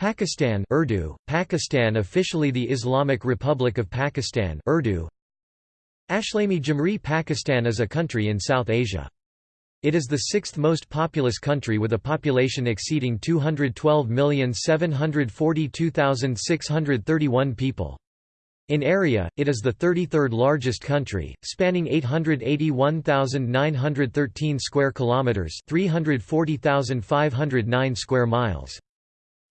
Pakistan Urdu, Pakistan officially the Islamic Republic of Pakistan Urdu Ashlami Jamhuri Pakistan is a country in South Asia. It is the sixth most populous country with a population exceeding 212,742,631 people. In area, it is the 33rd largest country, spanning 881,913 square kilometers, 340,509 square miles.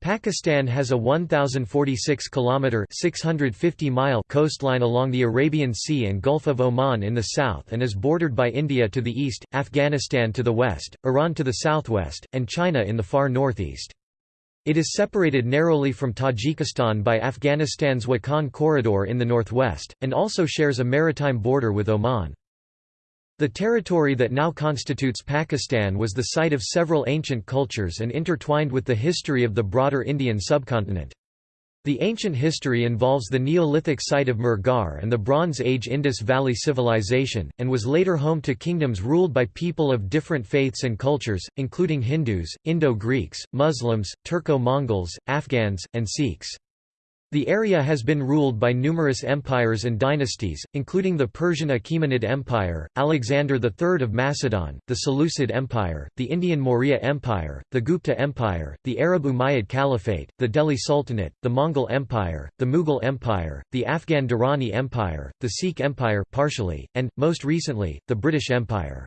Pakistan has a 1,046 kilometer (650 mile) coastline along the Arabian Sea and Gulf of Oman in the south and is bordered by India to the east, Afghanistan to the west, Iran to the southwest, and China in the far northeast. It is separated narrowly from Tajikistan by Afghanistan's Wakhan corridor in the northwest, and also shares a maritime border with Oman. The territory that now constitutes Pakistan was the site of several ancient cultures and intertwined with the history of the broader Indian subcontinent. The ancient history involves the Neolithic site of Mehrgarh and the Bronze Age Indus Valley Civilization, and was later home to kingdoms ruled by people of different faiths and cultures, including Hindus, Indo-Greeks, Muslims, Turco-Mongols, Afghans, and Sikhs. The area has been ruled by numerous empires and dynasties, including the Persian Achaemenid Empire, Alexander III of Macedon, the Seleucid Empire, the Indian Maurya Empire, the Gupta Empire, the Arab Umayyad Caliphate, the Delhi Sultanate, the Mongol Empire, the Mughal Empire, the Afghan Durrani Empire, the Sikh Empire partially, and, most recently, the British Empire.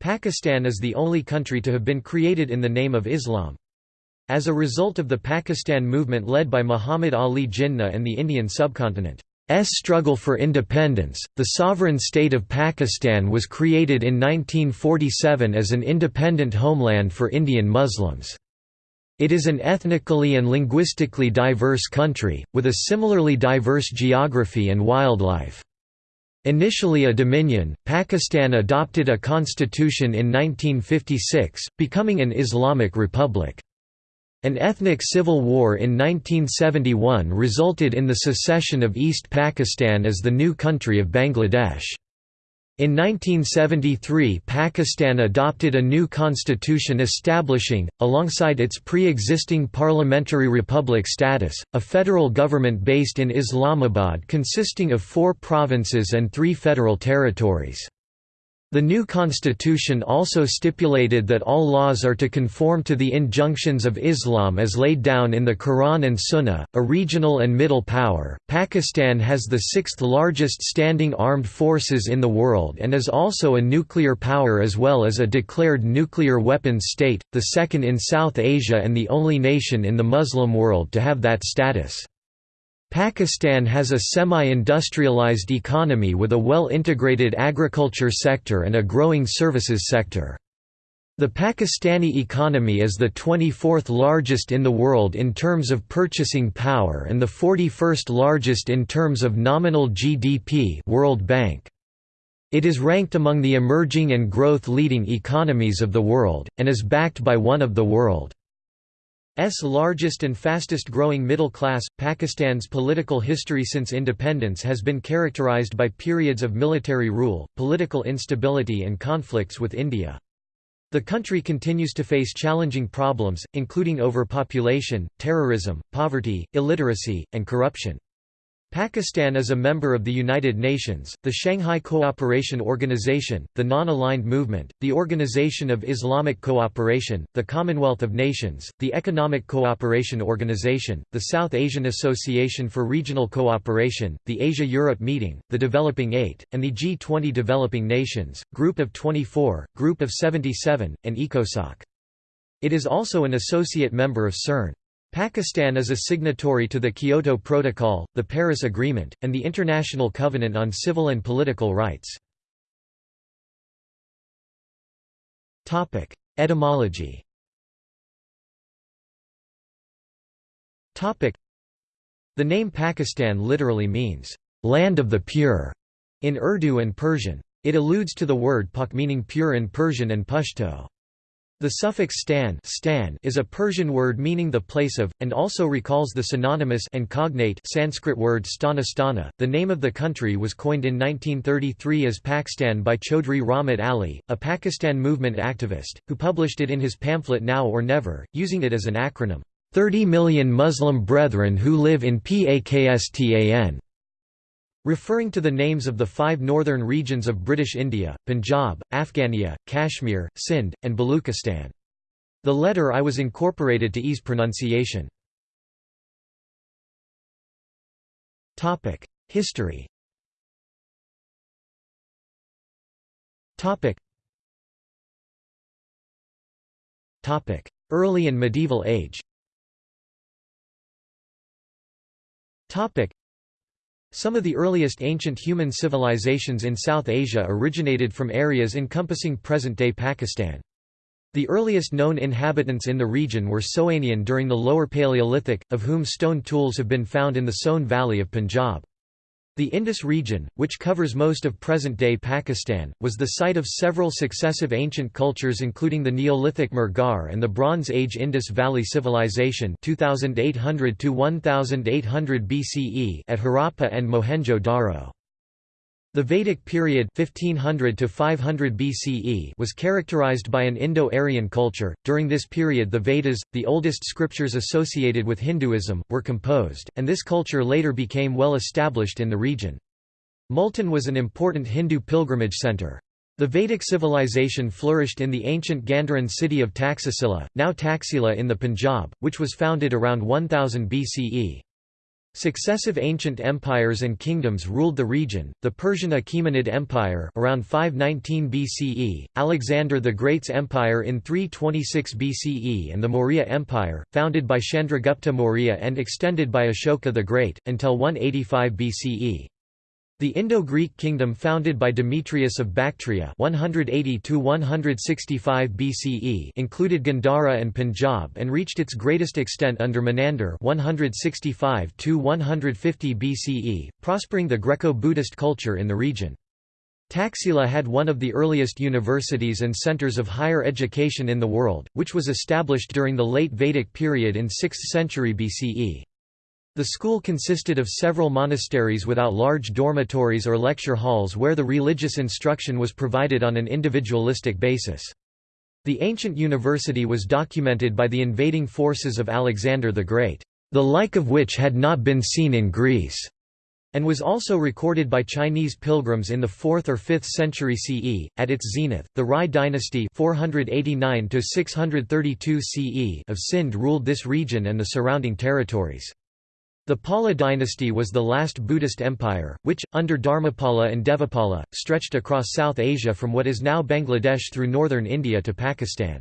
Pakistan is the only country to have been created in the name of Islam. As a result of the Pakistan movement led by Muhammad Ali Jinnah and the Indian subcontinent. S struggle for independence, the sovereign state of Pakistan was created in 1947 as an independent homeland for Indian Muslims. It is an ethnically and linguistically diverse country, with a similarly diverse geography and wildlife. Initially a dominion, Pakistan adopted a constitution in 1956, becoming an Islamic republic. An ethnic civil war in 1971 resulted in the secession of East Pakistan as the new country of Bangladesh. In 1973 Pakistan adopted a new constitution establishing, alongside its pre-existing parliamentary republic status, a federal government based in Islamabad consisting of four provinces and three federal territories. The new constitution also stipulated that all laws are to conform to the injunctions of Islam as laid down in the Quran and Sunnah. A regional and middle power, Pakistan has the sixth largest standing armed forces in the world and is also a nuclear power as well as a declared nuclear weapons state, the second in South Asia and the only nation in the Muslim world to have that status. Pakistan has a semi-industrialized economy with a well-integrated agriculture sector and a growing services sector. The Pakistani economy is the 24th largest in the world in terms of purchasing power and the 41st largest in terms of nominal GDP World Bank. It is ranked among the emerging and growth-leading economies of the world, and is backed by one of the world. S largest and fastest growing middle class. Pakistan's political history since independence has been characterized by periods of military rule, political instability and conflicts with India. The country continues to face challenging problems, including overpopulation, terrorism, poverty, illiteracy, and corruption. Pakistan is a member of the United Nations, the Shanghai Cooperation Organization, the Non-Aligned Movement, the Organization of Islamic Cooperation, the Commonwealth of Nations, the Economic Cooperation Organization, the South Asian Association for Regional Cooperation, the Asia-Europe Meeting, the Developing Eight, and the G20 Developing Nations, Group of 24, Group of 77, and ECOSOC. It is also an associate member of CERN. Pakistan is a signatory to the Kyoto Protocol, the Paris Agreement, and the International Covenant on Civil and Political Rights. Etymology The name Pakistan literally means, "...land of the pure", in Urdu and Persian. It alludes to the word pak meaning pure in Persian and Pashto. The suffix stan, stan is a Persian word meaning the place of, and also recalls the synonymous and cognate Sanskrit word sthana sthana. The name of the country was coined in 1933 as Pakistan by Chaudhry Rahmat Ali, a Pakistan movement activist, who published it in his pamphlet Now or Never, using it as an acronym. 30 million Muslim brethren who live in Pakistan referring to the names of the five northern regions of British India, Punjab, Afghania, Kashmir, Sindh, and Baluchistan. The letter I was incorporated to ease pronunciation. History. Early and medieval age some of the earliest ancient human civilizations in South Asia originated from areas encompassing present-day Pakistan. The earliest known inhabitants in the region were Soanian during the Lower Paleolithic, of whom stone tools have been found in the Soan Valley of Punjab. The Indus region, which covers most of present-day Pakistan, was the site of several successive ancient cultures including the Neolithic Mehrgarh and the Bronze Age Indus Valley Civilization 2800 1800 BCE at Harappa and Mohenjo-Daro. The Vedic period 1500 to 500 BCE was characterized by an Indo-Aryan culture. During this period the Vedas, the oldest scriptures associated with Hinduism, were composed, and this culture later became well established in the region. Multan was an important Hindu pilgrimage center. The Vedic civilization flourished in the ancient Gandharan city of Taxila, now Taxila in the Punjab, which was founded around 1000 BCE. Successive ancient empires and kingdoms ruled the region, the Persian Achaemenid Empire around 519 BCE, Alexander the Great's empire in 326 BCE and the Maurya Empire, founded by Chandragupta Maurya and extended by Ashoka the Great, until 185 BCE. The Indo-Greek kingdom founded by Demetrius of Bactria 180 BCE included Gandhara and Punjab and reached its greatest extent under Menander 165 BCE, prospering the Greco-Buddhist culture in the region. Taxila had one of the earliest universities and centers of higher education in the world, which was established during the late Vedic period in 6th century BCE. The school consisted of several monasteries without large dormitories or lecture halls where the religious instruction was provided on an individualistic basis. The ancient university was documented by the invading forces of Alexander the Great, the like of which had not been seen in Greece, and was also recorded by Chinese pilgrims in the 4th or 5th century CE. At its zenith, the Rai dynasty 489 CE of Sind ruled this region and the surrounding territories. The Pala dynasty was the last Buddhist empire, which, under Dharmapala and Devapala, stretched across South Asia from what is now Bangladesh through northern India to Pakistan.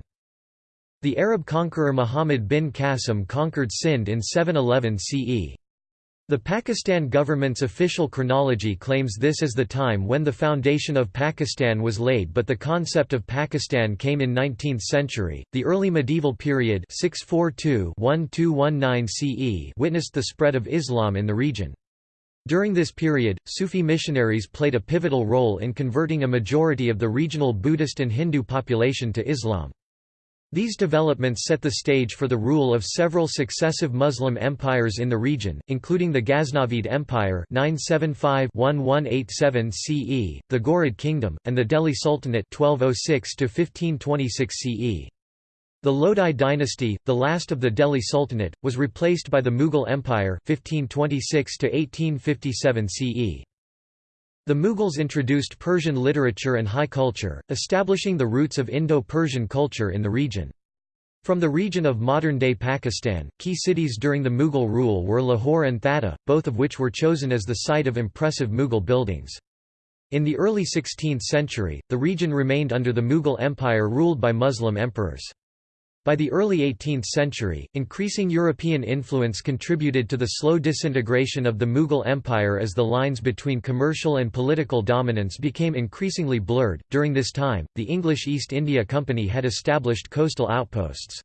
The Arab conqueror Muhammad bin Qasim conquered Sind in 711 CE. The Pakistan government's official chronology claims this as the time when the foundation of Pakistan was laid, but the concept of Pakistan came in 19th century. The early medieval period 642-1219 CE witnessed the spread of Islam in the region. During this period, Sufi missionaries played a pivotal role in converting a majority of the regional Buddhist and Hindu population to Islam. These developments set the stage for the rule of several successive Muslim empires in the region, including the Ghaznavid Empire 975-1187 CE, the Ghurid Kingdom, and the Delhi Sultanate 1206-1526 CE. The Lodi dynasty, the last of the Delhi Sultanate, was replaced by the Mughal Empire 1526-1857 CE. The Mughals introduced Persian literature and high culture, establishing the roots of Indo-Persian culture in the region. From the region of modern-day Pakistan, key cities during the Mughal rule were Lahore and Thatta, both of which were chosen as the site of impressive Mughal buildings. In the early 16th century, the region remained under the Mughal Empire ruled by Muslim emperors. By the early 18th century, increasing European influence contributed to the slow disintegration of the Mughal Empire as the lines between commercial and political dominance became increasingly blurred. During this time, the English East India Company had established coastal outposts.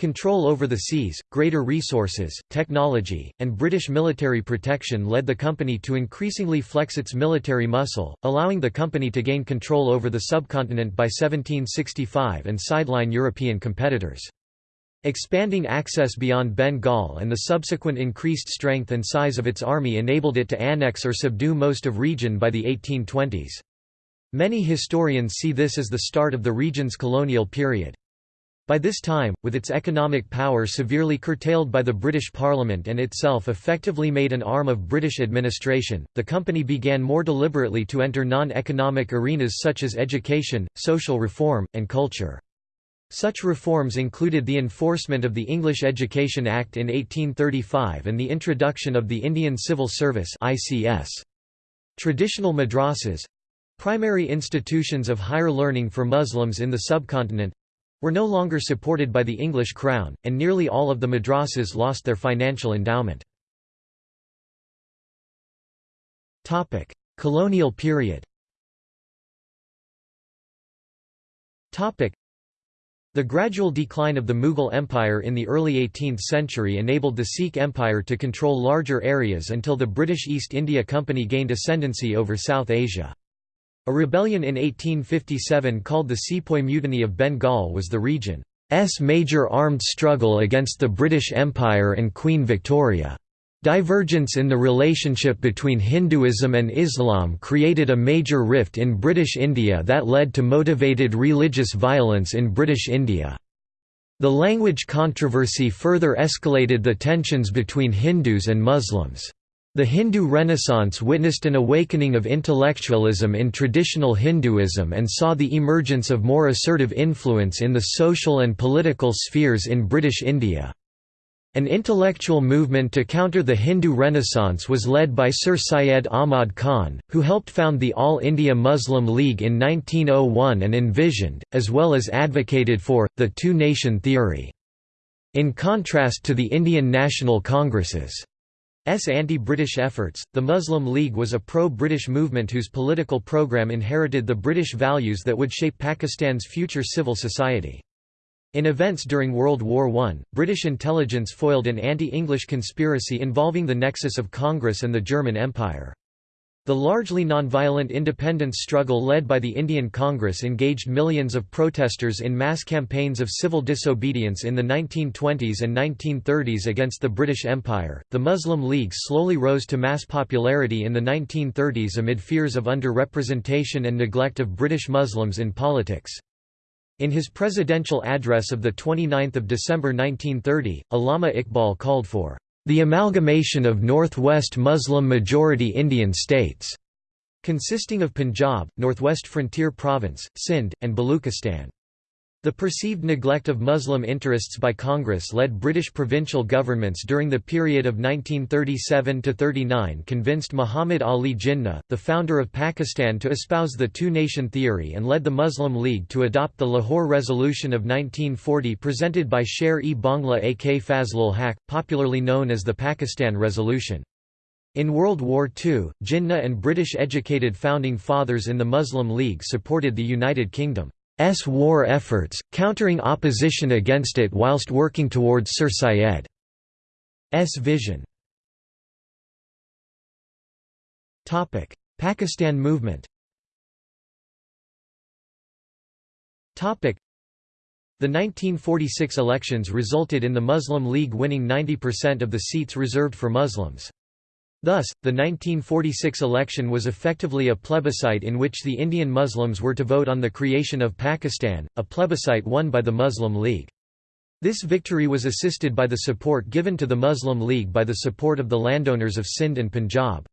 Control over the seas, greater resources, technology, and British military protection led the company to increasingly flex its military muscle, allowing the company to gain control over the subcontinent by 1765 and sideline European competitors. Expanding access beyond Bengal and the subsequent increased strength and size of its army enabled it to annex or subdue most of region by the 1820s. Many historians see this as the start of the region's colonial period. By this time, with its economic power severely curtailed by the British Parliament and itself effectively made an arm of British administration, the company began more deliberately to enter non-economic arenas such as education, social reform, and culture. Such reforms included the enforcement of the English Education Act in 1835 and the introduction of the Indian Civil Service Traditional madrasas—primary institutions of higher learning for Muslims in the subcontinent, were no longer supported by the English crown, and nearly all of the madrasas lost their financial endowment. Colonial period the gradual decline of the Mughal Empire in the early 18th century enabled the Sikh Empire to control larger areas until the British East India Company gained ascendancy over South Asia. A rebellion in 1857 called the Sepoy Mutiny of Bengal was the region's major armed struggle against the British Empire and Queen Victoria. Divergence in the relationship between Hinduism and Islam created a major rift in British India that led to motivated religious violence in British India. The language controversy further escalated the tensions between Hindus and Muslims. The Hindu Renaissance witnessed an awakening of intellectualism in traditional Hinduism and saw the emergence of more assertive influence in the social and political spheres in British India. An intellectual movement to counter the Hindu Renaissance was led by Sir Syed Ahmad Khan, who helped found the All India Muslim League in 1901 and envisioned, as well as advocated for, the two-nation theory. In contrast to the Indian National Congresses' S anti-British efforts, the Muslim League was a pro-British movement whose political program inherited the British values that would shape Pakistan's future civil society. In events during World War I, British intelligence foiled an anti-English conspiracy involving the nexus of Congress and the German Empire. The largely nonviolent independence struggle led by the Indian Congress engaged millions of protesters in mass campaigns of civil disobedience in the 1920s and 1930s against the British Empire. The Muslim League slowly rose to mass popularity in the 1930s amid fears of underrepresentation and neglect of British Muslims in politics. In his presidential address of 29 December 1930, Allama Iqbal called for the amalgamation of northwest Muslim-majority Indian states, consisting of Punjab, Northwest Frontier Province, Sindh, and Baluchistan. The perceived neglect of Muslim interests by Congress led British provincial governments during the period of 1937–39 convinced Muhammad Ali Jinnah, the founder of Pakistan to espouse the two-nation theory and led the Muslim League to adopt the Lahore Resolution of 1940 presented by Sher-e Bangla ak Fazlul Haq, popularly known as the Pakistan Resolution. In World War II, Jinnah and British-educated founding fathers in the Muslim League supported the United Kingdom. S. War efforts, countering opposition against it whilst working towards Sir Syed's vision. Pakistan movement. The 1946 elections resulted in the Muslim League winning 90% of the seats reserved for Muslims. Thus, the 1946 election was effectively a plebiscite in which the Indian Muslims were to vote on the creation of Pakistan, a plebiscite won by the Muslim League. This victory was assisted by the support given to the Muslim League by the support of the landowners of Sindh and Punjab.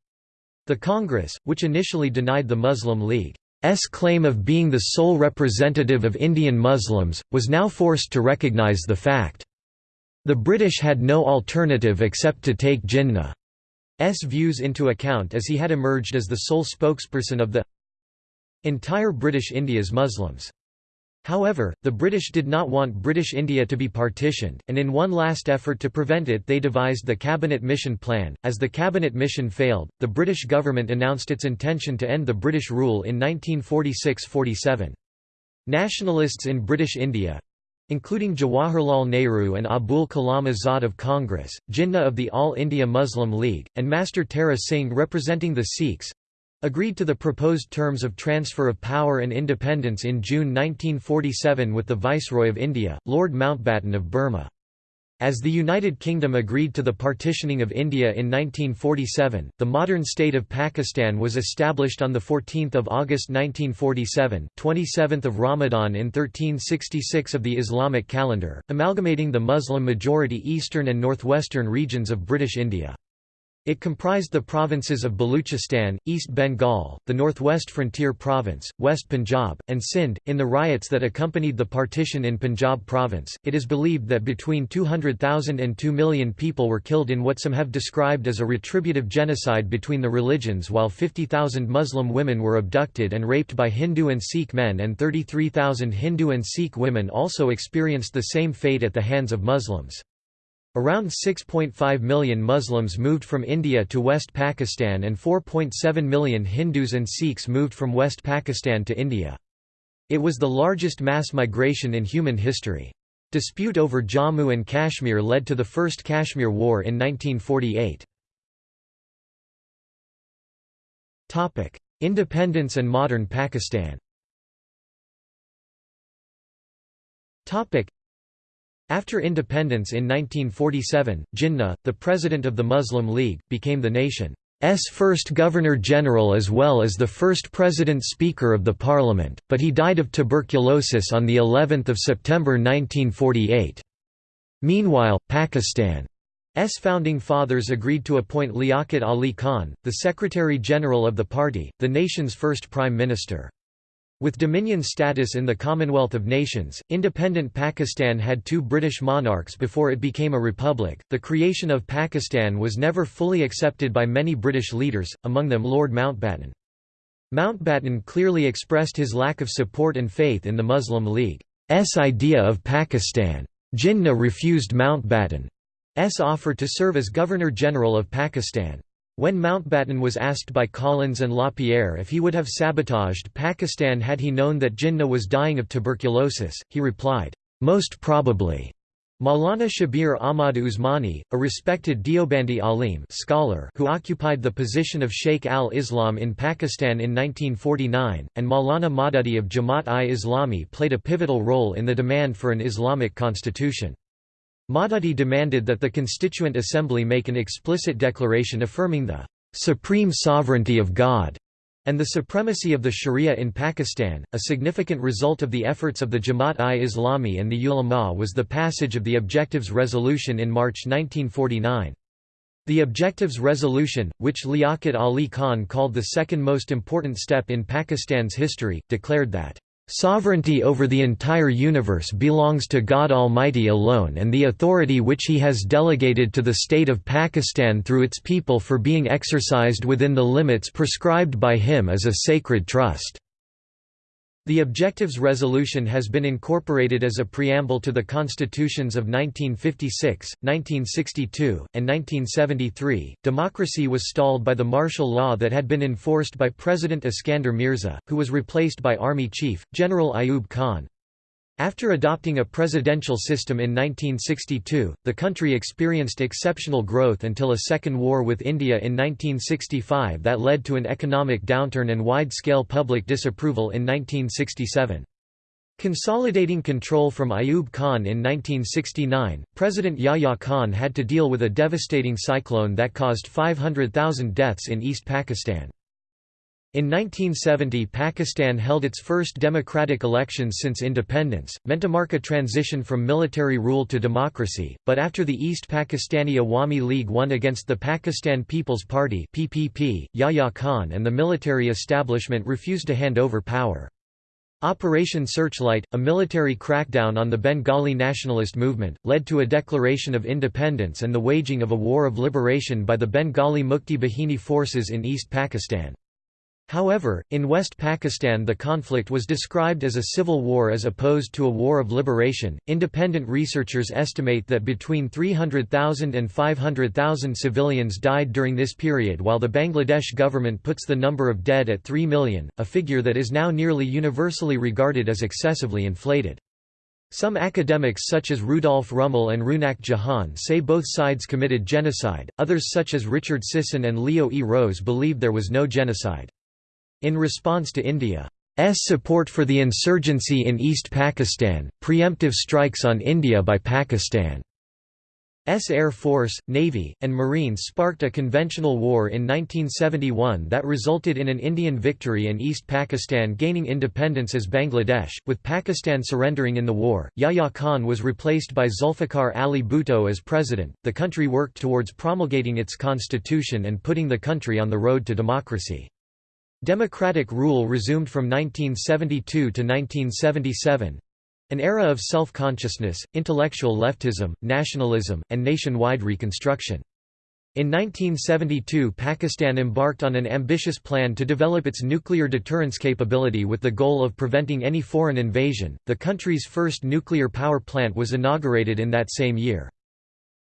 The Congress, which initially denied the Muslim League's claim of being the sole representative of Indian Muslims, was now forced to recognise the fact. The British had no alternative except to take Jinnah views into account as he had emerged as the sole spokesperson of the entire British India's Muslims. However, the British did not want British India to be partitioned, and in one last effort to prevent it they devised the Cabinet Mission Plan. As the Cabinet Mission failed, the British government announced its intention to end the British rule in 1946–47. Nationalists in British India, including Jawaharlal Nehru and Abul Kalam Azad of Congress, Jinnah of the All India Muslim League, and Master Tara Singh representing the Sikhs, agreed to the proposed terms of transfer of power and independence in June 1947 with the Viceroy of India, Lord Mountbatten of Burma. As the United Kingdom agreed to the partitioning of India in 1947, the modern state of Pakistan was established on 14 August 1947 27th of Ramadan in 1366 of the Islamic calendar, amalgamating the Muslim-majority eastern and northwestern regions of British India. It comprised the provinces of Baluchistan, East Bengal, the Northwest Frontier Province, West Punjab, and Sindh. In the riots that accompanied the partition in Punjab province, it is believed that between 200,000 and 2 million people were killed in what some have described as a retributive genocide between the religions, while 50,000 Muslim women were abducted and raped by Hindu and Sikh men, and 33,000 Hindu and Sikh women also experienced the same fate at the hands of Muslims. Around 6.5 million Muslims moved from India to West Pakistan and 4.7 million Hindus and Sikhs moved from West Pakistan to India. It was the largest mass migration in human history. Dispute over Jammu and Kashmir led to the First Kashmir War in 1948. Independence and modern Pakistan after independence in 1947, Jinnah, the president of the Muslim League, became the nation's first Governor-General as well as the first President-Speaker of the Parliament, but he died of tuberculosis on of September 1948. Meanwhile, Pakistan's founding fathers agreed to appoint Liaquat Ali Khan, the Secretary-General of the party, the nation's first Prime Minister. With dominion status in the Commonwealth of Nations, independent Pakistan had two British monarchs before it became a republic. The creation of Pakistan was never fully accepted by many British leaders, among them Lord Mountbatten. Mountbatten clearly expressed his lack of support and faith in the Muslim League's idea of Pakistan. Jinnah refused Mountbatten's offer to serve as Governor-General of Pakistan. When Mountbatten was asked by Collins and LaPierre if he would have sabotaged Pakistan had he known that Jinnah was dying of tuberculosis, he replied, "'Most probably'". Maulana Shabir Ahmad Usmani, a respected Deobandi alim scholar who occupied the position of Sheikh al-Islam in Pakistan in 1949, and Maulana Maududi of Jamaat-i-Islami played a pivotal role in the demand for an Islamic constitution. Maududi demanded that the Constituent Assembly make an explicit declaration affirming the supreme sovereignty of God and the supremacy of the Sharia in Pakistan. A significant result of the efforts of the Jamaat-i-Islami and the ulama was the passage of the Objectives Resolution in March 1949. The Objectives Resolution, which Liaquat Ali Khan called the second most important step in Pakistan's history, declared that Sovereignty over the entire universe belongs to God Almighty alone and the authority which He has delegated to the state of Pakistan through its people for being exercised within the limits prescribed by Him is a sacred trust. The Objectives Resolution has been incorporated as a preamble to the constitutions of 1956, 1962, and 1973. Democracy was stalled by the martial law that had been enforced by President Iskander Mirza, who was replaced by Army Chief, General Ayub Khan. After adopting a presidential system in 1962, the country experienced exceptional growth until a second war with India in 1965 that led to an economic downturn and wide-scale public disapproval in 1967. Consolidating control from Ayub Khan in 1969, President Yahya Khan had to deal with a devastating cyclone that caused 500,000 deaths in East Pakistan. In 1970 Pakistan held its first democratic elections since independence, meant to mark a transition from military rule to democracy, but after the East Pakistani Awami League won against the Pakistan People's Party PPP, Yahya Khan and the military establishment refused to hand over power. Operation Searchlight, a military crackdown on the Bengali nationalist movement, led to a declaration of independence and the waging of a war of liberation by the Bengali Mukti Bahini forces in East Pakistan. However, in West Pakistan the conflict was described as a civil war as opposed to a war of liberation. Independent researchers estimate that between 300,000 and 500,000 civilians died during this period while the Bangladesh government puts the number of dead at 3 million, a figure that is now nearly universally regarded as excessively inflated. Some academics such as Rudolf Rummel and Runak Jahan say both sides committed genocide, others such as Richard Sisson and Leo E. Rose believe there was no genocide. In response to India's support for the insurgency in East Pakistan, preemptive strikes on India by Pakistan's Air Force, Navy, and Marines sparked a conventional war in 1971 that resulted in an Indian victory and East Pakistan gaining independence as Bangladesh, with Pakistan surrendering in the war. Yahya Khan was replaced by Zulfikar Ali Bhutto as president. The country worked towards promulgating its constitution and putting the country on the road to democracy. Democratic rule resumed from 1972 to 1977, an era of self-consciousness, intellectual leftism, nationalism, and nationwide reconstruction. In 1972 Pakistan embarked on an ambitious plan to develop its nuclear deterrence capability with the goal of preventing any foreign invasion. The country's first nuclear power plant was inaugurated in that same year.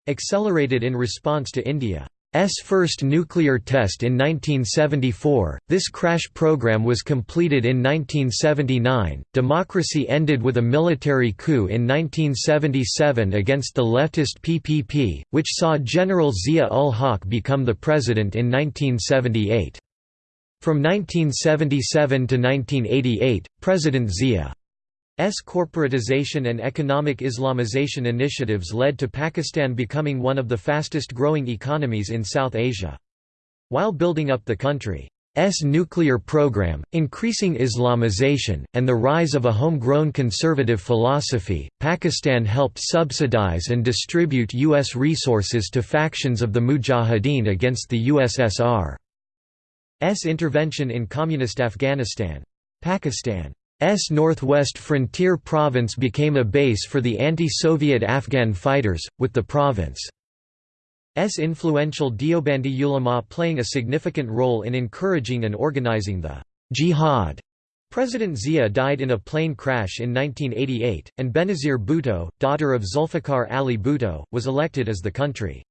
Accelerated in response to India S first nuclear test in 1974. This crash program was completed in 1979. Democracy ended with a military coup in 1977 against the leftist PPP, which saw General Zia ul Haq become the president in 1978. From 1977 to 1988, President Zia corporatization and economic Islamization initiatives led to Pakistan becoming one of the fastest growing economies in South Asia. While building up the country's nuclear program, increasing Islamization, and the rise of a homegrown conservative philosophy, Pakistan helped subsidize and distribute U.S. resources to factions of the Mujahideen against the USSR's intervention in communist Afghanistan. Pakistan S northwest frontier province became a base for the anti-Soviet Afghan fighters, with the province's influential Deobandi ulama playing a significant role in encouraging and organizing the jihad. President Zia died in a plane crash in 1988, and Benazir Bhutto, daughter of Zulfikar Ali Bhutto, was elected as the country's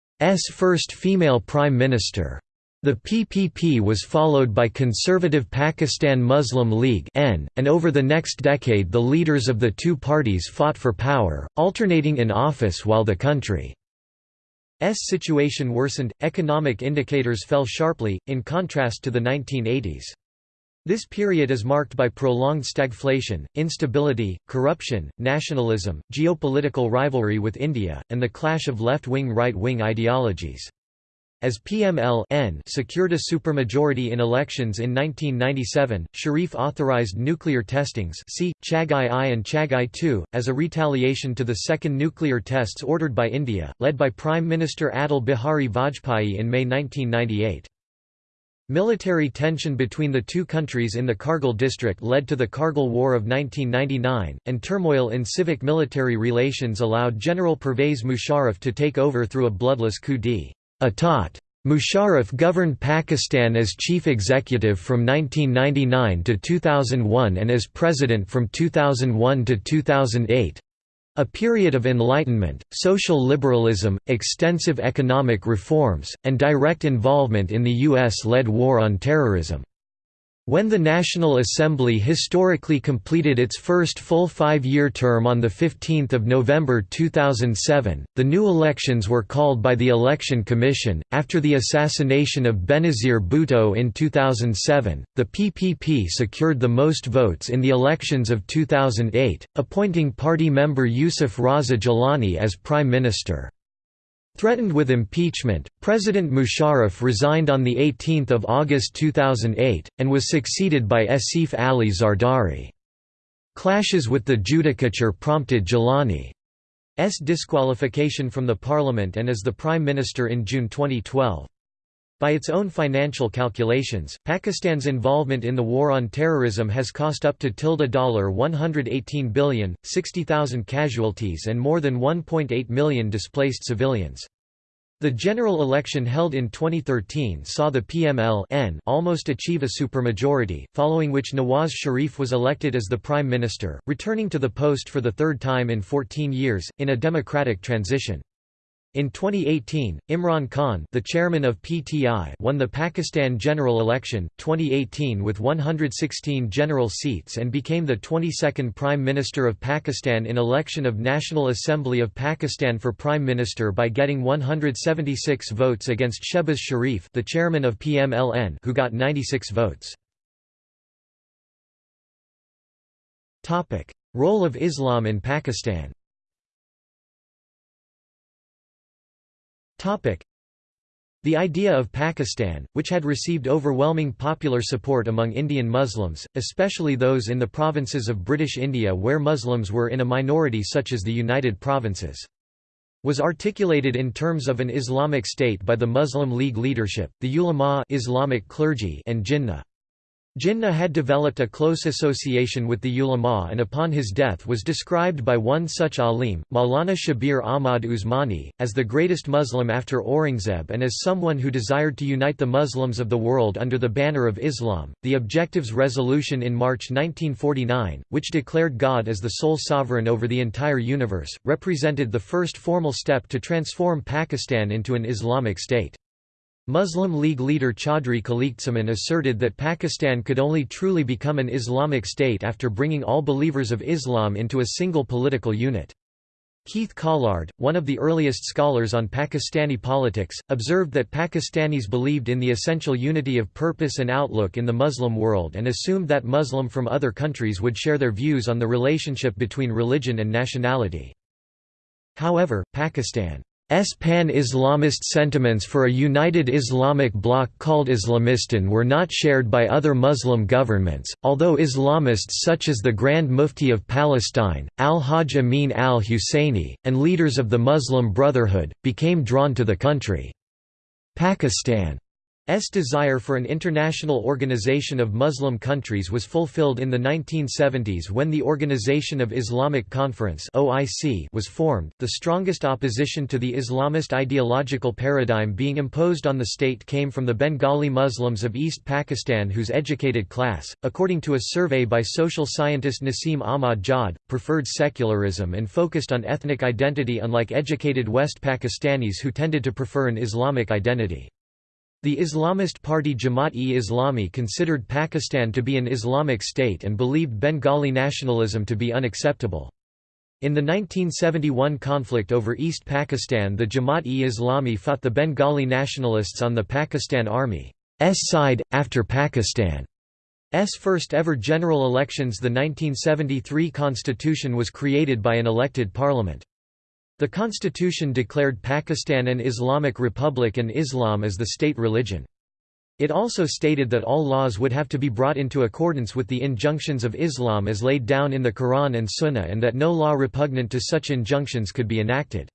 first female prime minister. The PPP was followed by Conservative Pakistan Muslim League and over the next decade the leaders of the two parties fought for power, alternating in office while the country's situation worsened, economic indicators fell sharply, in contrast to the 1980s. This period is marked by prolonged stagflation, instability, corruption, nationalism, geopolitical rivalry with India, and the clash of left-wing right-wing ideologies. As PML secured a supermajority in elections in 1997, Sharif authorized nuclear testings see, Chagai I and Chagai II, as a retaliation to the second nuclear tests ordered by India, led by Prime Minister Atal Bihari Vajpayee in May 1998. Military tension between the two countries in the Kargil district led to the Kargil War of 1999, and turmoil in civic-military relations allowed General Pervez Musharraf to take over through a bloodless coup d'état. Atat. Musharraf governed Pakistan as chief executive from 1999 to 2001 and as president from 2001 to 2008 a period of enlightenment, social liberalism, extensive economic reforms, and direct involvement in the U.S.-led war on terrorism. When the National Assembly historically completed its first full five-year term on 15 November 2007, the new elections were called by the Election Commission. After the assassination of Benazir Bhutto in 2007, the PPP secured the most votes in the elections of 2008, appointing party member Yusuf Raza Gilani as Prime Minister. Threatened with impeachment, President Musharraf resigned on 18 August 2008, and was succeeded by Asif Ali Zardari. Clashes with the judicature prompted Gilani's disqualification from the parliament and as the prime minister in June 2012. By its own financial calculations, Pakistan's involvement in the war on terrorism has cost up to $118 billion, 60,000 casualties and more than 1.8 million displaced civilians. The general election held in 2013 saw the PML almost achieve a supermajority, following which Nawaz Sharif was elected as the prime minister, returning to the post for the third time in 14 years, in a democratic transition. In 2018, Imran Khan, the chairman of PTI, won the Pakistan general election 2018 with 116 general seats and became the 22nd prime minister of Pakistan in election of National Assembly of Pakistan for prime minister by getting 176 votes against Shehbaz Sharif, the chairman of PMLN, who got 96 votes. Topic: Role of Islam in Pakistan. The idea of Pakistan, which had received overwhelming popular support among Indian Muslims, especially those in the provinces of British India where Muslims were in a minority such as the United Provinces was articulated in terms of an Islamic state by the Muslim League leadership, the ulama Islamic clergy and Jinnah. Jinnah had developed a close association with the ulama and upon his death was described by one such alim, Maulana Shabir Ahmad Usmani, as the greatest Muslim after Aurangzeb and as someone who desired to unite the Muslims of the world under the banner of Islam. The Objectives Resolution in March 1949, which declared God as the sole sovereign over the entire universe, represented the first formal step to transform Pakistan into an Islamic state. Muslim League leader Chaudhry Khaliquzzaman asserted that Pakistan could only truly become an Islamic state after bringing all believers of Islam into a single political unit. Keith Callard, one of the earliest scholars on Pakistani politics, observed that Pakistanis believed in the essential unity of purpose and outlook in the Muslim world and assumed that Muslim from other countries would share their views on the relationship between religion and nationality. However, Pakistan S pan-Islamist sentiments for a united Islamic bloc called Islamistan were not shared by other Muslim governments, although Islamists such as the Grand Mufti of Palestine, al-Hajj Amin al-Husseini, and leaders of the Muslim Brotherhood, became drawn to the country. Pakistan S desire for an international organization of Muslim countries was fulfilled in the 1970s when the Organization of Islamic Conference (OIC) was formed, the strongest opposition to the Islamist ideological paradigm being imposed on the state came from the Bengali Muslims of East Pakistan whose educated class, according to a survey by social scientist Nasim Ahmad Jad, preferred secularism and focused on ethnic identity unlike educated West Pakistanis who tended to prefer an Islamic identity. The Islamist party Jamaat-e-Islami considered Pakistan to be an Islamic state and believed Bengali nationalism to be unacceptable. In the 1971 conflict over East Pakistan the Jamaat-e-Islami fought the Bengali nationalists on the Pakistan Army's side, after Pakistan's first ever general elections the 1973 constitution was created by an elected parliament. The constitution declared Pakistan an Islamic republic and Islam as the state religion. It also stated that all laws would have to be brought into accordance with the injunctions of Islam as laid down in the Quran and Sunnah and that no law repugnant to such injunctions could be enacted.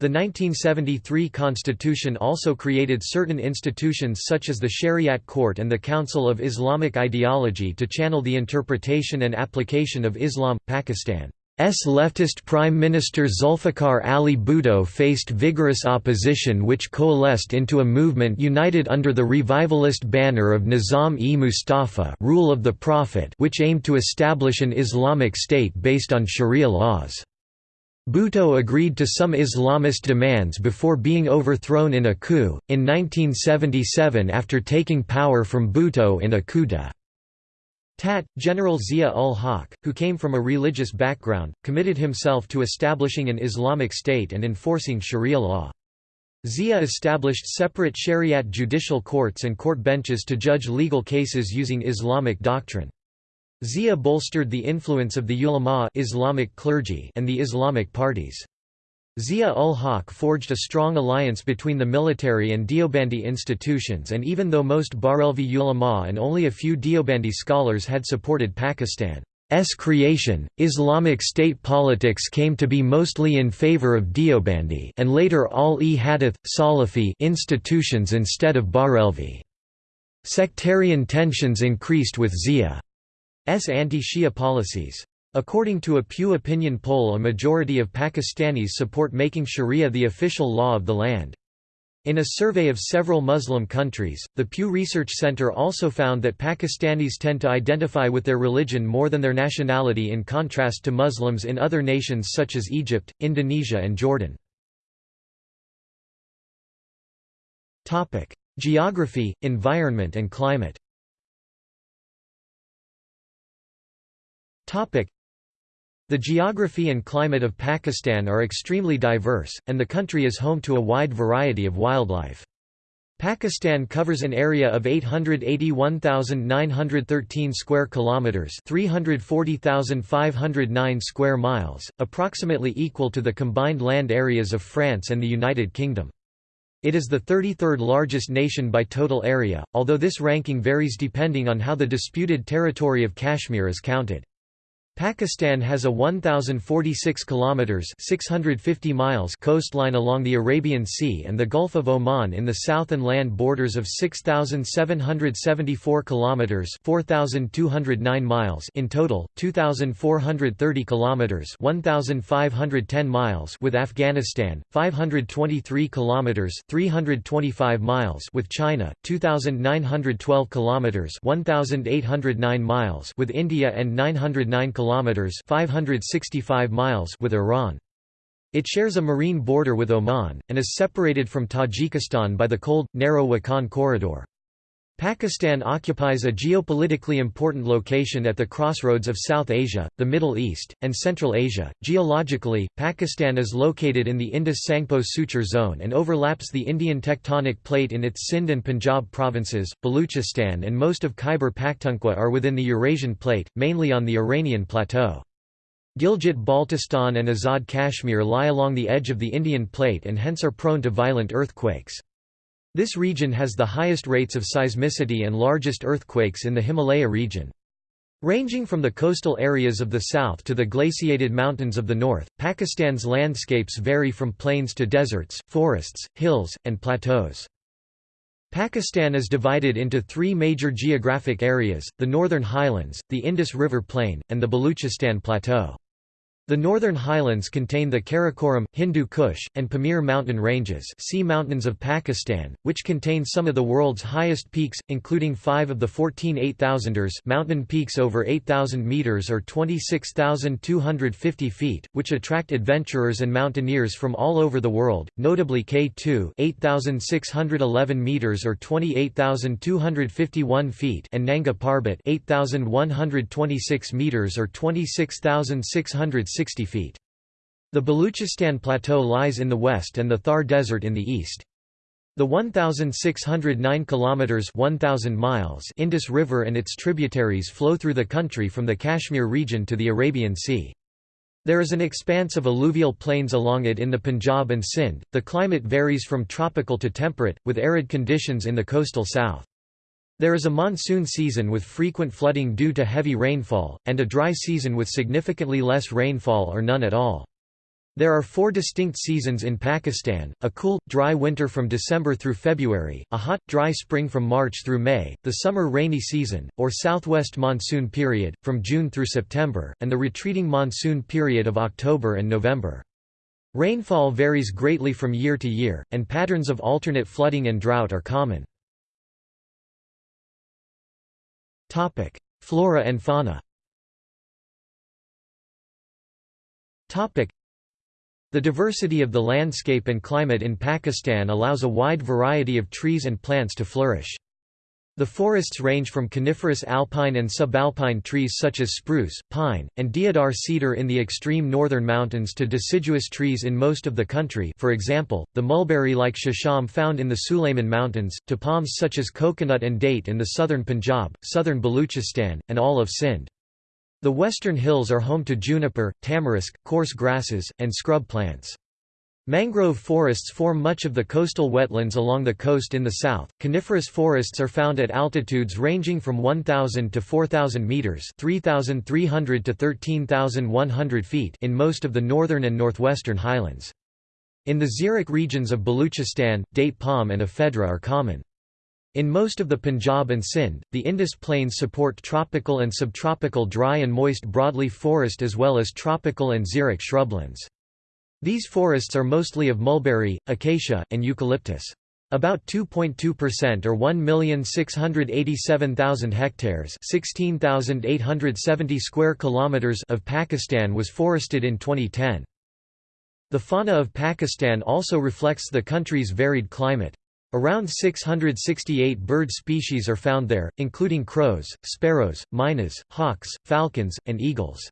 The 1973 constitution also created certain institutions such as the Shariat Court and the Council of Islamic Ideology to channel the interpretation and application of Islam. Pakistan S leftist Prime Minister Zulfikar Ali Bhutto faced vigorous opposition which coalesced into a movement united under the revivalist banner of Nizam-e-Mustafa rule of the Prophet which aimed to establish an Islamic state based on Sharia laws. Bhutto agreed to some Islamist demands before being overthrown in a coup, in 1977 after taking power from Bhutto in a coup de Tat, General Zia-ul-Haq, who came from a religious background, committed himself to establishing an Islamic state and enforcing Sharia law. Zia established separate Shariat judicial courts and court benches to judge legal cases using Islamic doctrine. Zia bolstered the influence of the ulama Islamic clergy and the Islamic parties. Zia-ul-Haq forged a strong alliance between the military and Deobandi institutions and even though most Barelvi ulama and only a few Deobandi scholars had supported Pakistan's creation, Islamic state politics came to be mostly in favor of Deobandi and later Ahl-e-Hadith, Salafi institutions instead of Barelvi. Sectarian tensions increased with Zia's anti-Shia policies. According to a Pew opinion poll a majority of Pakistanis support making Sharia the official law of the land. In a survey of several Muslim countries, the Pew Research Center also found that Pakistanis tend to identify with their religion more than their nationality in contrast to Muslims in other nations such as Egypt, Indonesia and Jordan. Geography, environment and climate the geography and climate of Pakistan are extremely diverse, and the country is home to a wide variety of wildlife. Pakistan covers an area of 881,913 square kilometers, 340,509 square miles, approximately equal to the combined land areas of France and the United Kingdom. It is the 33rd largest nation by total area, although this ranking varies depending on how the disputed territory of Kashmir is counted. Pakistan has a 1046 kilometers 650 miles coastline along the Arabian Sea and the Gulf of Oman in the south and land borders of 6774 kilometers 4209 miles in total 2430 kilometers 1510 miles with Afghanistan 523 kilometers 325 miles with China 2912 kilometers 1809 miles with India and 909 kilometers kilometers 565 miles with Iran. It shares a marine border with Oman and is separated from Tajikistan by the cold narrow Wakhan corridor. Pakistan occupies a geopolitically important location at the crossroads of South Asia, the Middle East, and Central Asia. Geologically, Pakistan is located in the Indus-Tsangpo Suture zone and overlaps the Indian tectonic plate in its Sindh and Punjab provinces. Baluchistan and most of Khyber Pakhtunkhwa are within the Eurasian plate, mainly on the Iranian plateau. Gilgit-Baltistan and Azad Kashmir lie along the edge of the Indian plate and hence are prone to violent earthquakes. This region has the highest rates of seismicity and largest earthquakes in the Himalaya region. Ranging from the coastal areas of the south to the glaciated mountains of the north, Pakistan's landscapes vary from plains to deserts, forests, hills, and plateaus. Pakistan is divided into three major geographic areas, the Northern Highlands, the Indus River Plain, and the Baluchistan Plateau. The northern highlands contain the Karakoram, Hindu Kush, and Pamir mountain ranges sea mountains of Pakistan, which contain some of the world's highest peaks, including five of the 14 8000ers mountain peaks over 8,000 metres or 26,250 feet, which attract adventurers and mountaineers from all over the world, notably K2 8,611 metres or 28,251 feet and Nanga Parbat 8,126 metres or 26,600 60 feet. The Baluchistan Plateau lies in the west and the Thar Desert in the east. The 1,609 kilometers (1,000 miles) Indus River and its tributaries flow through the country from the Kashmir region to the Arabian Sea. There is an expanse of alluvial plains along it in the Punjab and Sindh. The climate varies from tropical to temperate, with arid conditions in the coastal south. There is a monsoon season with frequent flooding due to heavy rainfall, and a dry season with significantly less rainfall or none at all. There are four distinct seasons in Pakistan, a cool, dry winter from December through February, a hot, dry spring from March through May, the summer rainy season, or southwest monsoon period, from June through September, and the retreating monsoon period of October and November. Rainfall varies greatly from year to year, and patterns of alternate flooding and drought are common. Topic: Flora and fauna. Topic: The diversity of the landscape and climate in Pakistan allows a wide variety of trees and plants to flourish. The forests range from coniferous alpine and subalpine trees such as spruce, pine, and deodar cedar in the extreme northern mountains to deciduous trees in most of the country for example, the mulberry-like shisham found in the Sulayman Mountains, to palms such as coconut and date in the southern Punjab, southern Baluchistan, and all of Sindh. The western hills are home to juniper, tamarisk, coarse grasses, and scrub plants. Mangrove forests form much of the coastal wetlands along the coast in the south. Coniferous forests are found at altitudes ranging from 1000 to 4000 meters, 3300 to 13100 feet in most of the northern and northwestern highlands. In the xeric regions of Baluchistan, date palm and ephedra are common. In most of the Punjab and Sindh, the Indus plains support tropical and subtropical dry and moist broadleaf forest as well as tropical and xeric shrublands. These forests are mostly of mulberry, acacia, and eucalyptus. About 2.2% or 1,687,000 hectares, 16,870 square kilometers of Pakistan was forested in 2010. The fauna of Pakistan also reflects the country's varied climate. Around 668 bird species are found there, including crows, sparrows, mynas, hawks, falcons, and eagles.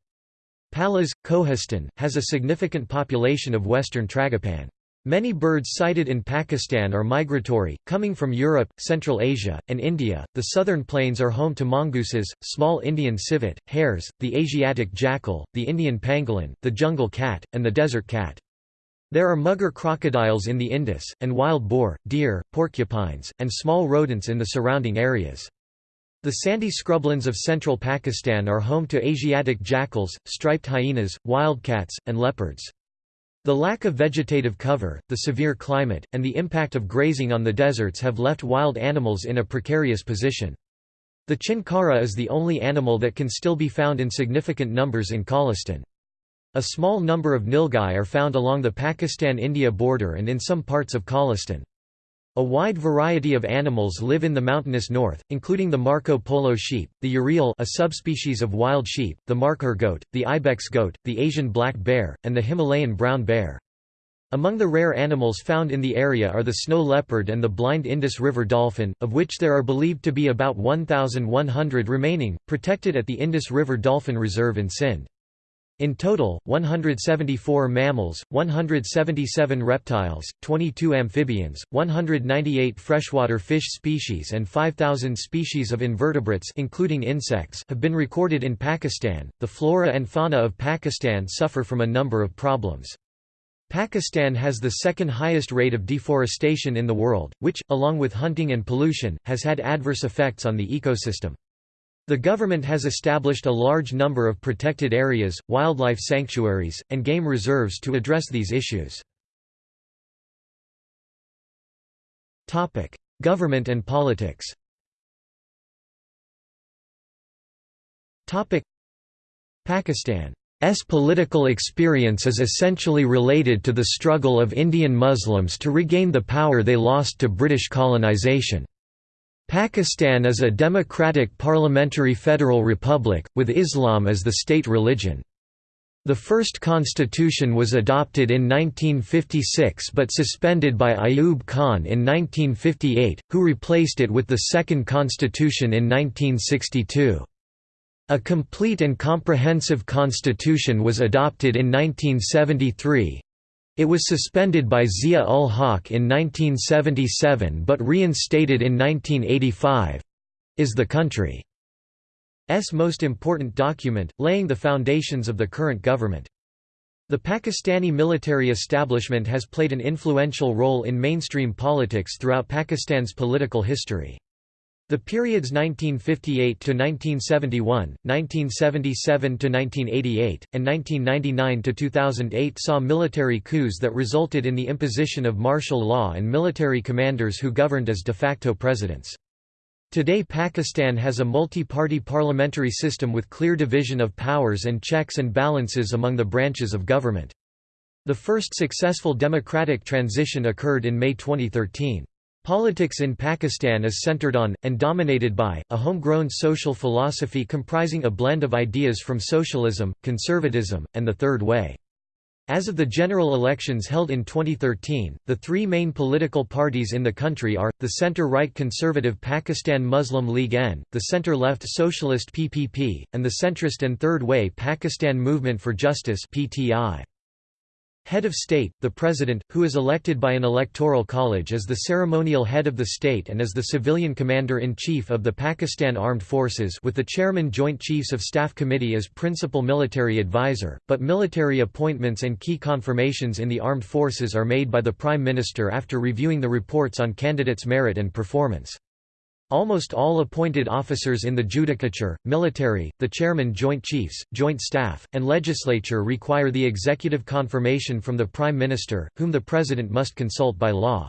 Palas, Kohistan, has a significant population of western tragopan. Many birds sighted in Pakistan are migratory, coming from Europe, Central Asia, and India. The southern plains are home to mongooses, small Indian civet, hares, the Asiatic jackal, the Indian pangolin, the jungle cat, and the desert cat. There are mugger crocodiles in the Indus, and wild boar, deer, porcupines, and small rodents in the surrounding areas. The sandy scrublands of central Pakistan are home to Asiatic jackals, striped hyenas, wildcats, and leopards. The lack of vegetative cover, the severe climate, and the impact of grazing on the deserts have left wild animals in a precarious position. The chinkara is the only animal that can still be found in significant numbers in Cholistan. A small number of nilgai are found along the Pakistan-India border and in some parts of Cholistan. A wide variety of animals live in the mountainous north, including the Marco Polo sheep, the urial a subspecies of wild sheep, the markhor goat, the ibex goat, the Asian black bear, and the Himalayan brown bear. Among the rare animals found in the area are the snow leopard and the blind Indus River dolphin, of which there are believed to be about 1,100 remaining, protected at the Indus River Dolphin Reserve in Sindh. In total, 174 mammals, 177 reptiles, 22 amphibians, 198 freshwater fish species and 5000 species of invertebrates including insects have been recorded in Pakistan. The flora and fauna of Pakistan suffer from a number of problems. Pakistan has the second highest rate of deforestation in the world, which, along with hunting and pollution, has had adverse effects on the ecosystem. The government has established a large number of protected areas, wildlife sanctuaries, and game reserves to address these issues. government and politics Pakistan's political experience is essentially related to the struggle of Indian Muslims to regain the power they lost to British colonisation. Pakistan is a democratic parliamentary federal republic, with Islam as the state religion. The first constitution was adopted in 1956 but suspended by Ayub Khan in 1958, who replaced it with the second constitution in 1962. A complete and comprehensive constitution was adopted in 1973, it was suspended by Zia-ul-Haq in 1977 but reinstated in 1985 is the country's most important document, laying the foundations of the current government. The Pakistani military establishment has played an influential role in mainstream politics throughout Pakistan's political history. The periods 1958 to 1971, 1977 to 1988, and 1999 to 2008 saw military coups that resulted in the imposition of martial law and military commanders who governed as de facto presidents. Today Pakistan has a multi-party parliamentary system with clear division of powers and checks and balances among the branches of government. The first successful democratic transition occurred in May 2013. Politics in Pakistan is centered on, and dominated by, a homegrown social philosophy comprising a blend of ideas from socialism, conservatism, and the Third Way. As of the general elections held in 2013, the three main political parties in the country are, the center-right conservative Pakistan Muslim League N, the center-left socialist PPP, and the centrist and Third Way Pakistan Movement for Justice PTI. Head of state, the president, who is elected by an electoral college is the ceremonial head of the state and is the civilian commander-in-chief of the Pakistan Armed Forces with the chairman Joint Chiefs of Staff Committee as principal military advisor, but military appointments and key confirmations in the armed forces are made by the Prime Minister after reviewing the reports on candidates' merit and performance. Almost all appointed officers in the judicature, military, the chairman Joint Chiefs, Joint Staff, and legislature require the executive confirmation from the Prime Minister, whom the President must consult by law.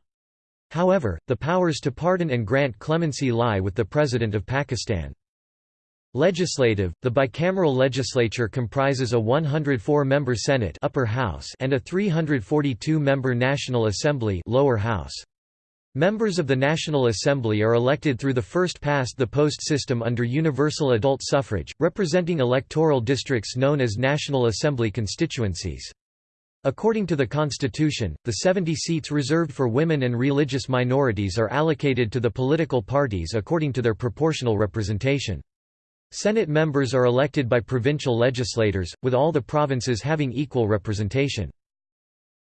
However, the powers to pardon and grant clemency lie with the President of Pakistan. Legislative, the bicameral legislature comprises a 104-member Senate upper house and a 342-member National Assembly lower house. Members of the National Assembly are elected through the first-past-the-post system under universal adult suffrage, representing electoral districts known as National Assembly constituencies. According to the Constitution, the 70 seats reserved for women and religious minorities are allocated to the political parties according to their proportional representation. Senate members are elected by provincial legislators, with all the provinces having equal representation.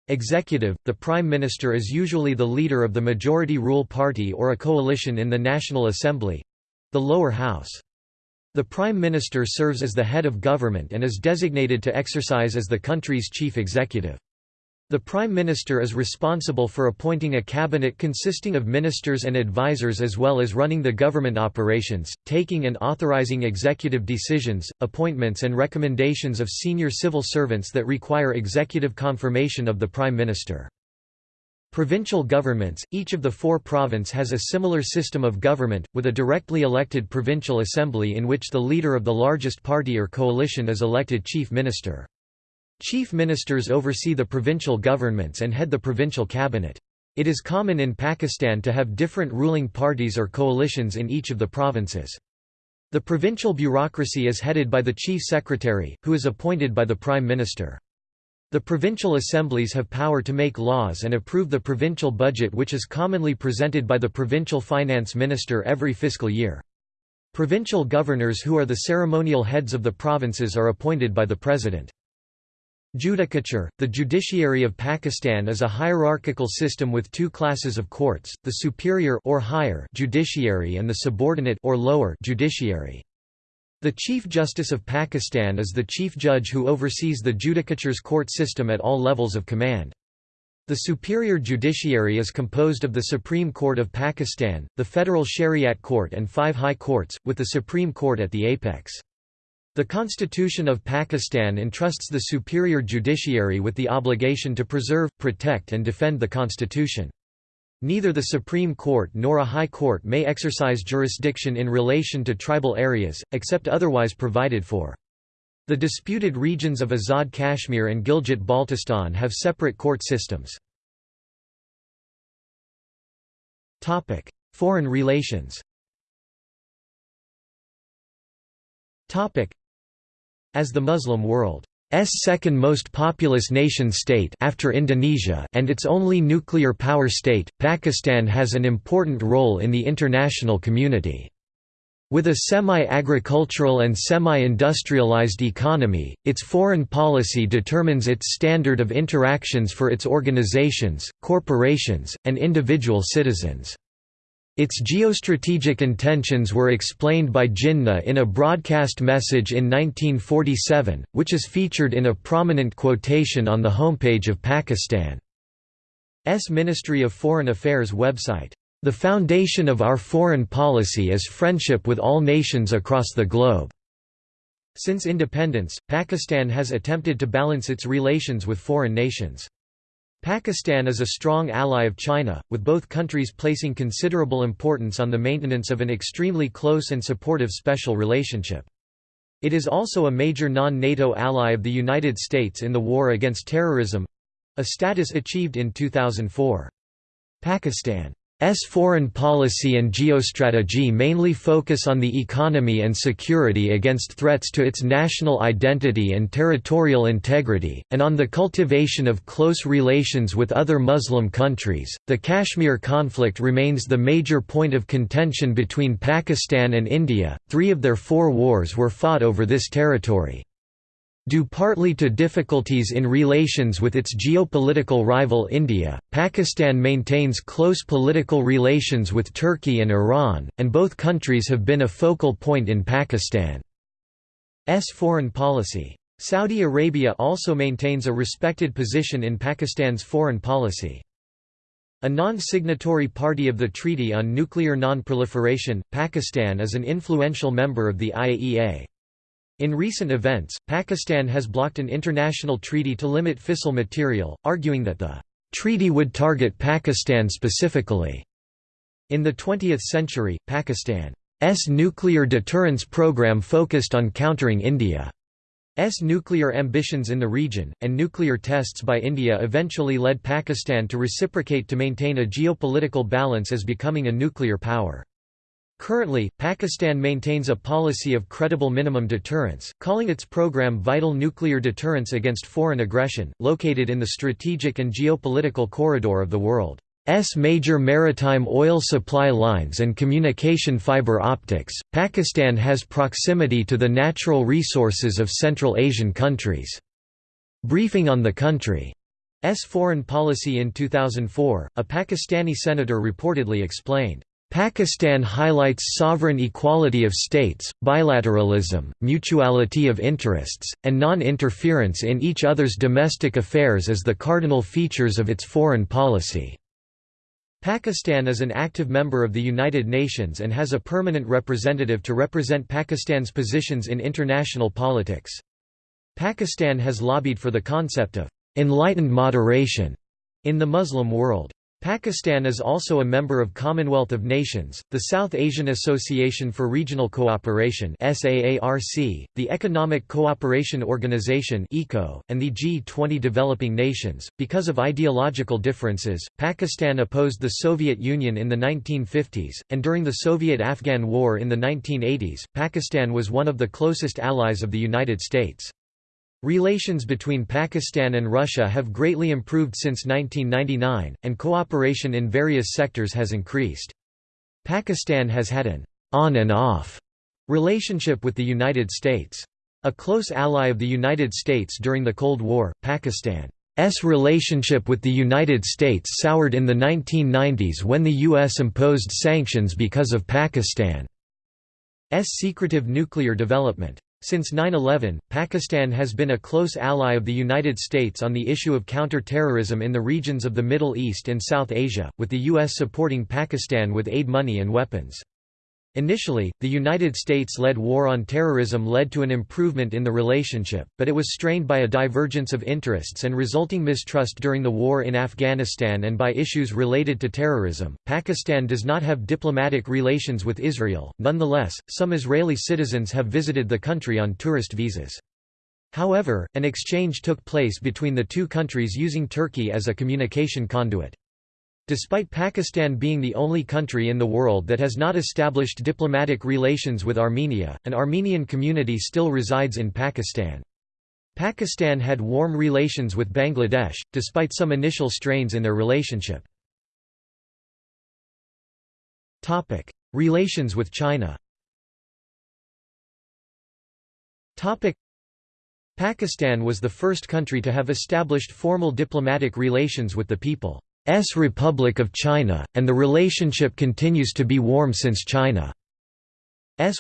Executive, the Prime Minister is usually the leader of the majority rule party or a coalition in the National Assembly—the lower house. The Prime Minister serves as the head of government and is designated to exercise as the country's chief executive. The Prime Minister is responsible for appointing a cabinet consisting of ministers and advisers as well as running the government operations, taking and authorizing executive decisions, appointments and recommendations of senior civil servants that require executive confirmation of the Prime Minister. Provincial governments, each of the four province has a similar system of government, with a directly elected provincial assembly in which the leader of the largest party or coalition is elected chief minister. Chief ministers oversee the provincial governments and head the provincial cabinet. It is common in Pakistan to have different ruling parties or coalitions in each of the provinces. The provincial bureaucracy is headed by the chief secretary, who is appointed by the prime minister. The provincial assemblies have power to make laws and approve the provincial budget which is commonly presented by the provincial finance minister every fiscal year. Provincial governors who are the ceremonial heads of the provinces are appointed by the president. Judicature – The judiciary of Pakistan is a hierarchical system with two classes of courts, the superior or higher judiciary and the subordinate or lower judiciary. The Chief Justice of Pakistan is the chief judge who oversees the judicature's court system at all levels of command. The superior judiciary is composed of the Supreme Court of Pakistan, the Federal Shariat Court and five high courts, with the Supreme Court at the apex. The Constitution of Pakistan entrusts the superior judiciary with the obligation to preserve, protect and defend the constitution. Neither the Supreme Court nor a High Court may exercise jurisdiction in relation to tribal areas, except otherwise provided for. The disputed regions of Azad Kashmir and Gilgit-Baltistan have separate court systems. Foreign relations as the Muslim world's second most populous nation-state after Indonesia and its only nuclear power state, Pakistan has an important role in the international community. With a semi-agricultural and semi-industrialized economy, its foreign policy determines its standard of interactions for its organizations, corporations, and individual citizens. Its geostrategic intentions were explained by Jinnah in a broadcast message in 1947, which is featured in a prominent quotation on the homepage of Pakistan's Ministry of Foreign Affairs website. The foundation of our foreign policy is friendship with all nations across the globe. Since independence, Pakistan has attempted to balance its relations with foreign nations. Pakistan is a strong ally of China, with both countries placing considerable importance on the maintenance of an extremely close and supportive special relationship. It is also a major non-NATO ally of the United States in the war against terrorism—a status achieved in 2004. Pakistan S foreign policy and geostrategy mainly focus on the economy and security against threats to its national identity and territorial integrity, and on the cultivation of close relations with other Muslim countries. The Kashmir conflict remains the major point of contention between Pakistan and India. Three of their four wars were fought over this territory. Due partly to difficulties in relations with its geopolitical rival India, Pakistan maintains close political relations with Turkey and Iran, and both countries have been a focal point in Pakistan's foreign policy. Saudi Arabia also maintains a respected position in Pakistan's foreign policy. A non-signatory party of the Treaty on Nuclear Non-Proliferation, Pakistan is an influential member of the IAEA. In recent events, Pakistan has blocked an international treaty to limit fissile material, arguing that the treaty would target Pakistan specifically. In the 20th century, Pakistan's nuclear deterrence program focused on countering India's nuclear ambitions in the region, and nuclear tests by India eventually led Pakistan to reciprocate to maintain a geopolitical balance as becoming a nuclear power. Currently, Pakistan maintains a policy of credible minimum deterrence, calling its program Vital Nuclear Deterrence Against Foreign Aggression, located in the strategic and geopolitical corridor of the world's major maritime oil supply lines and communication fiber optics. Pakistan has proximity to the natural resources of Central Asian countries. Briefing on the country's foreign policy in 2004, a Pakistani senator reportedly explained, Pakistan highlights sovereign equality of states, bilateralism, mutuality of interests, and non-interference in each other's domestic affairs as the cardinal features of its foreign policy. Pakistan is an active member of the United Nations and has a permanent representative to represent Pakistan's positions in international politics. Pakistan has lobbied for the concept of enlightened moderation in the Muslim world. Pakistan is also a member of Commonwealth of Nations, the South Asian Association for Regional Cooperation the Economic Cooperation Organization and the G20 developing nations. Because of ideological differences, Pakistan opposed the Soviet Union in the 1950s, and during the Soviet-Afghan War in the 1980s, Pakistan was one of the closest allies of the United States. Relations between Pakistan and Russia have greatly improved since 1999, and cooperation in various sectors has increased. Pakistan has had an on and off relationship with the United States. A close ally of the United States during the Cold War, Pakistan's relationship with the United States soured in the 1990s when the U.S. imposed sanctions because of Pakistan's secretive nuclear development. Since 9-11, Pakistan has been a close ally of the United States on the issue of counter-terrorism in the regions of the Middle East and South Asia, with the U.S. supporting Pakistan with aid money and weapons. Initially, the United States-led war on terrorism led to an improvement in the relationship, but it was strained by a divergence of interests and resulting mistrust during the war in Afghanistan and by issues related to terrorism. Pakistan does not have diplomatic relations with Israel, nonetheless, some Israeli citizens have visited the country on tourist visas. However, an exchange took place between the two countries using Turkey as a communication conduit. Despite Pakistan being the only country in the world that has not established diplomatic relations with Armenia, an Armenian community still resides in Pakistan. Pakistan had warm relations with Bangladesh, despite some initial strains in their relationship. Relations with China Pakistan was the first country to have established formal diplomatic relations with the people. S Republic of China, and the relationship continues to be warm since China's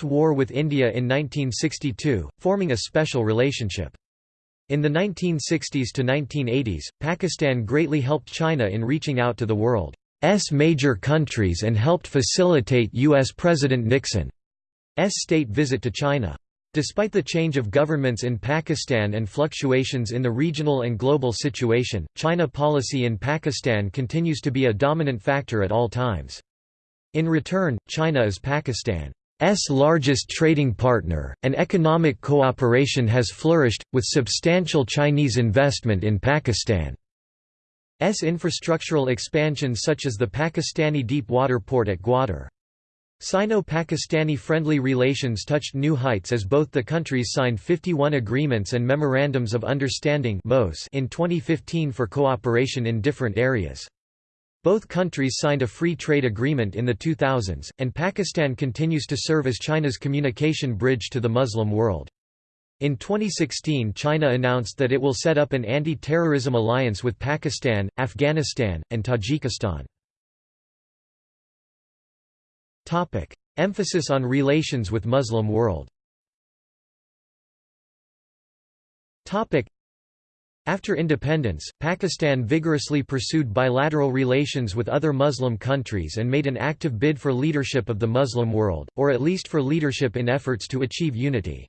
war with India in 1962, forming a special relationship. In the 1960s to 1980s, Pakistan greatly helped China in reaching out to the world's major countries and helped facilitate U.S. President Nixon's state visit to China. Despite the change of governments in Pakistan and fluctuations in the regional and global situation, China policy in Pakistan continues to be a dominant factor at all times. In return, China is Pakistan's largest trading partner, and economic cooperation has flourished, with substantial Chinese investment in Pakistan's infrastructural expansion such as the Pakistani deep water port at Gwadar. Sino-Pakistani friendly relations touched new heights as both the countries signed 51 agreements and memorandums of understanding in 2015 for cooperation in different areas. Both countries signed a free trade agreement in the 2000s, and Pakistan continues to serve as China's communication bridge to the Muslim world. In 2016 China announced that it will set up an anti-terrorism alliance with Pakistan, Afghanistan, and Tajikistan. Topic: Emphasis on relations with Muslim world. Topic: After independence, Pakistan vigorously pursued bilateral relations with other Muslim countries and made an active bid for leadership of the Muslim world, or at least for leadership in efforts to achieve unity.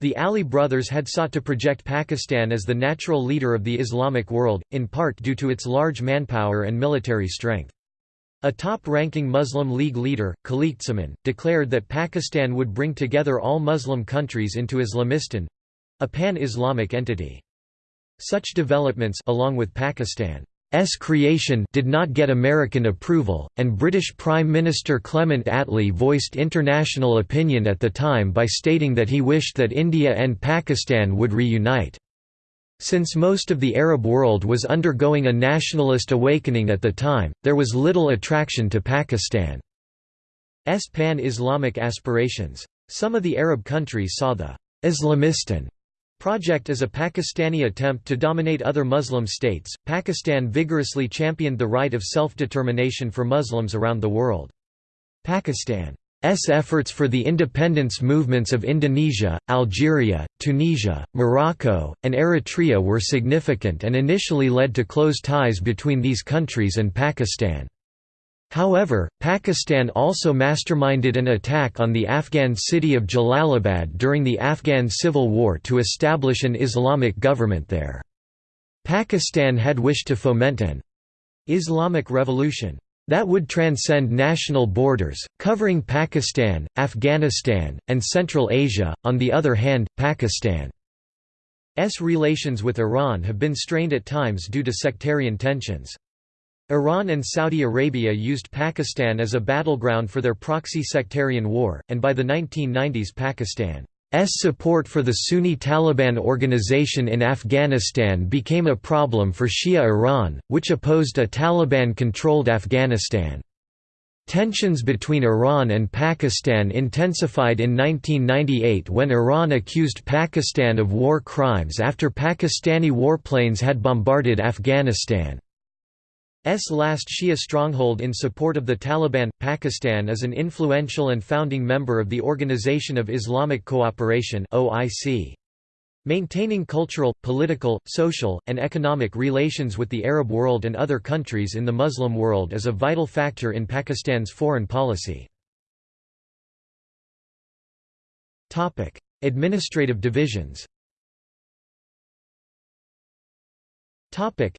The Ali brothers had sought to project Pakistan as the natural leader of the Islamic world, in part due to its large manpower and military strength. A top-ranking Muslim League leader, Khaliquzzaman, declared that Pakistan would bring together all Muslim countries into Islamistan—a pan-Islamic entity. Such developments along with Pakistan's creation did not get American approval, and British Prime Minister Clement Attlee voiced international opinion at the time by stating that he wished that India and Pakistan would reunite. Since most of the Arab world was undergoing a nationalist awakening at the time, there was little attraction to Pakistan's pan-Islamic aspirations. Some of the Arab countries saw the Islamistan project as a Pakistani attempt to dominate other Muslim states. Pakistan vigorously championed the right of self-determination for Muslims around the world. Pakistan S efforts for the independence movements of Indonesia, Algeria, Tunisia, Morocco, and Eritrea were significant and initially led to close ties between these countries and Pakistan. However, Pakistan also masterminded an attack on the Afghan city of Jalalabad during the Afghan Civil War to establish an Islamic government there. Pakistan had wished to foment an Islamic revolution that would transcend national borders, covering Pakistan, Afghanistan, and Central Asia. On the other hand, Pakistan's relations with Iran have been strained at times due to sectarian tensions. Iran and Saudi Arabia used Pakistan as a battleground for their proxy sectarian war, and by the 1990s Pakistan support for the Sunni Taliban organization in Afghanistan became a problem for Shia Iran, which opposed a Taliban-controlled Afghanistan. Tensions between Iran and Pakistan intensified in 1998 when Iran accused Pakistan of war crimes after Pakistani warplanes had bombarded Afghanistan. S last Shia stronghold in support of the Taliban. Pakistan is an influential and founding member of the Organization of Islamic Cooperation (OIC). Maintaining cultural, political, social, and economic relations with the Arab world and other countries in the Muslim world is a vital factor in Pakistan's foreign policy. Topic: Administrative divisions. Topic: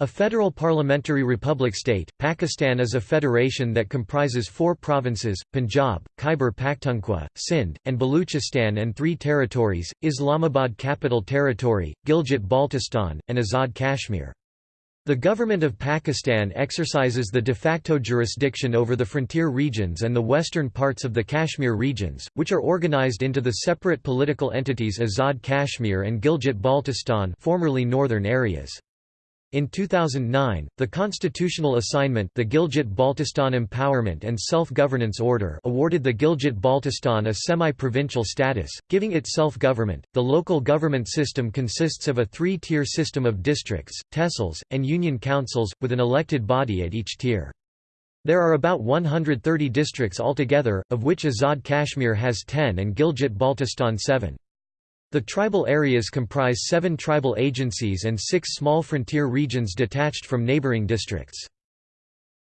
a federal parliamentary republic state, Pakistan is a federation that comprises four provinces, Punjab, Khyber Pakhtunkhwa, Sindh, and Baluchistan and three territories, Islamabad Capital Territory, Gilgit-Baltistan, and Azad Kashmir. The government of Pakistan exercises the de facto jurisdiction over the frontier regions and the western parts of the Kashmir regions, which are organized into the separate political entities Azad Kashmir and Gilgit-Baltistan formerly northern areas. In 2009, the constitutional assignment the Gilgit-Baltistan Empowerment and Self-Governance Order awarded the Gilgit-Baltistan a semi-provincial status, giving it self-government. The local government system consists of a three-tier system of districts, tehsils, and union councils, with an elected body at each tier. There are about 130 districts altogether, of which Azad Kashmir has 10 and Gilgit-Baltistan 7. The tribal areas comprise seven tribal agencies and six small frontier regions detached from neighboring districts.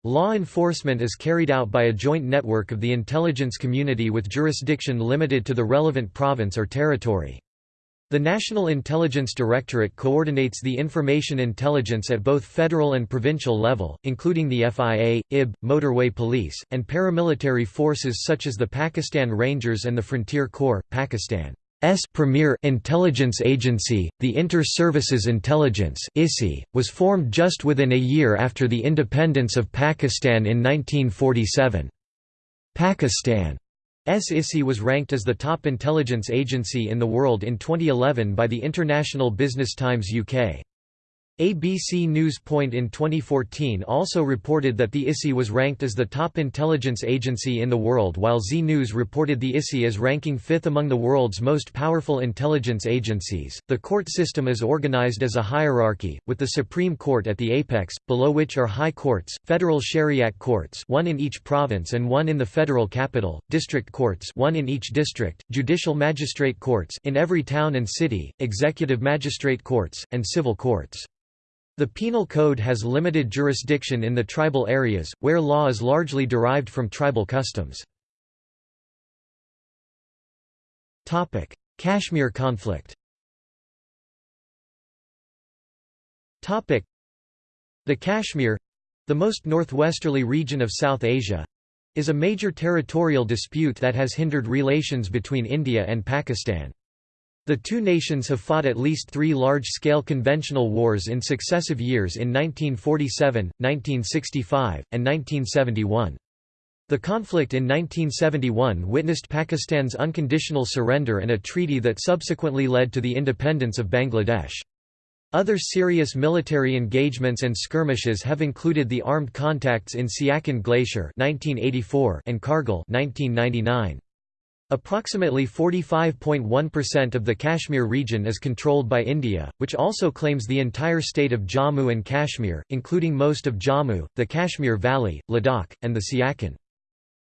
Law enforcement is carried out by a joint network of the intelligence community with jurisdiction limited to the relevant province or territory. The National Intelligence Directorate coordinates the information intelligence at both federal and provincial level, including the FIA, IB, Motorway Police, and paramilitary forces such as the Pakistan Rangers and the Frontier Corps, Pakistan. S premier intelligence agency, the Inter-Services Intelligence was formed just within a year after the independence of Pakistan in 1947. Pakistan's ISI was ranked as the top intelligence agency in the world in 2011 by the International Business Times UK. ABC News Point in 2014 also reported that the ISI was ranked as the top intelligence agency in the world while Zee News reported the ISI as ranking fifth among the world's most powerful intelligence agencies. The court system is organized as a hierarchy, with the Supreme Court at the apex, below which are high courts, federal shariat courts one in each province and one in the federal capital, district courts one in each district, judicial magistrate courts in every town and city, executive magistrate courts, and civil courts. The Penal Code has limited jurisdiction in the tribal areas, where law is largely derived from tribal customs. Kashmir conflict The Kashmir—the most northwesterly region of South Asia—is a major territorial dispute that has hindered relations between India and Pakistan. The two nations have fought at least three large-scale conventional wars in successive years in 1947, 1965, and 1971. The conflict in 1971 witnessed Pakistan's unconditional surrender and a treaty that subsequently led to the independence of Bangladesh. Other serious military engagements and skirmishes have included the armed contacts in Siachen Glacier 1984 and Kargil 1999. Approximately 45.1% of the Kashmir region is controlled by India, which also claims the entire state of Jammu and Kashmir, including most of Jammu, the Kashmir Valley, Ladakh, and the Siachen.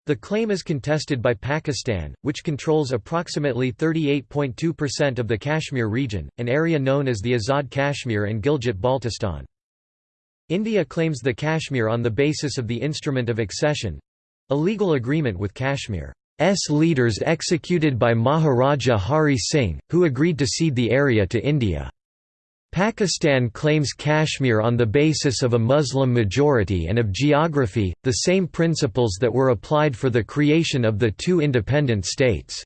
The claim is contested by Pakistan, which controls approximately 38.2% of the Kashmir region, an area known as the Azad Kashmir and Gilgit-Baltistan. India claims the Kashmir on the basis of the Instrument of Accession—a legal agreement with Kashmir's leaders executed by Maharaja Hari Singh, who agreed to cede the area to India. Pakistan claims Kashmir on the basis of a Muslim majority and of geography, the same principles that were applied for the creation of the two independent states.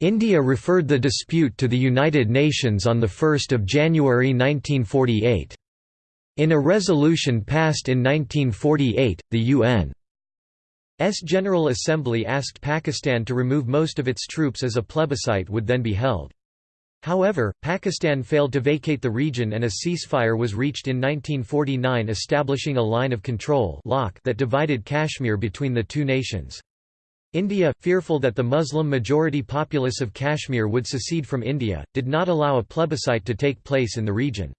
India referred the dispute to the United Nations on 1 January 1948. In a resolution passed in 1948, the UN's General Assembly asked Pakistan to remove most of its troops as a plebiscite would then be held. However, Pakistan failed to vacate the region and a ceasefire was reached in 1949 establishing a line of control that divided Kashmir between the two nations. India, fearful that the Muslim-majority populace of Kashmir would secede from India, did not allow a plebiscite to take place in the region.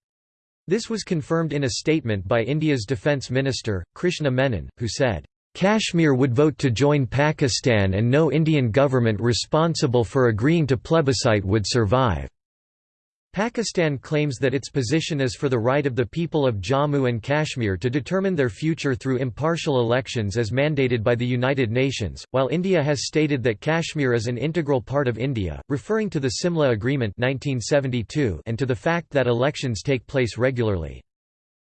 This was confirmed in a statement by India's defence minister, Krishna Menon, who said, Kashmir would vote to join Pakistan and no Indian government responsible for agreeing to plebiscite would survive. Pakistan claims that its position is for the right of the people of Jammu and Kashmir to determine their future through impartial elections as mandated by the United Nations, while India has stated that Kashmir is an integral part of India, referring to the Simla Agreement 1972 and to the fact that elections take place regularly.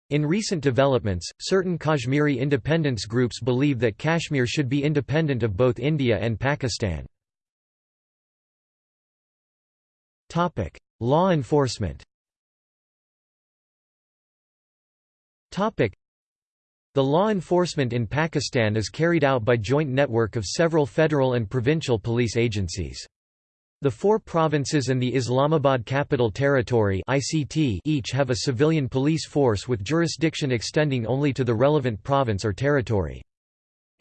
In recent developments, certain Kashmiri independence groups believe that Kashmir should be independent of both India and Pakistan. Law enforcement The law enforcement in Pakistan is carried out by joint network of several federal and provincial police agencies. The four provinces and the Islamabad Capital Territory (ICT) each have a civilian police force with jurisdiction extending only to the relevant province or territory.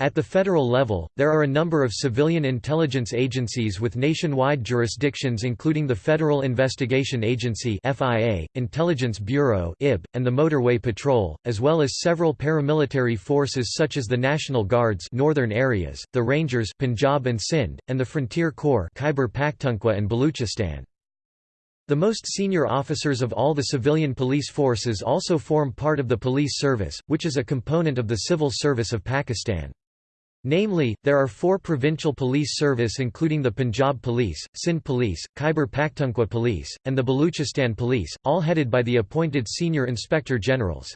At the federal level, there are a number of civilian intelligence agencies with nationwide jurisdictions including the Federal Investigation Agency FIA, Intelligence Bureau IB, and the Motorway Patrol, as well as several paramilitary forces such as the National Guards northern areas, the Rangers Punjab and Sindh, and the Frontier Corps Khyber Pakhtunkhwa and Baluchistan. The most senior officers of all the civilian police forces also form part of the police service, which is a component of the civil service of Pakistan. Namely, there are four provincial police service including the Punjab Police, Sindh Police, Khyber Pakhtunkhwa Police, and the Baluchistan Police, all headed by the appointed senior inspector generals.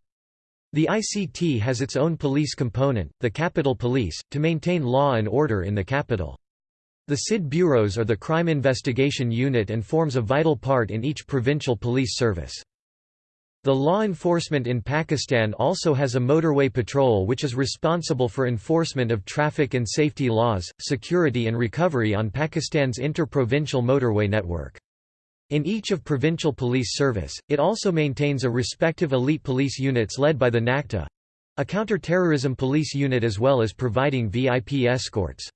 The ICT has its own police component, the Capital Police, to maintain law and order in the capital. The CID bureaus are the crime investigation unit and forms a vital part in each provincial police service. The law enforcement in Pakistan also has a motorway patrol which is responsible for enforcement of traffic and safety laws, security and recovery on Pakistan's inter-provincial motorway network. In each of provincial police service, it also maintains a respective elite police units led by the NACTA—a counter-terrorism police unit as well as providing VIP escorts.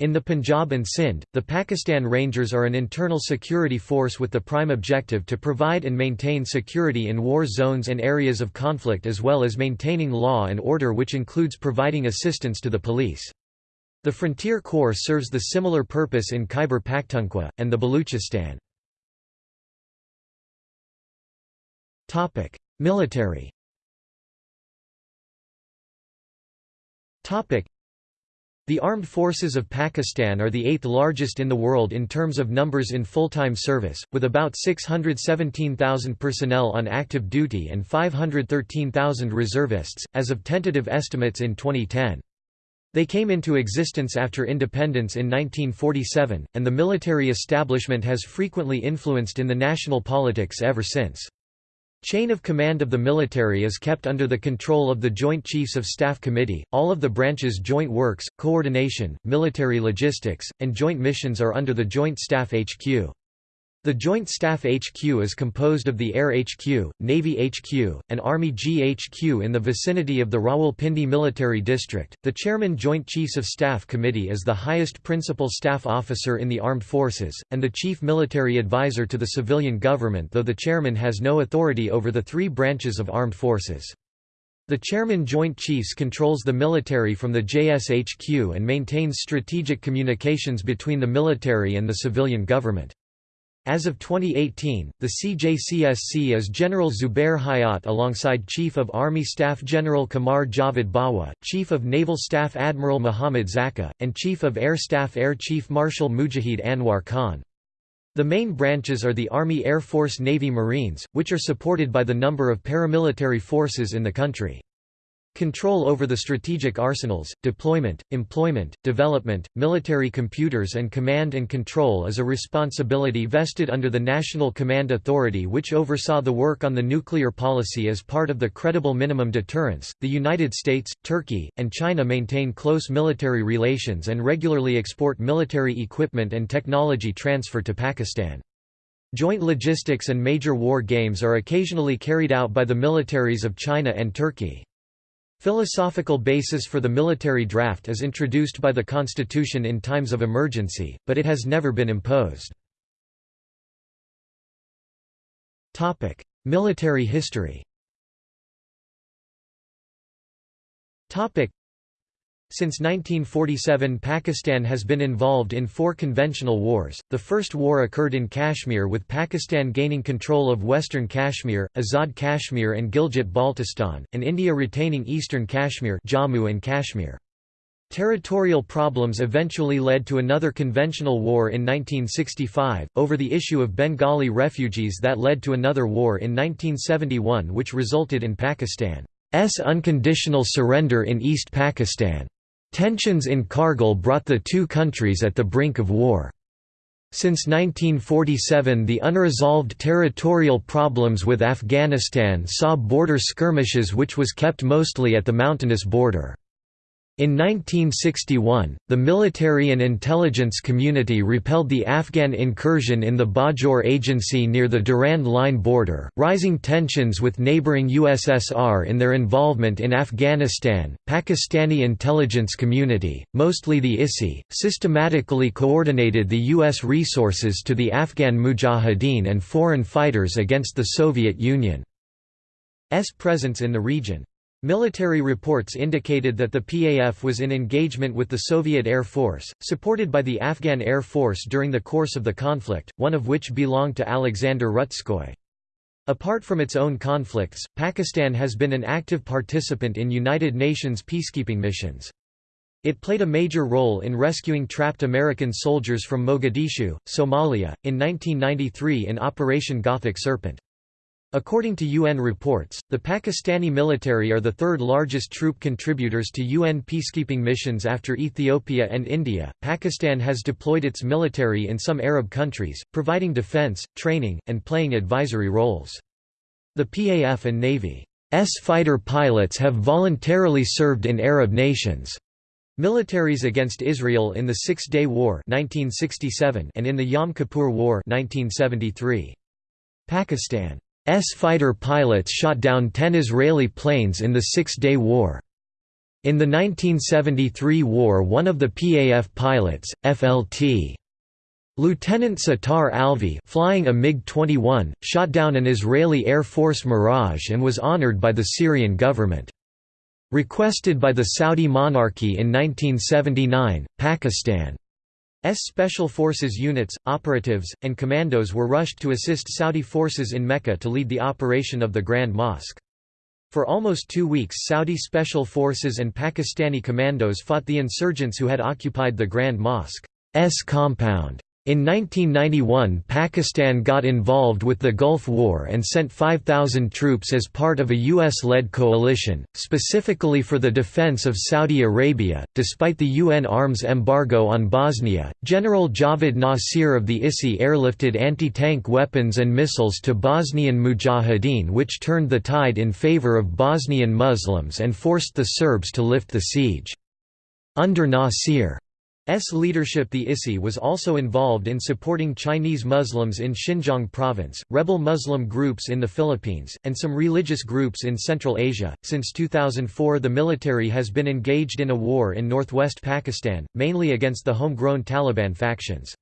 In the Punjab and Sindh, the Pakistan Rangers are an internal security force with the prime objective to provide and maintain security in war zones and areas of conflict as well as maintaining law and order which includes providing assistance to the police. The Frontier Corps serves the similar purpose in Khyber Pakhtunkhwa, and the Baluchistan. Military the armed forces of Pakistan are the eighth largest in the world in terms of numbers in full-time service, with about 617,000 personnel on active duty and 513,000 reservists, as of tentative estimates in 2010. They came into existence after independence in 1947, and the military establishment has frequently influenced in the national politics ever since. Chain of command of the military is kept under the control of the Joint Chiefs of Staff Committee. All of the branches' joint works, coordination, military logistics, and joint missions are under the Joint Staff HQ. The Joint Staff HQ is composed of the Air HQ, Navy HQ, and Army GHQ in the vicinity of the Rawalpindi Military District. The Chairman Joint Chiefs of Staff Committee is the highest principal staff officer in the armed forces, and the chief military advisor to the civilian government though the chairman has no authority over the three branches of armed forces. The Chairman Joint Chiefs controls the military from the JSHQ and maintains strategic communications between the military and the civilian government. As of 2018, the CJCSC is General Zubair Hayat alongside Chief of Army Staff General Qamar Javed Bajwa, Chief of Naval Staff Admiral Muhammad Zakka, and Chief of Air Staff Air Chief Marshal Mujahid Anwar Khan. The main branches are the Army Air Force Navy Marines, which are supported by the number of paramilitary forces in the country. Control over the strategic arsenals, deployment, employment, development, military computers and command and control is a responsibility vested under the National Command Authority which oversaw the work on the nuclear policy as part of the credible minimum deterrence. The United States, Turkey, and China maintain close military relations and regularly export military equipment and technology transfer to Pakistan. Joint logistics and major war games are occasionally carried out by the militaries of China and Turkey. Philosophical basis for the military draft is introduced by the Constitution in times of emergency, but it has never been imposed. military history since 1947 Pakistan has been involved in four conventional wars. The first war occurred in Kashmir with Pakistan gaining control of western Kashmir, Azad Kashmir and Gilgit-Baltistan, and India retaining eastern Kashmir Jammu and Kashmir. Territorial problems eventually led to another conventional war in 1965, over the issue of Bengali refugees that led to another war in 1971 which resulted in Pakistan's unconditional surrender in East Pakistan. Tensions in Kargil brought the two countries at the brink of war. Since 1947 the unresolved territorial problems with Afghanistan saw border skirmishes which was kept mostly at the mountainous border. In 1961, the military and intelligence community repelled the Afghan incursion in the Bajaur Agency near the Durand Line border, rising tensions with neighboring USSR in their involvement in Afghanistan. Pakistani intelligence community, mostly the ISI, systematically coordinated the U.S. resources to the Afghan mujahideen and foreign fighters against the Soviet Union's presence in the region. Military reports indicated that the PAF was in engagement with the Soviet Air Force, supported by the Afghan Air Force during the course of the conflict, one of which belonged to Alexander Rutskoy. Apart from its own conflicts, Pakistan has been an active participant in United Nations peacekeeping missions. It played a major role in rescuing trapped American soldiers from Mogadishu, Somalia, in 1993 in Operation Gothic Serpent. According to UN reports, the Pakistani military are the third largest troop contributors to UN peacekeeping missions after Ethiopia and India. Pakistan has deployed its military in some Arab countries, providing defense, training, and playing advisory roles. The PAF and Navy's fighter pilots have voluntarily served in Arab nations. Militaries against Israel in the Six-Day War 1967 and in the Yom Kippur War 1973. Pakistan fighter pilots shot down 10 Israeli planes in the Six-Day War. In the 1973 war one of the PAF pilots, FLT. Lieutenant Sattar Alvi flying a MiG-21, shot down an Israeli Air Force Mirage and was honored by the Syrian government. Requested by the Saudi monarchy in 1979, Pakistan S Special Forces units, operatives, and commandos were rushed to assist Saudi forces in Mecca to lead the operation of the Grand Mosque. For almost two weeks Saudi Special Forces and Pakistani commandos fought the insurgents who had occupied the Grand Mosque's compound. In 1991 Pakistan got involved with the Gulf War and sent 5,000 troops as part of a US-led coalition, specifically for the defense of Saudi Arabia. Despite the UN arms embargo on Bosnia, General Javed Nasir of the ISI airlifted anti-tank weapons and missiles to Bosnian Mujahideen which turned the tide in favor of Bosnian Muslims and forced the Serbs to lift the siege. Under Nasir S leadership the ISI was also involved in supporting Chinese Muslims in Xinjiang province, rebel Muslim groups in the Philippines, and some religious groups in Central Asia. Since 2004 the military has been engaged in a war in northwest Pakistan, mainly against the homegrown Taliban factions.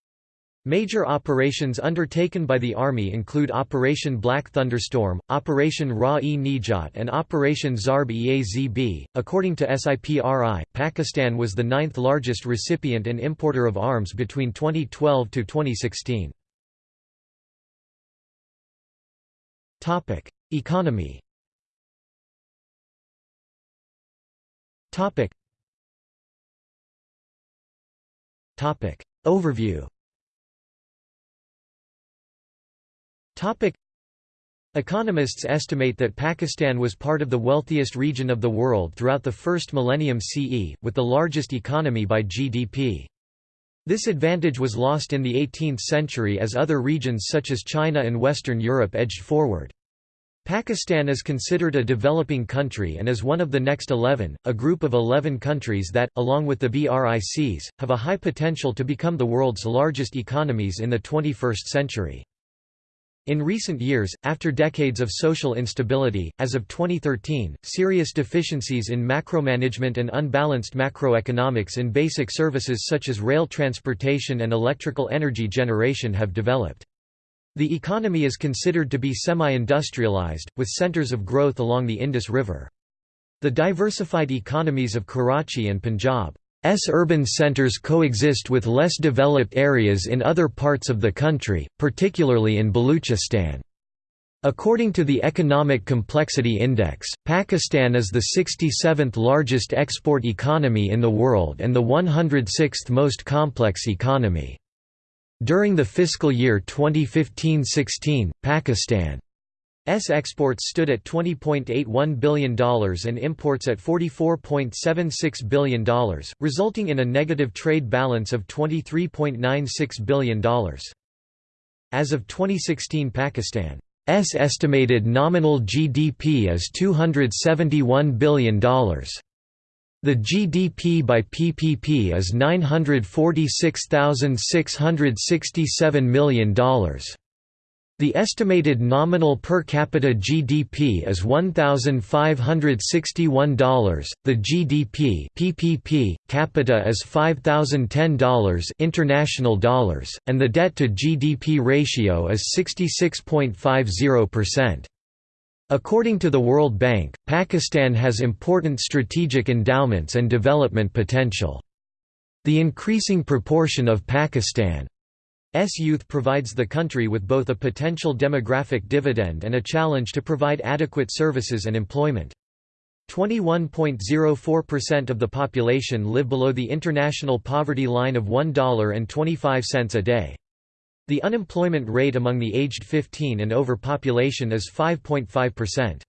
Major operations undertaken by the Army include Operation Black Thunderstorm, Operation Rah-e-Nijat and Operation Zarb-e-Azb. According to SIPRI, Pakistan was the ninth largest recipient and importer of arms between 2012 to 2016. Topic: Economy. Topic. Topic. Overview. Topic. Economists estimate that Pakistan was part of the wealthiest region of the world throughout the first millennium CE, with the largest economy by GDP. This advantage was lost in the 18th century as other regions such as China and Western Europe edged forward. Pakistan is considered a developing country and is one of the next 11, a group of 11 countries that, along with the BRICs, have a high potential to become the world's largest economies in the 21st century. In recent years, after decades of social instability, as of 2013, serious deficiencies in macromanagement and unbalanced macroeconomics in basic services such as rail transportation and electrical energy generation have developed. The economy is considered to be semi-industrialized, with centers of growth along the Indus River. The diversified economies of Karachi and Punjab S urban centers coexist with less developed areas in other parts of the country, particularly in Baluchistan. According to the Economic Complexity Index, Pakistan is the 67th largest export economy in the world and the 106th most complex economy. During the fiscal year 2015–16, Pakistan S exports stood at $20.81 billion and imports at $44.76 billion, resulting in a negative trade balance of $23.96 billion. As of 2016 Pakistan's estimated nominal GDP is $271 billion. The GDP by PPP is $946,667 million. The estimated nominal per capita GDP is $1,561. The GDP (PPP) capita is $5,010 international dollars, and the debt to GDP ratio is 66.50%. According to the World Bank, Pakistan has important strategic endowments and development potential. The increasing proportion of Pakistan S youth provides the country with both a potential demographic dividend and a challenge to provide adequate services and employment. 21.04% of the population live below the international poverty line of $1.25 a day. The unemployment rate among the aged 15 and over population is 5.5%.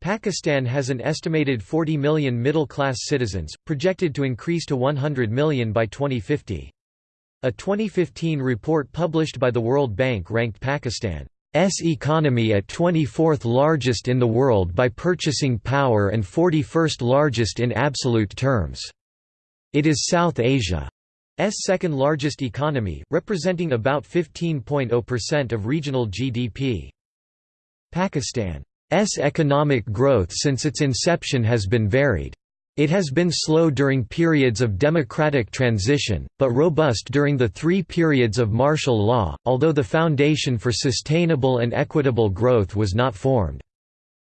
Pakistan has an estimated 40 million middle-class citizens, projected to increase to 100 million by 2050. A 2015 report published by the World Bank ranked Pakistan's economy at 24th largest in the world by purchasing power and 41st largest in absolute terms. It is South Asia's second largest economy, representing about 15.0% of regional GDP. Pakistan's economic growth since its inception has been varied. It has been slow during periods of democratic transition, but robust during the three periods of martial law, although the foundation for sustainable and equitable growth was not formed.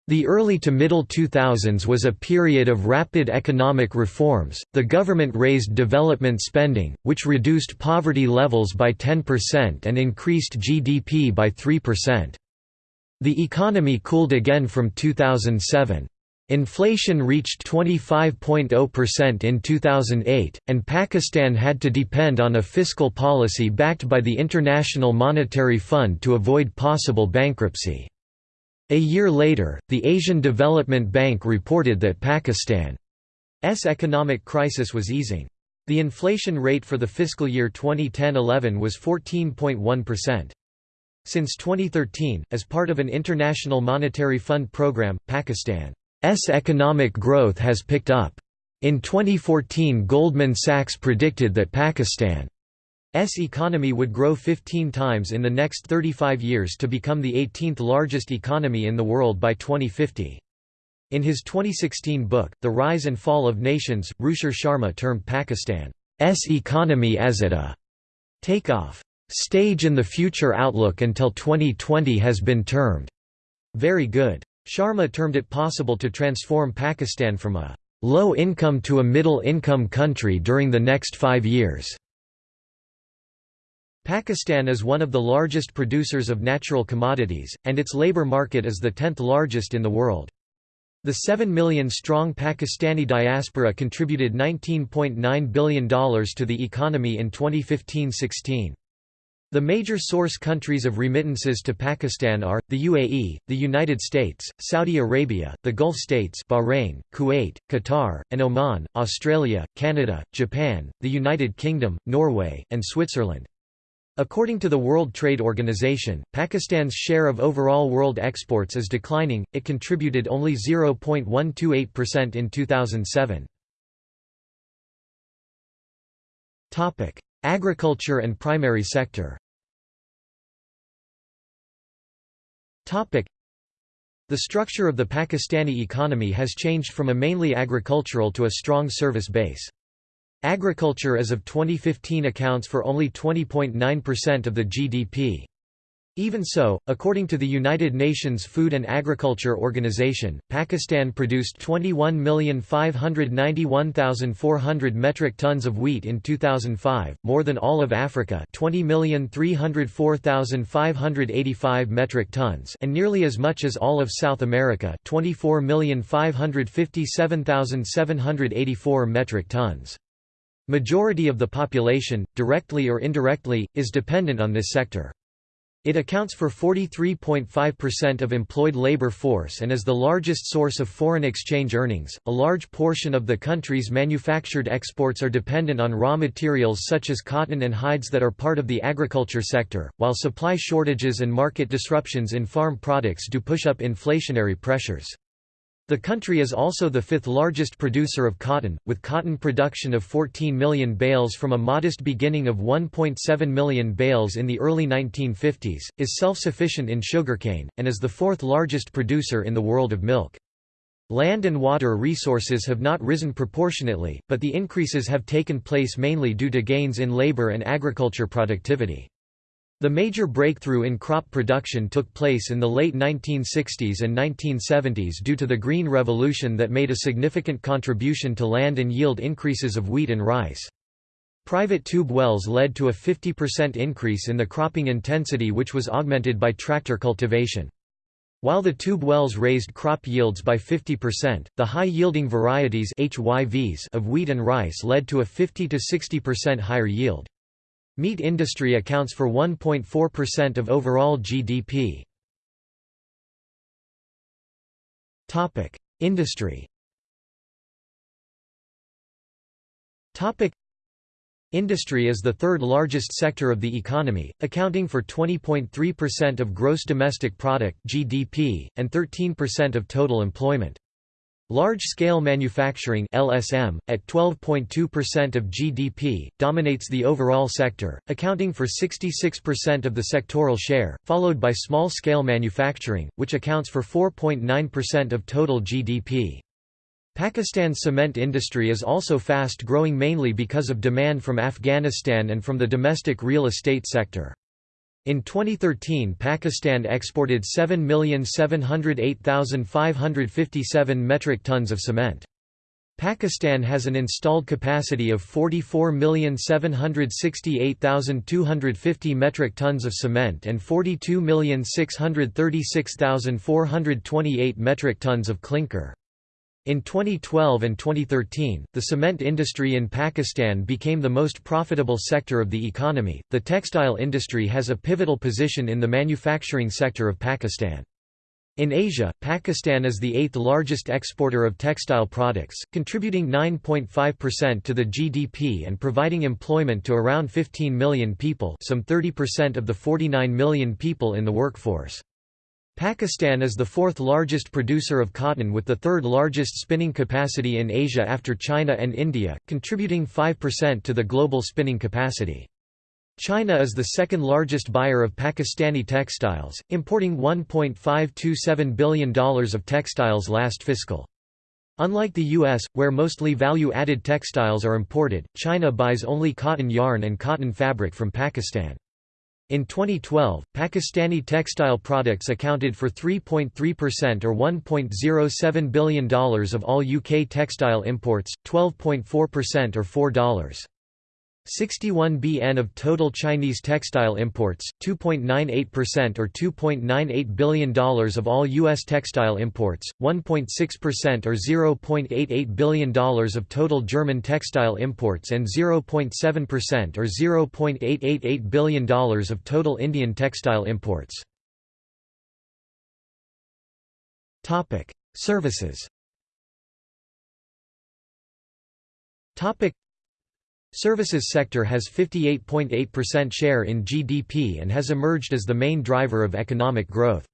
The early to middle 2000s was a period of rapid economic reforms. The government raised development spending, which reduced poverty levels by 10% and increased GDP by 3%. The economy cooled again from 2007. Inflation reached 25.0% in 2008, and Pakistan had to depend on a fiscal policy backed by the International Monetary Fund to avoid possible bankruptcy. A year later, the Asian Development Bank reported that Pakistan's economic crisis was easing. The inflation rate for the fiscal year 2010–11 was 14.1%. Since 2013, as part of an International Monetary Fund program, Pakistan economic growth has picked up. In 2014 Goldman Sachs predicted that Pakistan's economy would grow 15 times in the next 35 years to become the 18th largest economy in the world by 2050. In his 2016 book, The Rise and Fall of Nations, Ruchir Sharma termed Pakistan's economy as at a takeoff stage in the future outlook until 2020 has been termed very good. Sharma termed it possible to transform Pakistan from a low income to a middle income country during the next five years. Pakistan is one of the largest producers of natural commodities, and its labor market is the tenth largest in the world. The 7 million-strong Pakistani diaspora contributed $19.9 billion to the economy in 2015–16. The major source countries of remittances to Pakistan are, the UAE, the United States, Saudi Arabia, the Gulf states Bahrain, Kuwait, Qatar, and Oman, Australia, Canada, Japan, the United Kingdom, Norway, and Switzerland. According to the World Trade Organization, Pakistan's share of overall world exports is declining, it contributed only 0.128% in 2007. Agriculture and primary sector The structure of the Pakistani economy has changed from a mainly agricultural to a strong service base. Agriculture as of 2015 accounts for only 20.9% of the GDP. Even so, according to the United Nations Food and Agriculture Organization, Pakistan produced 21,591,400 metric tons of wheat in 2005, more than all of Africa 20,304,585 metric tons and nearly as much as all of South America 24,557,784 metric tons. Majority of the population, directly or indirectly, is dependent on this sector. It accounts for 43.5% of employed labor force and is the largest source of foreign exchange earnings. A large portion of the country's manufactured exports are dependent on raw materials such as cotton and hides that are part of the agriculture sector, while supply shortages and market disruptions in farm products do push up inflationary pressures. The country is also the fifth largest producer of cotton, with cotton production of 14 million bales from a modest beginning of 1.7 million bales in the early 1950s, is self-sufficient in sugarcane, and is the fourth largest producer in the world of milk. Land and water resources have not risen proportionately, but the increases have taken place mainly due to gains in labor and agriculture productivity. The major breakthrough in crop production took place in the late 1960s and 1970s due to the Green Revolution that made a significant contribution to land and yield increases of wheat and rice. Private tube wells led to a 50% increase in the cropping intensity which was augmented by tractor cultivation. While the tube wells raised crop yields by 50%, the high-yielding varieties HYVs of wheat and rice led to a 50–60% higher yield. Meat industry accounts for 1.4% of overall GDP. Industry. Industry is the third largest sector of the economy, accounting for 20.3% of gross domestic product (GDP) and 13% of total employment. Large-scale manufacturing LSM, at 12.2% of GDP, dominates the overall sector, accounting for 66% of the sectoral share, followed by small-scale manufacturing, which accounts for 4.9% of total GDP. Pakistan's cement industry is also fast growing mainly because of demand from Afghanistan and from the domestic real estate sector. In 2013 Pakistan exported 7,708,557 metric tons of cement. Pakistan has an installed capacity of 44,768,250 metric tons of cement and 42,636,428 metric tons of clinker. In 2012 and 2013, the cement industry in Pakistan became the most profitable sector of the economy. The textile industry has a pivotal position in the manufacturing sector of Pakistan. In Asia, Pakistan is the eighth largest exporter of textile products, contributing 9.5% to the GDP and providing employment to around 15 million people some 30% of the 49 million people in the workforce. Pakistan is the fourth largest producer of cotton with the third largest spinning capacity in Asia after China and India, contributing 5% to the global spinning capacity. China is the second largest buyer of Pakistani textiles, importing $1.527 billion of textiles last fiscal. Unlike the U.S., where mostly value-added textiles are imported, China buys only cotton yarn and cotton fabric from Pakistan. In 2012, Pakistani textile products accounted for 3.3% or $1.07 billion of all UK textile imports, 12.4% or $4. 61 bn of total Chinese textile imports, 2.98% or $2.98 billion of all U.S. textile imports, 1.6% or $0.88 billion of total German textile imports and 0.7% or $0.888 billion of total Indian textile imports. Services Services sector has 58.8% share in GDP and has emerged as the main driver of economic growth.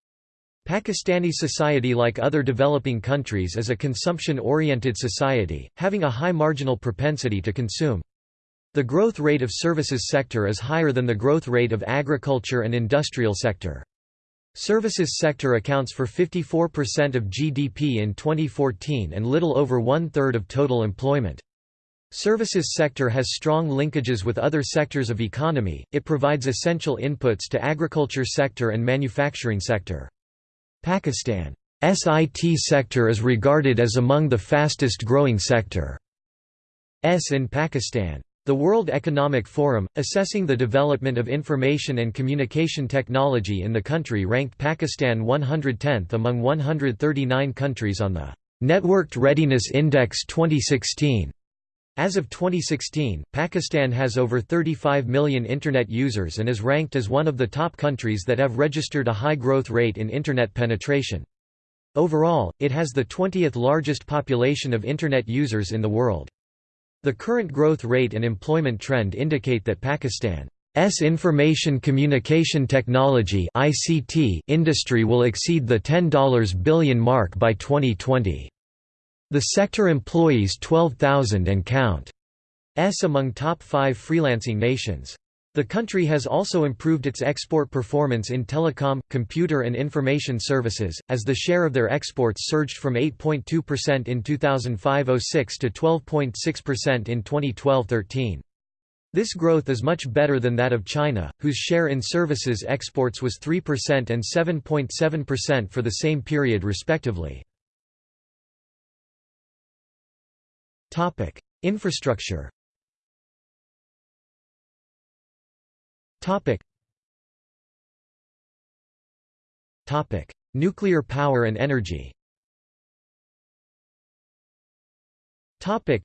Pakistani society like other developing countries is a consumption-oriented society, having a high marginal propensity to consume. The growth rate of services sector is higher than the growth rate of agriculture and industrial sector. Services sector accounts for 54% of GDP in 2014 and little over one-third of total employment. Services sector has strong linkages with other sectors of economy, it provides essential inputs to agriculture sector and manufacturing sector. Pakistan's IT sector is regarded as among the fastest growing sector S in Pakistan. The World Economic Forum, assessing the development of information and communication technology in the country ranked Pakistan 110th among 139 countries on the Networked Readiness Index 2016. As of 2016, Pakistan has over 35 million Internet users and is ranked as one of the top countries that have registered a high growth rate in Internet penetration. Overall, it has the 20th largest population of Internet users in the world. The current growth rate and employment trend indicate that Pakistan's information communication technology industry will exceed the $10 billion mark by 2020. The sector employs 12,000 and count. S among top five freelancing nations. The country has also improved its export performance in telecom, computer and information services, as the share of their exports surged from 8.2% in 2005–06 to 12.6% in 2012–13. This growth is much better than that of China, whose share in services exports was 3% and 7.7% for the same period respectively. Topic: Infrastructure. Topic. Topic: Nuclear power and energy. Topic.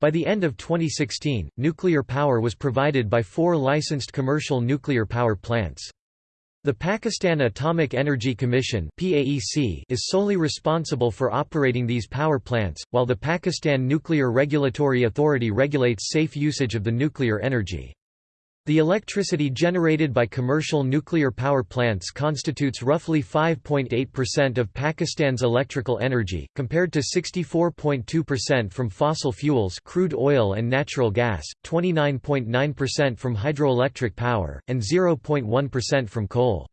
By the end of 2016, nuclear power was provided by four licensed commercial nuclear power plants. The Pakistan Atomic Energy Commission is solely responsible for operating these power plants, while the Pakistan Nuclear Regulatory Authority regulates safe usage of the nuclear energy. The electricity generated by commercial nuclear power plants constitutes roughly 5.8% of Pakistan's electrical energy, compared to 64.2% from fossil fuels crude oil and natural gas, 29.9% from hydroelectric power, and 0.1% from coal.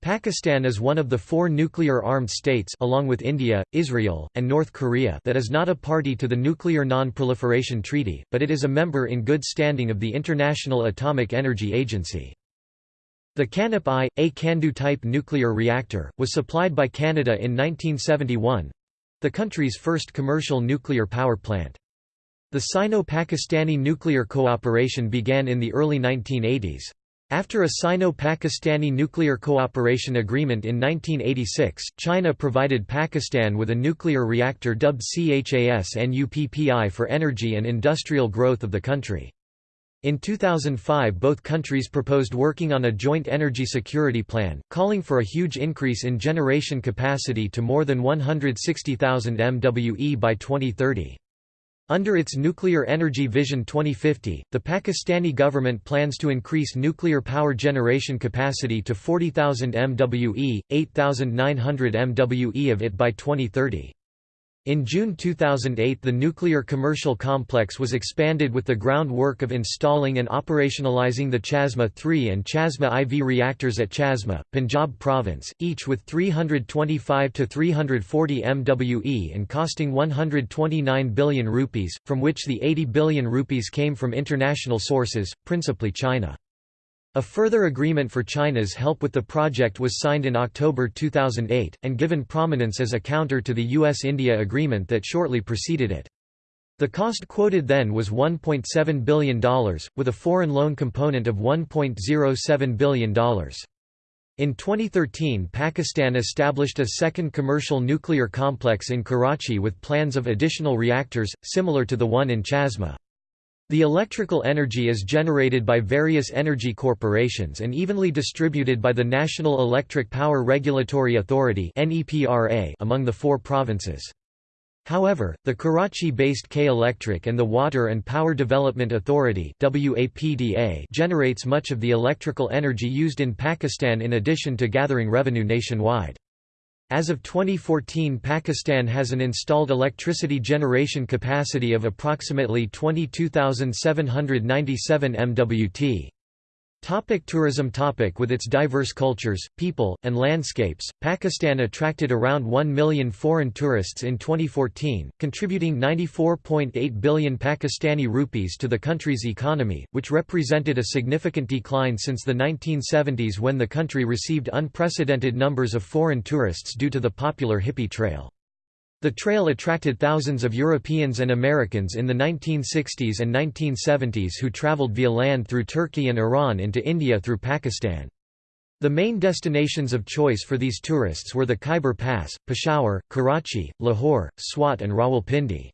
Pakistan is one of the four nuclear-armed states along with India, Israel, and North Korea that is not a party to the Nuclear Non-Proliferation Treaty, but it is a member in good standing of the International Atomic Energy Agency. The KANUPP-I, a CANDU-type nuclear reactor, was supplied by Canada in 1971—the country's first commercial nuclear power plant. The Sino-Pakistani nuclear cooperation began in the early 1980s. After a Sino-Pakistani nuclear cooperation agreement in 1986, China provided Pakistan with a nuclear reactor dubbed CHASNUPP-I for energy and industrial growth of the country. In 2005 both countries proposed working on a joint energy security plan, calling for a huge increase in generation capacity to more than 160,000 MWE by 2030. Under its Nuclear Energy Vision 2050, the Pakistani government plans to increase nuclear power generation capacity to 40,000 MWE, 8,900 MWE of it by 2030. In June 2008 the nuclear commercial complex was expanded with the groundwork of installing and operationalizing the Chashma 3 and Chashma IV reactors at Chashma, Punjab province, each with 325 to 340 MWE and costing 129 billion rupees, from which the 80 billion rupees came from international sources, principally China. A further agreement for China's help with the project was signed in October 2008, and given prominence as a counter to the US-India agreement that shortly preceded it. The cost quoted then was $1.7 billion, with a foreign loan component of $1.07 billion. In 2013 Pakistan established a second commercial nuclear complex in Karachi with plans of additional reactors, similar to the one in Chashma. The electrical energy is generated by various energy corporations and evenly distributed by the National Electric Power Regulatory Authority among the four provinces. However, the Karachi-based K Electric and the Water and Power Development Authority generates much of the electrical energy used in Pakistan in addition to gathering revenue nationwide. As of 2014 Pakistan has an installed electricity generation capacity of approximately 22,797 MWt. Topic tourism topic With its diverse cultures, people, and landscapes, Pakistan attracted around 1 million foreign tourists in 2014, contributing 94.8 billion Pakistani rupees to the country's economy, which represented a significant decline since the 1970s when the country received unprecedented numbers of foreign tourists due to the popular hippie trail. The trail attracted thousands of Europeans and Americans in the 1960s and 1970s who traveled via land through Turkey and Iran into India through Pakistan. The main destinations of choice for these tourists were the Khyber Pass, Peshawar, Karachi, Lahore, Swat and Rawalpindi.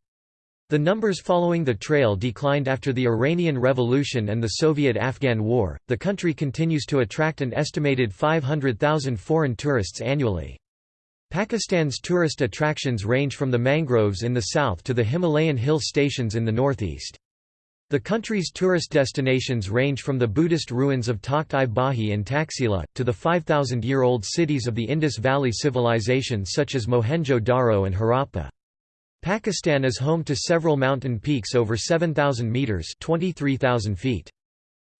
The numbers following the trail declined after the Iranian Revolution and the Soviet-Afghan War. The country continues to attract an estimated 500,000 foreign tourists annually. Pakistan's tourist attractions range from the mangroves in the south to the Himalayan hill stations in the northeast. The country's tourist destinations range from the Buddhist ruins of Takht-i Bahi and Taxila, to the 5,000-year-old cities of the Indus Valley Civilization such as Mohenjo-Daro and Harappa. Pakistan is home to several mountain peaks over 7,000 metres 23,000 feet.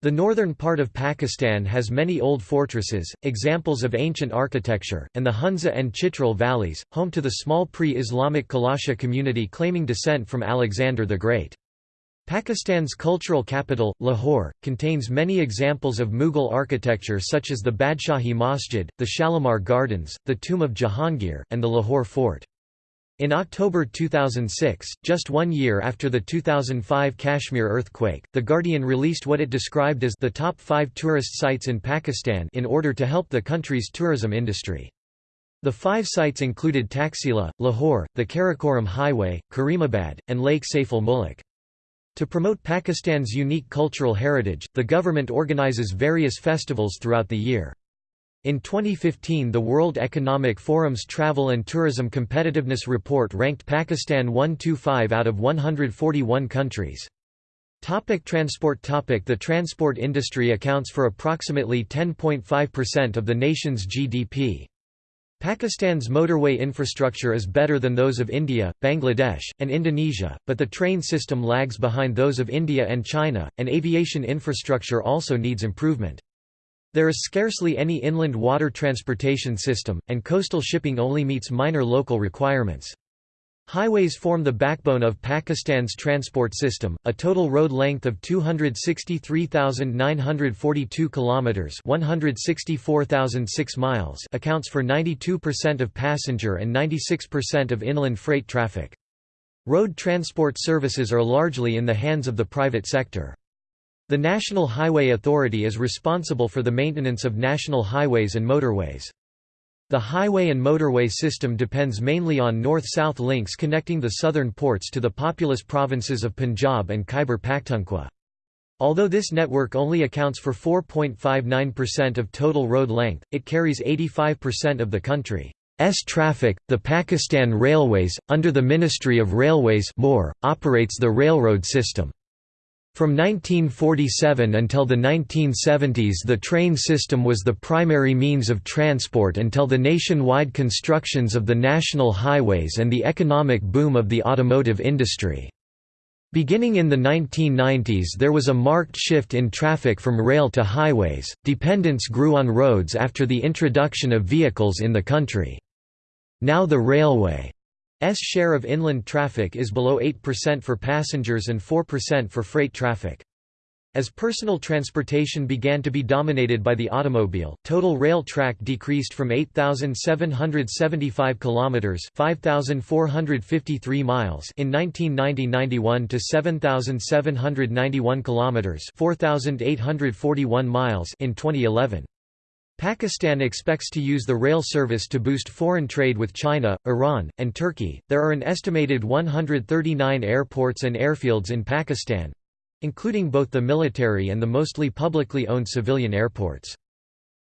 The northern part of Pakistan has many old fortresses, examples of ancient architecture, and the Hunza and Chitral valleys, home to the small pre-Islamic Kalasha community claiming descent from Alexander the Great. Pakistan's cultural capital, Lahore, contains many examples of Mughal architecture such as the Badshahi Masjid, the Shalimar Gardens, the Tomb of Jahangir, and the Lahore Fort. In October 2006, just one year after the 2005 Kashmir earthquake, The Guardian released what it described as the top five tourist sites in Pakistan in order to help the country's tourism industry. The five sites included Taxila, Lahore, the Karakoram Highway, Karimabad, and Lake Saif-ul-Muluk. To promote Pakistan's unique cultural heritage, the government organizes various festivals throughout the year. In 2015 the World Economic Forum's Travel and Tourism Competitiveness Report ranked Pakistan 125 out of 141 countries. Topic transport topic The transport industry accounts for approximately 10.5% of the nation's GDP. Pakistan's motorway infrastructure is better than those of India, Bangladesh, and Indonesia, but the train system lags behind those of India and China, and aviation infrastructure also needs improvement. There is scarcely any inland water transportation system, and coastal shipping only meets minor local requirements. Highways form the backbone of Pakistan's transport system. A total road length of 263,942 kilometers, 164,006 miles, accounts for 92% of passenger and 96% of inland freight traffic. Road transport services are largely in the hands of the private sector. The National Highway Authority is responsible for the maintenance of national highways and motorways. The highway and motorway system depends mainly on north-south links connecting the southern ports to the populous provinces of Punjab and Khyber Pakhtunkhwa. Although this network only accounts for 4.59% of total road length, it carries 85% of the country's traffic. The Pakistan Railways, under the Ministry of Railways operates the railroad system. From 1947 until the 1970s the train system was the primary means of transport until the nationwide constructions of the national highways and the economic boom of the automotive industry. Beginning in the 1990s there was a marked shift in traffic from rail to highways, dependence grew on roads after the introduction of vehicles in the country. Now the railway S share of inland traffic is below 8% for passengers and 4% for freight traffic. As personal transportation began to be dominated by the automobile, total rail track decreased from 8775 kilometers, 5453 miles in 1990-91 to 7791 kilometers, 4841 miles in 2011. Pakistan expects to use the rail service to boost foreign trade with China, Iran, and Turkey. There are an estimated 139 airports and airfields in Pakistan, including both the military and the mostly publicly owned civilian airports.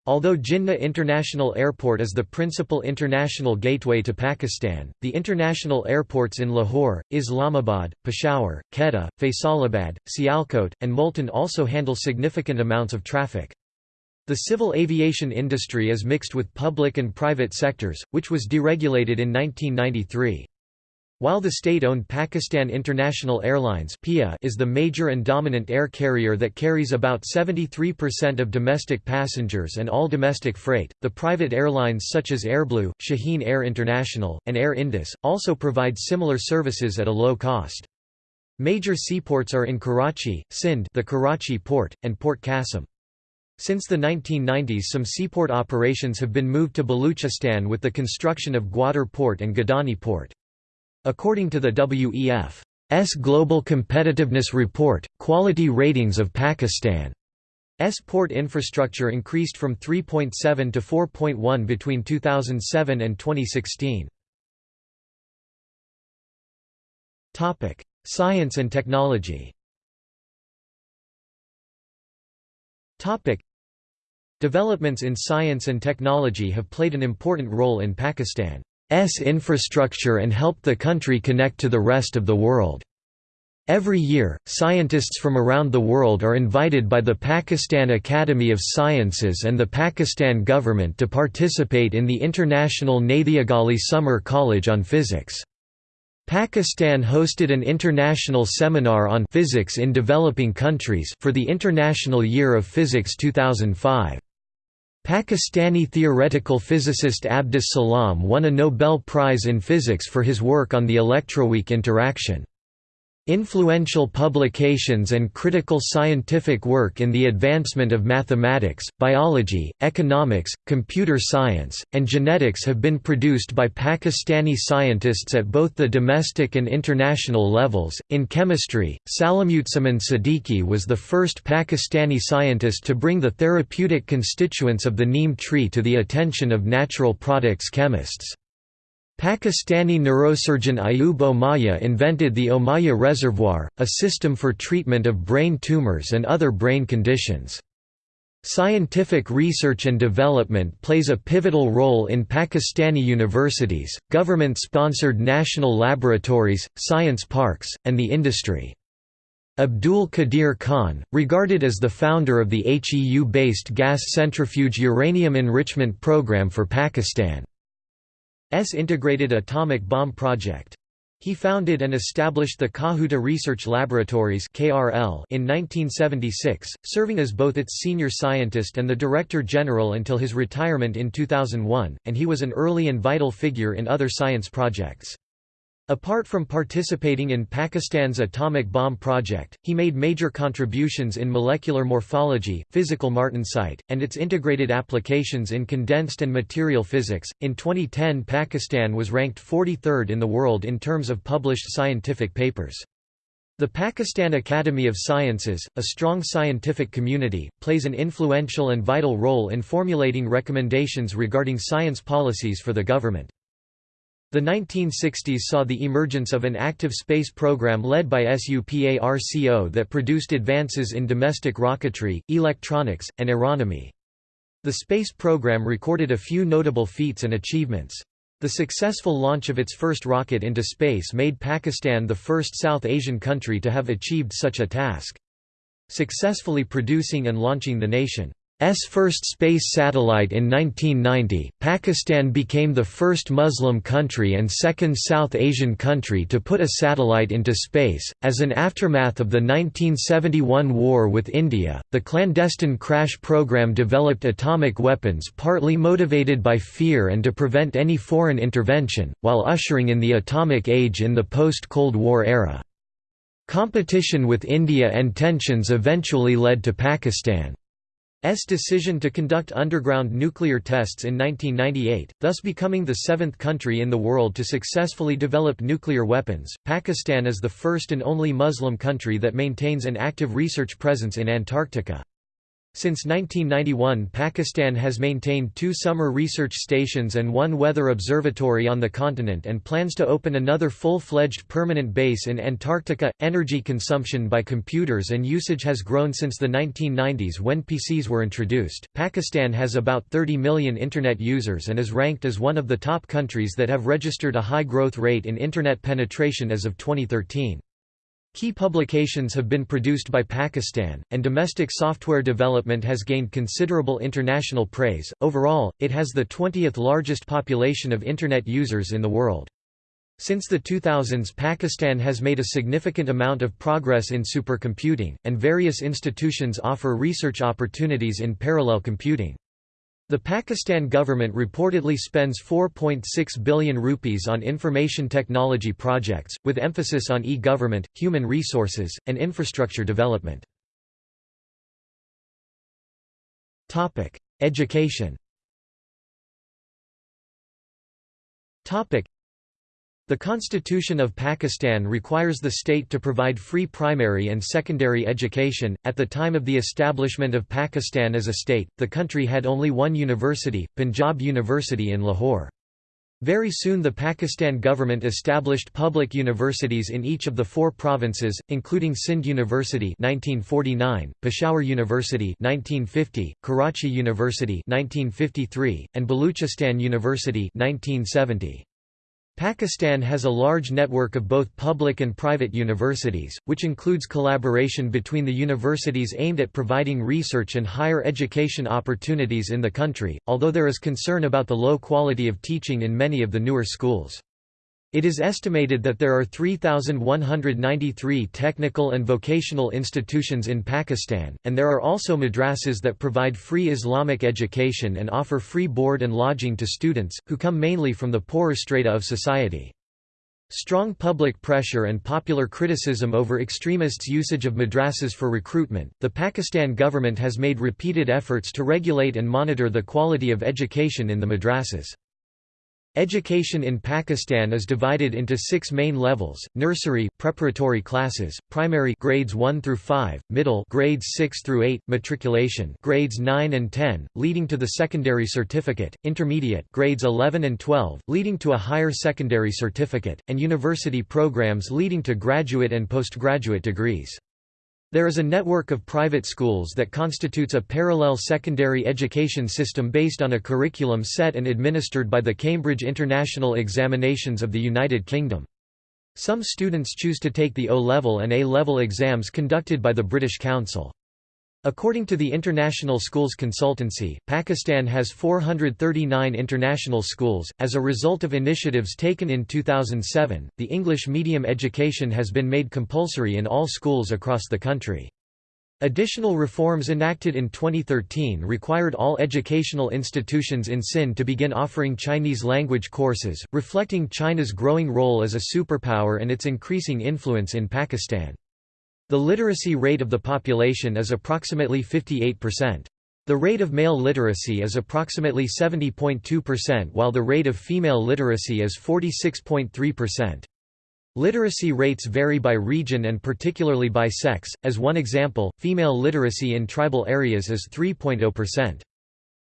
Although Jinnah International Airport is the principal international gateway to Pakistan, the international airports in Lahore, Islamabad, Peshawar, Quetta, Faisalabad, Sialkot, and Multan also handle significant amounts of traffic. The civil aviation industry is mixed with public and private sectors, which was deregulated in 1993. While the state-owned Pakistan International Airlines is the major and dominant air carrier that carries about 73% of domestic passengers and all domestic freight, the private airlines such as Airblue, Shaheen Air International, and Air Indus, also provide similar services at a low cost. Major seaports are in Karachi, Sindh the Karachi port, and Port Qasim. Since the 1990s some seaport operations have been moved to Baluchistan with the construction of Gwadar Port and Gadani Port. According to the WEF's Global Competitiveness Report, quality ratings of Pakistan's port infrastructure increased from 3.7 to 4.1 between 2007 and 2016. Science and technology Developments in science and technology have played an important role in Pakistan's infrastructure and helped the country connect to the rest of the world. Every year, scientists from around the world are invited by the Pakistan Academy of Sciences and the Pakistan government to participate in the International Nathiagali Summer College on Physics. Pakistan hosted an international seminar on physics in developing countries for the International Year of Physics 2005. Pakistani theoretical physicist Abdus Salam won a Nobel Prize in Physics for his work on the electroweak interaction. Influential publications and critical scientific work in the advancement of mathematics, biology, economics, computer science, and genetics have been produced by Pakistani scientists at both the domestic and international levels. In chemistry, Salimuzzaman Siddiqui was the first Pakistani scientist to bring the therapeutic constituents of the neem tree to the attention of natural products chemists. Pakistani neurosurgeon Ayub Ommaya invented the Ommaya Reservoir, a system for treatment of brain tumors and other brain conditions. Scientific research and development plays a pivotal role in Pakistani universities, government-sponsored national laboratories, science parks, and the industry. Abdul Qadir Khan, regarded as the founder of the HEU-based gas centrifuge uranium enrichment program for Pakistan. S Integrated Atomic Bomb Project. He founded and established the Kahuta Research Laboratories in 1976, serving as both its senior scientist and the Director General until his retirement in 2001, and he was an early and vital figure in other science projects. Apart from participating in Pakistan's atomic bomb project, he made major contributions in molecular morphology, physical martensite, and its integrated applications in condensed and material physics. In 2010, Pakistan was ranked 43rd in the world in terms of published scientific papers. The Pakistan Academy of Sciences, a strong scientific community, plays an influential and vital role in formulating recommendations regarding science policies for the government. The 1960s saw the emergence of an active space program led by SUPARCO that produced advances in domestic rocketry, electronics, and aeronomy. The space program recorded a few notable feats and achievements. The successful launch of its first rocket into space made Pakistan the first South Asian country to have achieved such a task. Successfully producing and launching the nation S first space satellite in 1990, Pakistan became the first Muslim country and second South Asian country to put a satellite into space. As an aftermath of the 1971 war with India, the clandestine crash program developed atomic weapons partly motivated by fear and to prevent any foreign intervention, while ushering in the atomic age in the post-Cold War era. Competition with India and tensions eventually led to Pakistan's decision to conduct underground nuclear tests in 1998, thus becoming the seventh country in the world to successfully develop nuclear weapons. Pakistan is the first and only Muslim country that maintains an active research presence in Antarctica. Since 1991 Pakistan has maintained two summer research stations and one weather observatory on the continent and plans to open another full-fledged permanent base in Antarctica. Energy consumption by computers and usage has grown since the 1990s when PCs were introduced. Pakistan has about 30 million internet users and is ranked as one of the top countries that have registered a high growth rate in internet penetration as of 2013. Key publications have been produced by Pakistan, and domestic software development has gained considerable international praise. Overall, it has the 20th largest population of Internet users in the world. Since the 2000s Pakistan has made a significant amount of progress in supercomputing, and various institutions offer research opportunities in parallel computing. The Pakistan government reportedly spends 4.6 billion rupees on information technology projects, with emphasis on e-government, human resources, and infrastructure development. Education the Constitution of Pakistan requires the state to provide free primary and secondary education. At the time of the establishment of Pakistan as a state, the country had only one university, Punjab University in Lahore. Very soon the Pakistan government established public universities in each of the four provinces, including Sindh University 1949, Peshawar University 1950, Karachi University 1953, and Baluchistan University 1970. Pakistan has a large network of both public and private universities, which includes collaboration between the universities aimed at providing research and higher education opportunities in the country, although there is concern about the low quality of teaching in many of the newer schools. It is estimated that there are 3,193 technical and vocational institutions in Pakistan, and there are also madrasas that provide free Islamic education and offer free board and lodging to students, who come mainly from the poorer strata of society. Strong public pressure and popular criticism over extremists' usage of madrasas for recruitment, the Pakistan government has made repeated efforts to regulate and monitor the quality of education in the madrasas. Education in Pakistan is divided into six main levels, nursery preparatory classes, primary grades 1 through 5, middle grades 6 through 8, matriculation grades 9 and 10, leading to the secondary certificate, intermediate grades 11 and 12, leading to a higher secondary certificate, and university programs leading to graduate and postgraduate degrees. There is a network of private schools that constitutes a parallel secondary education system based on a curriculum set and administered by the Cambridge International Examinations of the United Kingdom. Some students choose to take the O-level and A-level exams conducted by the British Council. According to the International Schools Consultancy, Pakistan has 439 international schools. As a result of initiatives taken in 2007, the English medium education has been made compulsory in all schools across the country. Additional reforms enacted in 2013 required all educational institutions in Sindh to begin offering Chinese language courses, reflecting China's growing role as a superpower and its increasing influence in Pakistan. The literacy rate of the population is approximately 58%. The rate of male literacy is approximately 70.2% while the rate of female literacy is 46.3%. Literacy rates vary by region and particularly by sex, as one example, female literacy in tribal areas is 3.0%.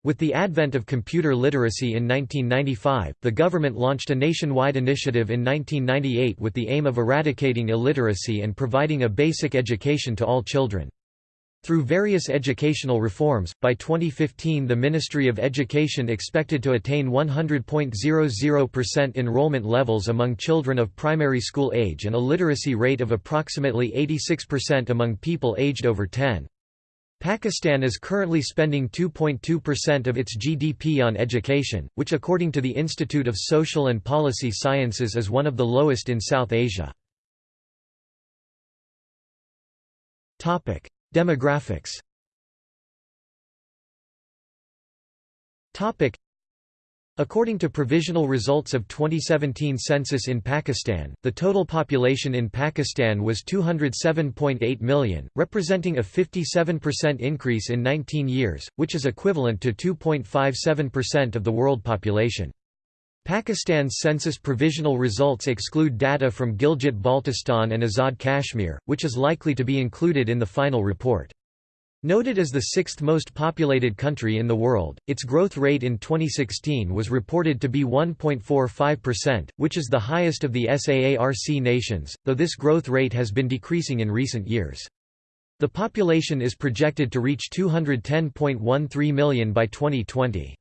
With the advent of computer literacy in 1995, the government launched a nationwide initiative in 1998 with the aim of eradicating illiteracy and providing a basic education to all children. Through various educational reforms, by 2015 the Ministry of Education expected to attain 100.00% enrollment levels among children of primary school age and a literacy rate of approximately 86% among people aged over 10. Pakistan is currently spending 2.2% of its GDP on education, which according to the Institute of Social and Policy Sciences is one of the lowest in South Asia. Demographics According to provisional results of 2017 census in Pakistan, the total population in Pakistan was 207.8 million, representing a 57% increase in 19 years, which is equivalent to 2.57% of the world population. Pakistan's census provisional results exclude data from Gilgit-Baltistan and Azad Kashmir, which is likely to be included in the final report. Noted as the sixth most populated country in the world, its growth rate in 2016 was reported to be 1.45%, which is the highest of the SAARC nations, though this growth rate has been decreasing in recent years. The population is projected to reach 210.13 million by 2020.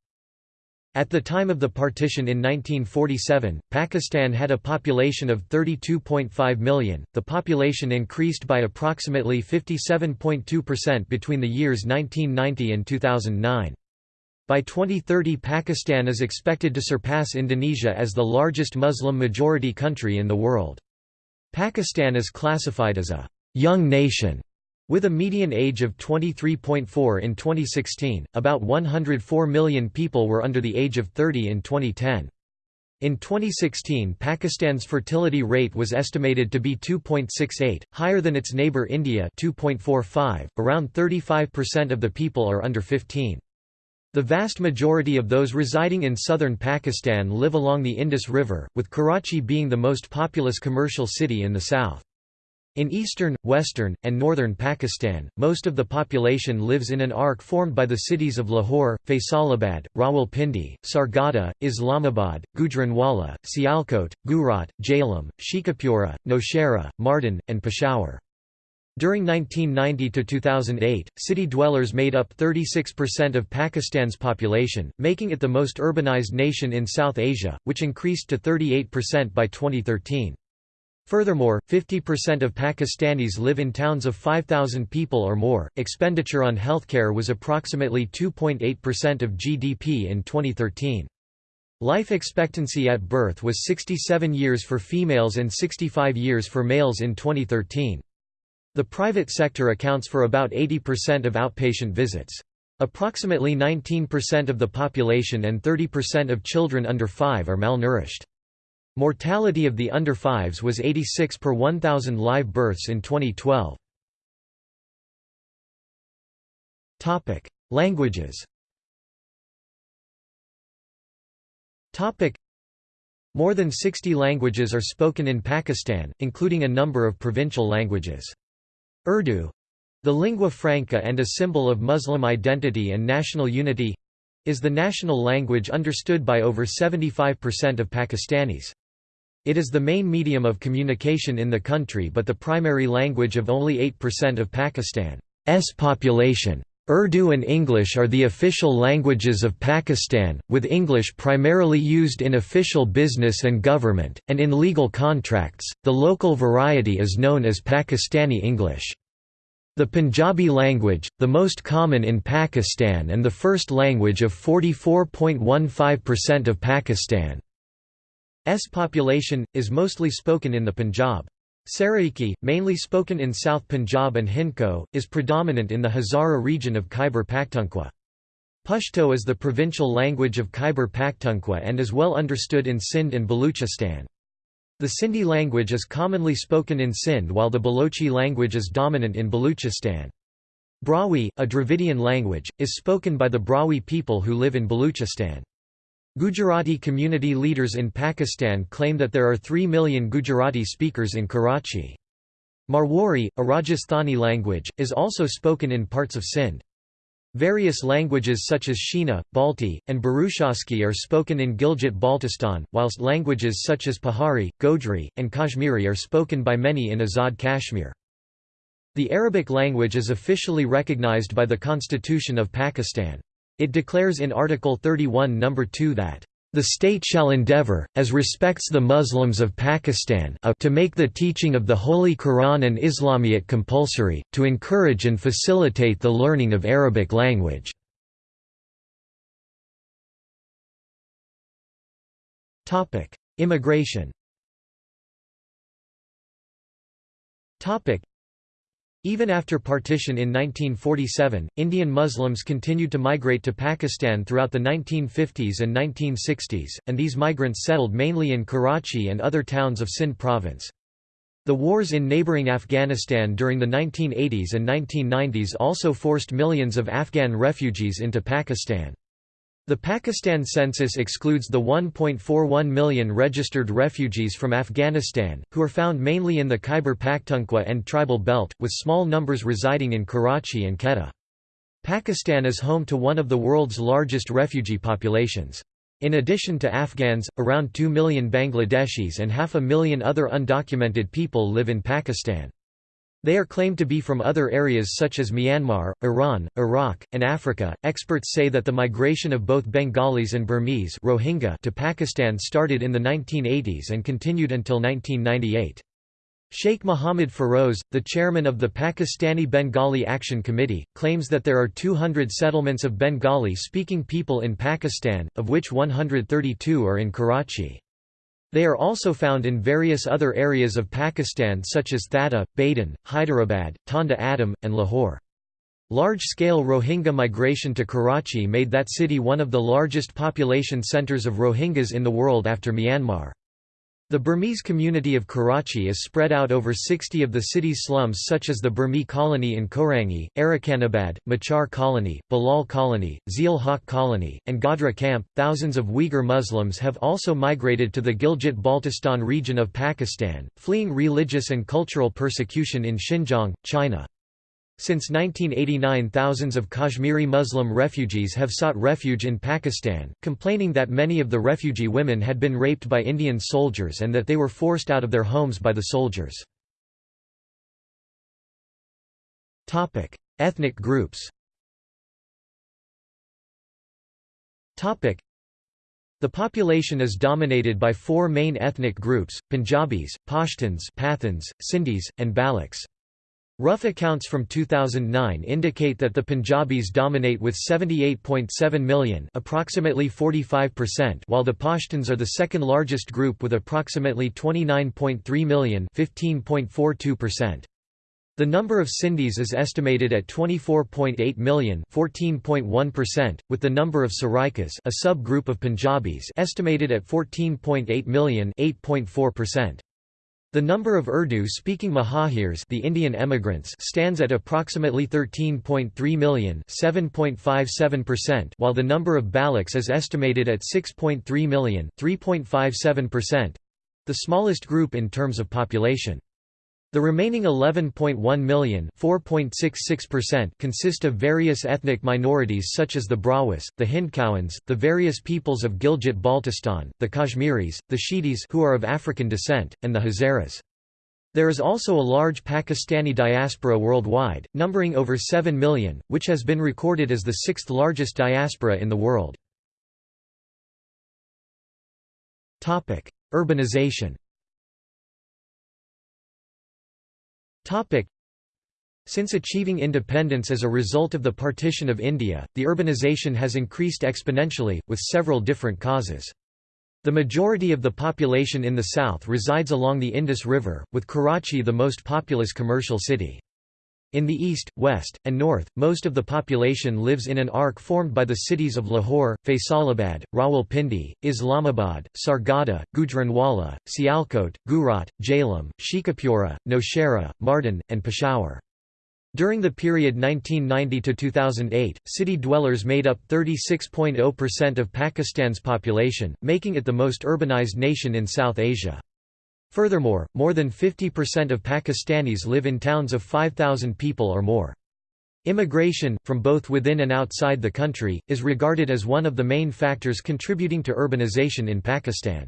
At the time of the partition in 1947, Pakistan had a population of 32.5 million. The population increased by approximately 57.2% between the years 1990 and 2009. By 2030 Pakistan is expected to surpass Indonesia as the largest Muslim-majority country in the world. Pakistan is classified as a «young nation» With a median age of 23.4 in 2016, about 104 million people were under the age of 30 in 2010. In 2016 Pakistan's fertility rate was estimated to be 2.68, higher than its neighbour India 2.45, around 35% of the people are under 15. The vast majority of those residing in southern Pakistan live along the Indus River, with Karachi being the most populous commercial city in the south. In eastern, western, and northern Pakistan, most of the population lives in an arc formed by the cities of Lahore, Faisalabad, Rawalpindi, Sargodha, Islamabad, Gujranwala, Sialkot, Gujrat, Jhelum, Sheikhupura, Nowshera, Mardan, and Peshawar. During 1990 to 2008, city dwellers made up 36% of Pakistan's population, making it the most urbanized nation in South Asia, which increased to 38% by 2013. Furthermore, 50% of Pakistanis live in towns of 5,000 people or more. Expenditure on healthcare was approximately 2.8% of GDP in 2013. Life expectancy at birth was 67 years for females and 65 years for males in 2013. The private sector accounts for about 80% of outpatient visits. Approximately 19% of the population and 30% of children under 5 are malnourished. Mortality of the under 5s was 86 per 1,000 live births in 2012. Languages More than 60 languages are spoken in Pakistan, including a number of provincial languages. Urdu the lingua franca and a symbol of Muslim identity and national unity is the national language understood by over 75% of Pakistanis. It is the main medium of communication in the country but the primary language of only 8% of Pakistan's population. Urdu and English are the official languages of Pakistan, with English primarily used in official business and government, and in legal contracts. The local variety is known as Pakistani English. The Punjabi language, the most common in Pakistan and the first language of 44.15% of Pakistan. S population, is mostly spoken in the Punjab. Saraiki, mainly spoken in South Punjab and Hindko, is predominant in the Hazara region of Khyber Pakhtunkhwa. Pashto is the provincial language of Khyber Pakhtunkhwa and is well understood in Sindh and Baluchistan. The Sindhi language is commonly spoken in Sindh while the Balochi language is dominant in Baluchistan. Brahui, a Dravidian language, is spoken by the Brahui people who live in Baluchistan. Gujarati community leaders in Pakistan claim that there are 3 million Gujarati speakers in Karachi. Marwari, a Rajasthani language, is also spoken in parts of Sindh. Various languages such as Shina, Balti, and Burushaski are spoken in Gilgit-Baltistan, whilst languages such as Pahari, Gojri, and Kashmiri are spoken by many in Azad Kashmir. The Arabic language is officially recognized by the Constitution of Pakistan. It declares in Article 31 No. 2 that the state shall endeavor, as respects the Muslims of Pakistan a, to make the teaching of the Holy Quran and Islamiyat compulsory, to encourage and facilitate the learning of Arabic language. Immigration Even after partition in 1947, Indian Muslims continued to migrate to Pakistan throughout the 1950s and 1960s, and these migrants settled mainly in Karachi and other towns of Sindh province. The wars in neighbouring Afghanistan during the 1980s and 1990s also forced millions of Afghan refugees into Pakistan. The Pakistan census excludes the 1.41 million registered refugees from Afghanistan, who are found mainly in the Khyber Pakhtunkhwa and Tribal Belt, with small numbers residing in Karachi and Quetta. Pakistan is home to one of the world's largest refugee populations. In addition to Afghans, around 2 million Bangladeshis and half a million other undocumented people live in Pakistan. They are claimed to be from other areas such as Myanmar, Iran, Iraq, and Africa. Experts say that the migration of both Bengalis and Burmese Rohingya to Pakistan started in the 1980s and continued until 1998. Sheikh Mohammad Feroz, the chairman of the Pakistani Bengali Action Committee, claims that there are 200 settlements of Bengali-speaking people in Pakistan, of which 132 are in Karachi. They are also found in various other areas of Pakistan such as Thatta, Badin, Hyderabad, Tando Adam, and Lahore. Large-scale Rohingya migration to Karachi made that city one of the largest population centres of Rohingyas in the world after Myanmar. The Burmese community of Karachi is spread out over 60 of the city's slums such as the Burmese colony in Korangi, Arakanabad, Machar colony, Bilal colony, Zia-ul-Haq colony, and Godhra camp. Thousands of Uyghur Muslims have also migrated to the Gilgit-Baltistan region of Pakistan, fleeing religious and cultural persecution in Xinjiang, China. Since 1989 thousands of Kashmiri Muslim refugees have sought refuge in Pakistan, complaining that many of the refugee women had been raped by Indian soldiers and that they were forced out of their homes by the soldiers. Ethnic groups the population is dominated by four main ethnic groups, Punjabis, Pashtuns Pathans, Sindhis, and Balochs. Rough accounts from 2009 indicate that the Punjabis dominate with 78.7 million approximately 45% while the Pashtuns are the second largest group with approximately 29.3 million 15.42%. The number of Sindhis is estimated at 24.8 million 14.1%, with the number of Saraikas a subgroup of Punjabis estimated at 14.8 million 8.4%. The number of Urdu-speaking Muhajirs the Indian emigrants stands at approximately 13.3 million while the number of Balochs is estimated at 6.3 million 3.57%—the smallest group in terms of population. The remaining 11.1 million consist of various ethnic minorities such as the Brahuis, the Hindkowans, the various peoples of Gilgit-Baltistan, the Kashmiris, the Sheedis who are of African descent, and the Hazaras. There is also a large Pakistani diaspora worldwide, numbering over 7 million, which has been recorded as the sixth largest diaspora in the world. Urbanization Since achieving independence as a result of the partition of India, the urbanization has increased exponentially, with several different causes. The majority of the population in the south resides along the Indus River, with Karachi the most populous commercial city. In the east, west, and north, most of the population lives in an arc formed by the cities of Lahore, Faisalabad, Rawalpindi, Islamabad, Sargodha, Gujranwala, Sialkot, Gujarat, Jhelum, Sheikhupura, Nowshera, Mardan, and Peshawar. During the period 1990 to 2008, city dwellers made up 36.0% of Pakistan's population, making it the most urbanized nation in South Asia. Furthermore, more than 50% of Pakistanis live in towns of 5,000 people or more. Immigration, from both within and outside the country, is regarded as one of the main factors contributing to urbanization in Pakistan.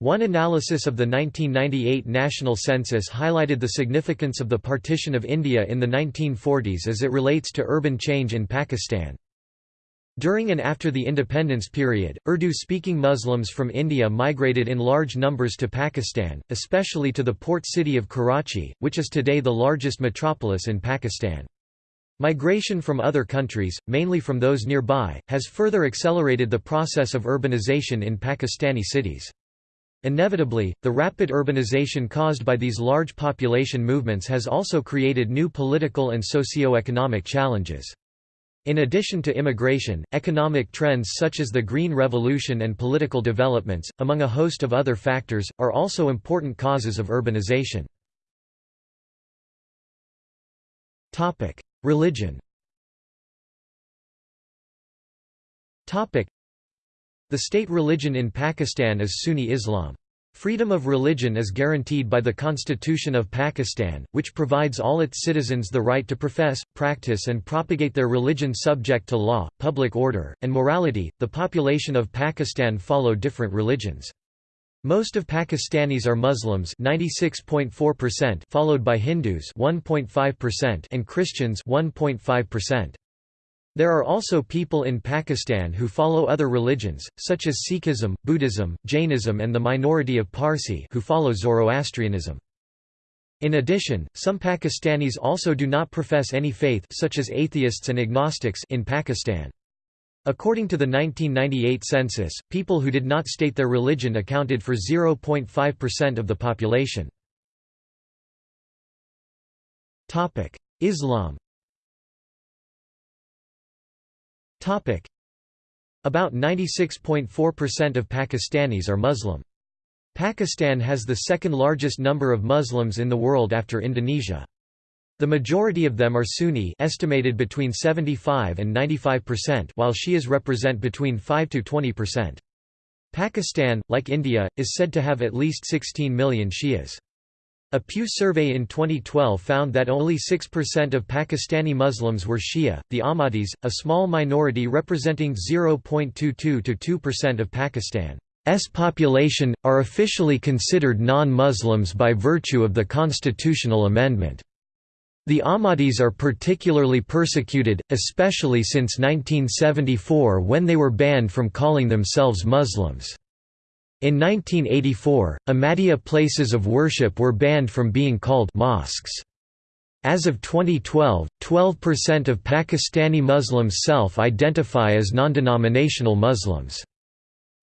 One analysis of the 1998 national census highlighted the significance of the partition of India in the 1940s as it relates to urban change in Pakistan. During and after the independence period, Urdu-speaking Muslims from India migrated in large numbers to Pakistan, especially to the port city of Karachi, which is today the largest metropolis in Pakistan. Migration from other countries, mainly from those nearby, has further accelerated the process of urbanization in Pakistani cities. Inevitably, the rapid urbanization caused by these large population movements has also created new political and socio-economic challenges. In addition to immigration, economic trends such as the Green Revolution and political developments, among a host of other factors, are also important causes of urbanization. Religion the state religion in Pakistan is Sunni Islam. Freedom of religion is guaranteed by the Constitution of Pakistan, which provides all its citizens the right to profess, practice, and propagate their religion subject to law, public order, and morality. The population of Pakistan follow different religions. Most of Pakistanis are Muslims 96.4% followed by Hindus 1.5% and Christians 1.5%. There are also people in Pakistan who follow other religions, such as Sikhism, Buddhism, Jainism and the minority of Parsi who follow Zoroastrianism. In addition, some Pakistanis also do not profess any faith such as atheists and agnostics in Pakistan. According to the 1998 census, people who did not state their religion accounted for 0.5% of the population. Islam About 96.4% of Pakistanis are Muslim. Pakistan has the second largest number of Muslims in the world after Indonesia. The majority of them are Sunni estimated between 75 and 95% while Shias represent between 5 to 20%. Pakistan, like India, is said to have at least 16 million Shias. A Pew survey in 2012 found that only 6% of Pakistani Muslims were Shia. The Ahmadis, a small minority representing 0.22 to 2% of Pakistan's population, are officially considered non-Muslims by virtue of the constitutional amendment. The Ahmadis are particularly persecuted, especially since 1974 when they were banned from calling themselves Muslims. In 1984, Ahmadiyya places of worship were banned from being called mosques. As of 2012, 12% of Pakistani Muslims self-identify as non-denominational Muslims.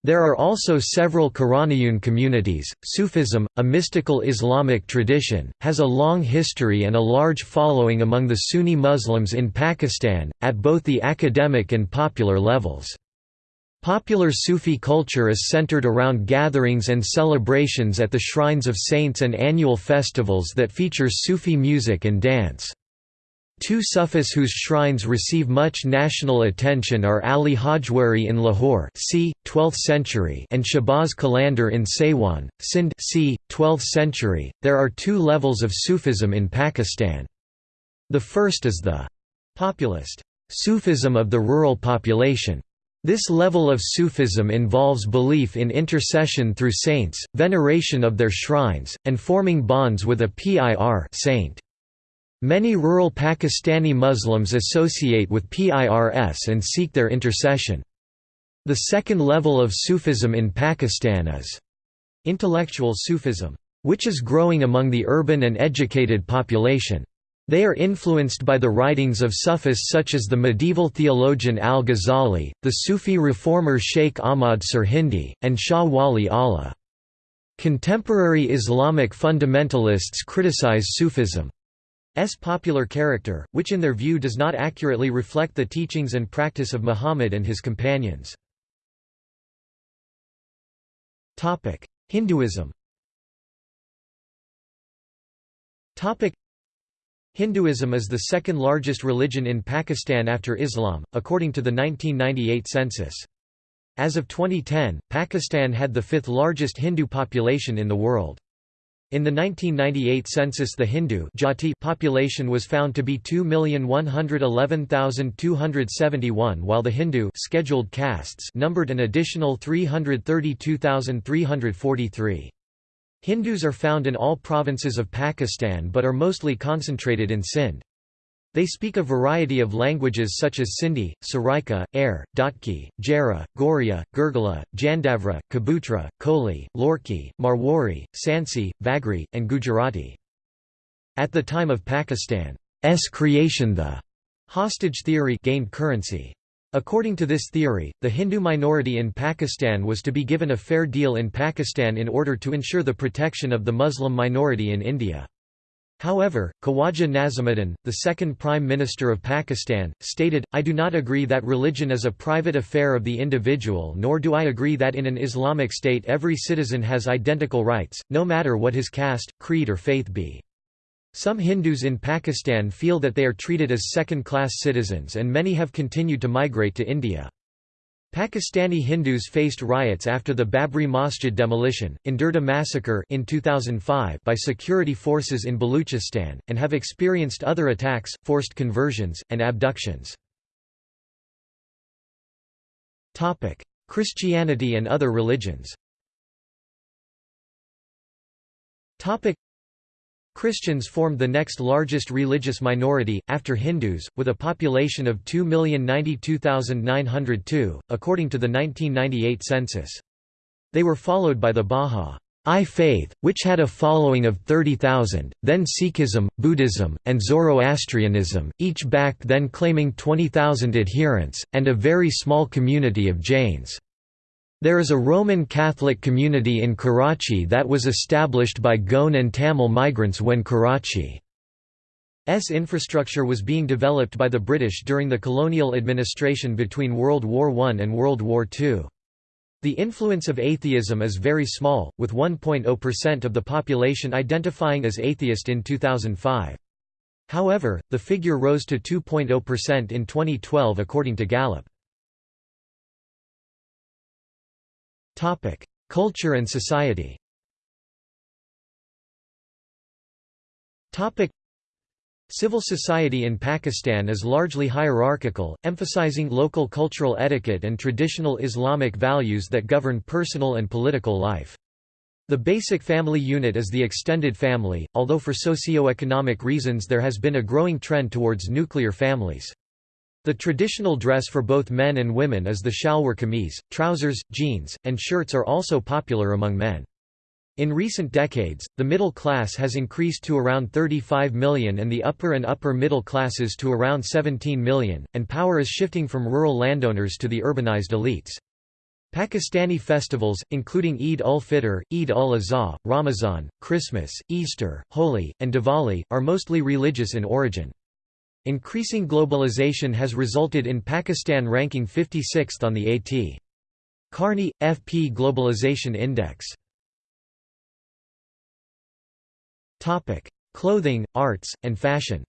There are also several Quraniyun communities. Sufism, a mystical Islamic tradition, has a long history and a large following among the Sunni Muslims in Pakistan, at both the academic and popular levels. Popular Sufi culture is centered around gatherings and celebrations at the shrines of saints and annual festivals that feature Sufi music and dance. Two Sufis whose shrines receive much national attention are Ali Hujwiri in Lahore c. 12th century and Shahbaz Qalandar in Sehwan, Sindh c. 12th century. There are two levels of Sufism in Pakistan. The first is the populist Sufism of the rural population. This level of Sufism involves belief in intercession through saints, veneration of their shrines, and forming bonds with a PIR saint. Many rural Pakistani Muslims associate with PIRS and seek their intercession. The second level of Sufism in Pakistan is intellectual Sufism, which is growing among the urban and educated population. They are influenced by the writings of Sufis such as the medieval theologian al-Ghazali, the Sufi reformer Sheikh Ahmad Sirhindi, and Shah Wali Allah. Contemporary Islamic fundamentalists criticize Sufism's popular character, which in their view does not accurately reflect the teachings and practice of Muhammad and his companions. Hinduism Hinduism is the second largest religion in Pakistan after Islam, according to the 1998 census. As of 2010, Pakistan had the fifth largest Hindu population in the world. In the 1998 census the Hindu Jati population was found to be 2,111,271 while the Hindu scheduled castes numbered an additional 332,343. Hindus are found in all provinces of Pakistan but are mostly concentrated in Sindh. They speak a variety of languages such as Sindhi, Saraika, Air, Dotki, Jara, Goria, Gurgala, Jandavra, Kabutra, Koli, Lorki, Marwari, Sansi, Vagri, and Gujarati. At the time of Pakistan's creation the hostage theory gained currency. According to this theory, the Hindu minority in Pakistan was to be given a fair deal in Pakistan in order to ensure the protection of the Muslim minority in India. However, Khawaja Nazimuddin, the second Prime Minister of Pakistan, stated, I do not agree that religion is a private affair of the individual nor do I agree that in an Islamic state every citizen has identical rights, no matter what his caste, creed or faith be. Some Hindus in Pakistan feel that they are treated as second-class citizens and many have continued to migrate to India. Pakistani Hindus faced riots after the Babri Masjid demolition, endured a massacre in 2005 by security forces in Baluchistan, and have experienced other attacks, forced conversions, and abductions. Christianity and other religions Christians formed the next largest religious minority, after Hindus, with a population of 2,092,902, according to the 1998 census. They were followed by the Bahá'í Faith, which had a following of 30,000, then Sikhism, Buddhism, and Zoroastrianism, each back then claiming 20,000 adherents, and a very small community of Jains. There is a Roman Catholic community in Karachi that was established by Goan and Tamil migrants when Karachi's infrastructure was being developed by the British during the colonial administration between World War I and World War II. The influence of atheism is very small, with 1.0% of the population identifying as atheist in 2005. However, the figure rose to 2.0% in 2012 according to Gallup. Topic: Culture and society. Topic: Civil society in Pakistan is largely hierarchical, emphasizing local cultural etiquette and traditional Islamic values that govern personal and political life. The basic family unit is the extended family, although for socio-economic reasons there has been a growing trend towards nuclear families. The traditional dress for both men and women is the shalwar kameez. Trousers, jeans, and shirts are also popular among men. In recent decades, the middle class has increased to around 35 million and the upper and upper middle classes to around 17 million, and power is shifting from rural landowners to the urbanized elites. Pakistani festivals, including Eid ul-Fitr, Eid ul-Adha, Ramadan, Christmas, Easter, Holi, and Diwali, are mostly religious in origin. Increasing globalization has resulted in Pakistan ranking 56th on the A.T. Kearney, FP Globalization Index. Clothing, arts, and fashion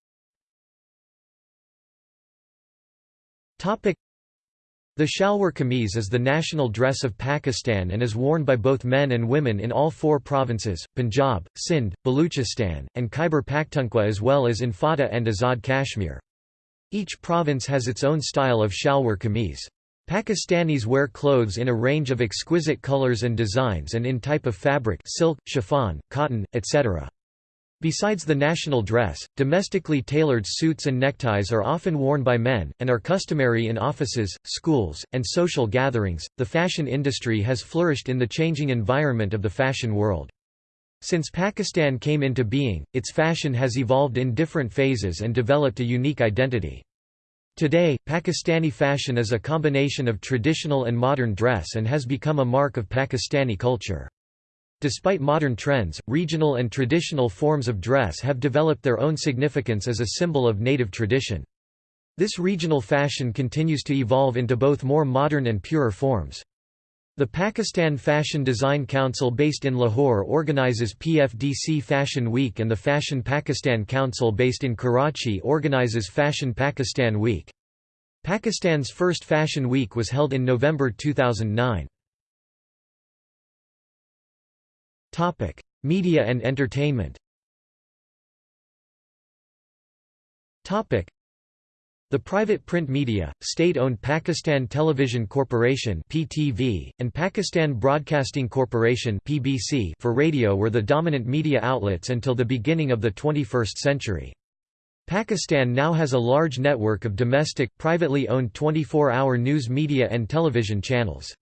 the shalwar kameez is the national dress of Pakistan and is worn by both men and women in all four provinces, Punjab, Sindh, Baluchistan, and Khyber Pakhtunkhwa as well as in FATA and Azad Kashmir. Each province has its own style of shalwar kameez. Pakistanis wear clothes in a range of exquisite colors and designs and in type of fabric silk, chiffon, cotton, etc. Besides the national dress, domestically tailored suits and neckties are often worn by men, and are customary in offices, schools, and social gatherings. The fashion industry has flourished in the changing environment of the fashion world. Since Pakistan came into being, its fashion has evolved in different phases and developed a unique identity. Today, Pakistani fashion is a combination of traditional and modern dress and has become a mark of Pakistani culture. Despite modern trends, regional and traditional forms of dress have developed their own significance as a symbol of native tradition. This regional fashion continues to evolve into both more modern and purer forms. The Pakistan Fashion Design Council based in Lahore organizes PFDC Fashion Week and the Fashion Pakistan Council based in Karachi organizes Fashion Pakistan Week. Pakistan's first Fashion Week was held in November 2009. Topic: Media and entertainment. Topic: The private print media, state-owned Pakistan Television Corporation (PTV) and Pakistan Broadcasting Corporation (PBC) for radio were the dominant media outlets until the beginning of the 21st century. Pakistan now has a large network of domestic, privately owned 24-hour news media and television channels.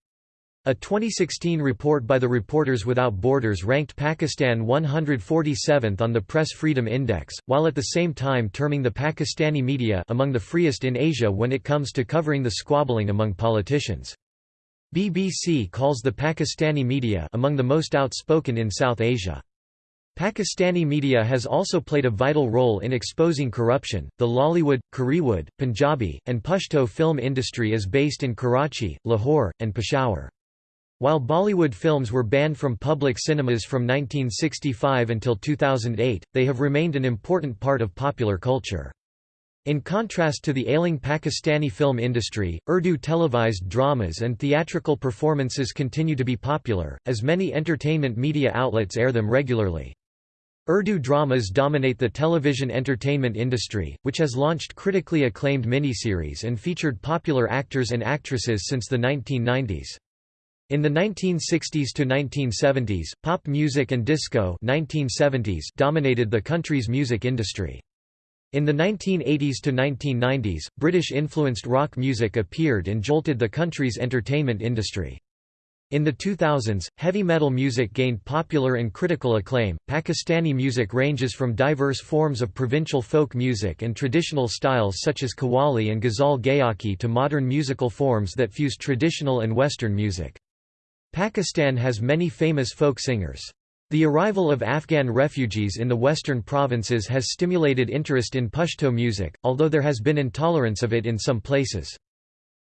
A 2016 report by the Reporters Without Borders ranked Pakistan 147th on the Press Freedom Index, while at the same time terming the Pakistani media among the freest in Asia when it comes to covering the squabbling among politicians. BBC calls the Pakistani media among the most outspoken in South Asia. Pakistani media has also played a vital role in exposing corruption. The Lollywood, Kollywood, Punjabi, and Pashto film industry is based in Karachi, Lahore, and Peshawar. While Bollywood films were banned from public cinemas from 1965 until 2008, they have remained an important part of popular culture. In contrast to the ailing Pakistani film industry, Urdu televised dramas and theatrical performances continue to be popular, as many entertainment media outlets air them regularly. Urdu dramas dominate the television entertainment industry, which has launched critically acclaimed miniseries and featured popular actors and actresses since the 1990s. In the 1960s to 1970s, pop music and disco 1970s dominated the country's music industry. In the 1980s to 1990s, British-influenced rock music appeared and jolted the country's entertainment industry. In the 2000s, heavy metal music gained popular and critical acclaim. Pakistani music ranges from diverse forms of provincial folk music and traditional styles such as qawwali and ghazal gayaki to modern musical forms that fuse traditional and Western music. Pakistan has many famous folk singers. The arrival of Afghan refugees in the western provinces has stimulated interest in Pashto music, although there has been intolerance of it in some places.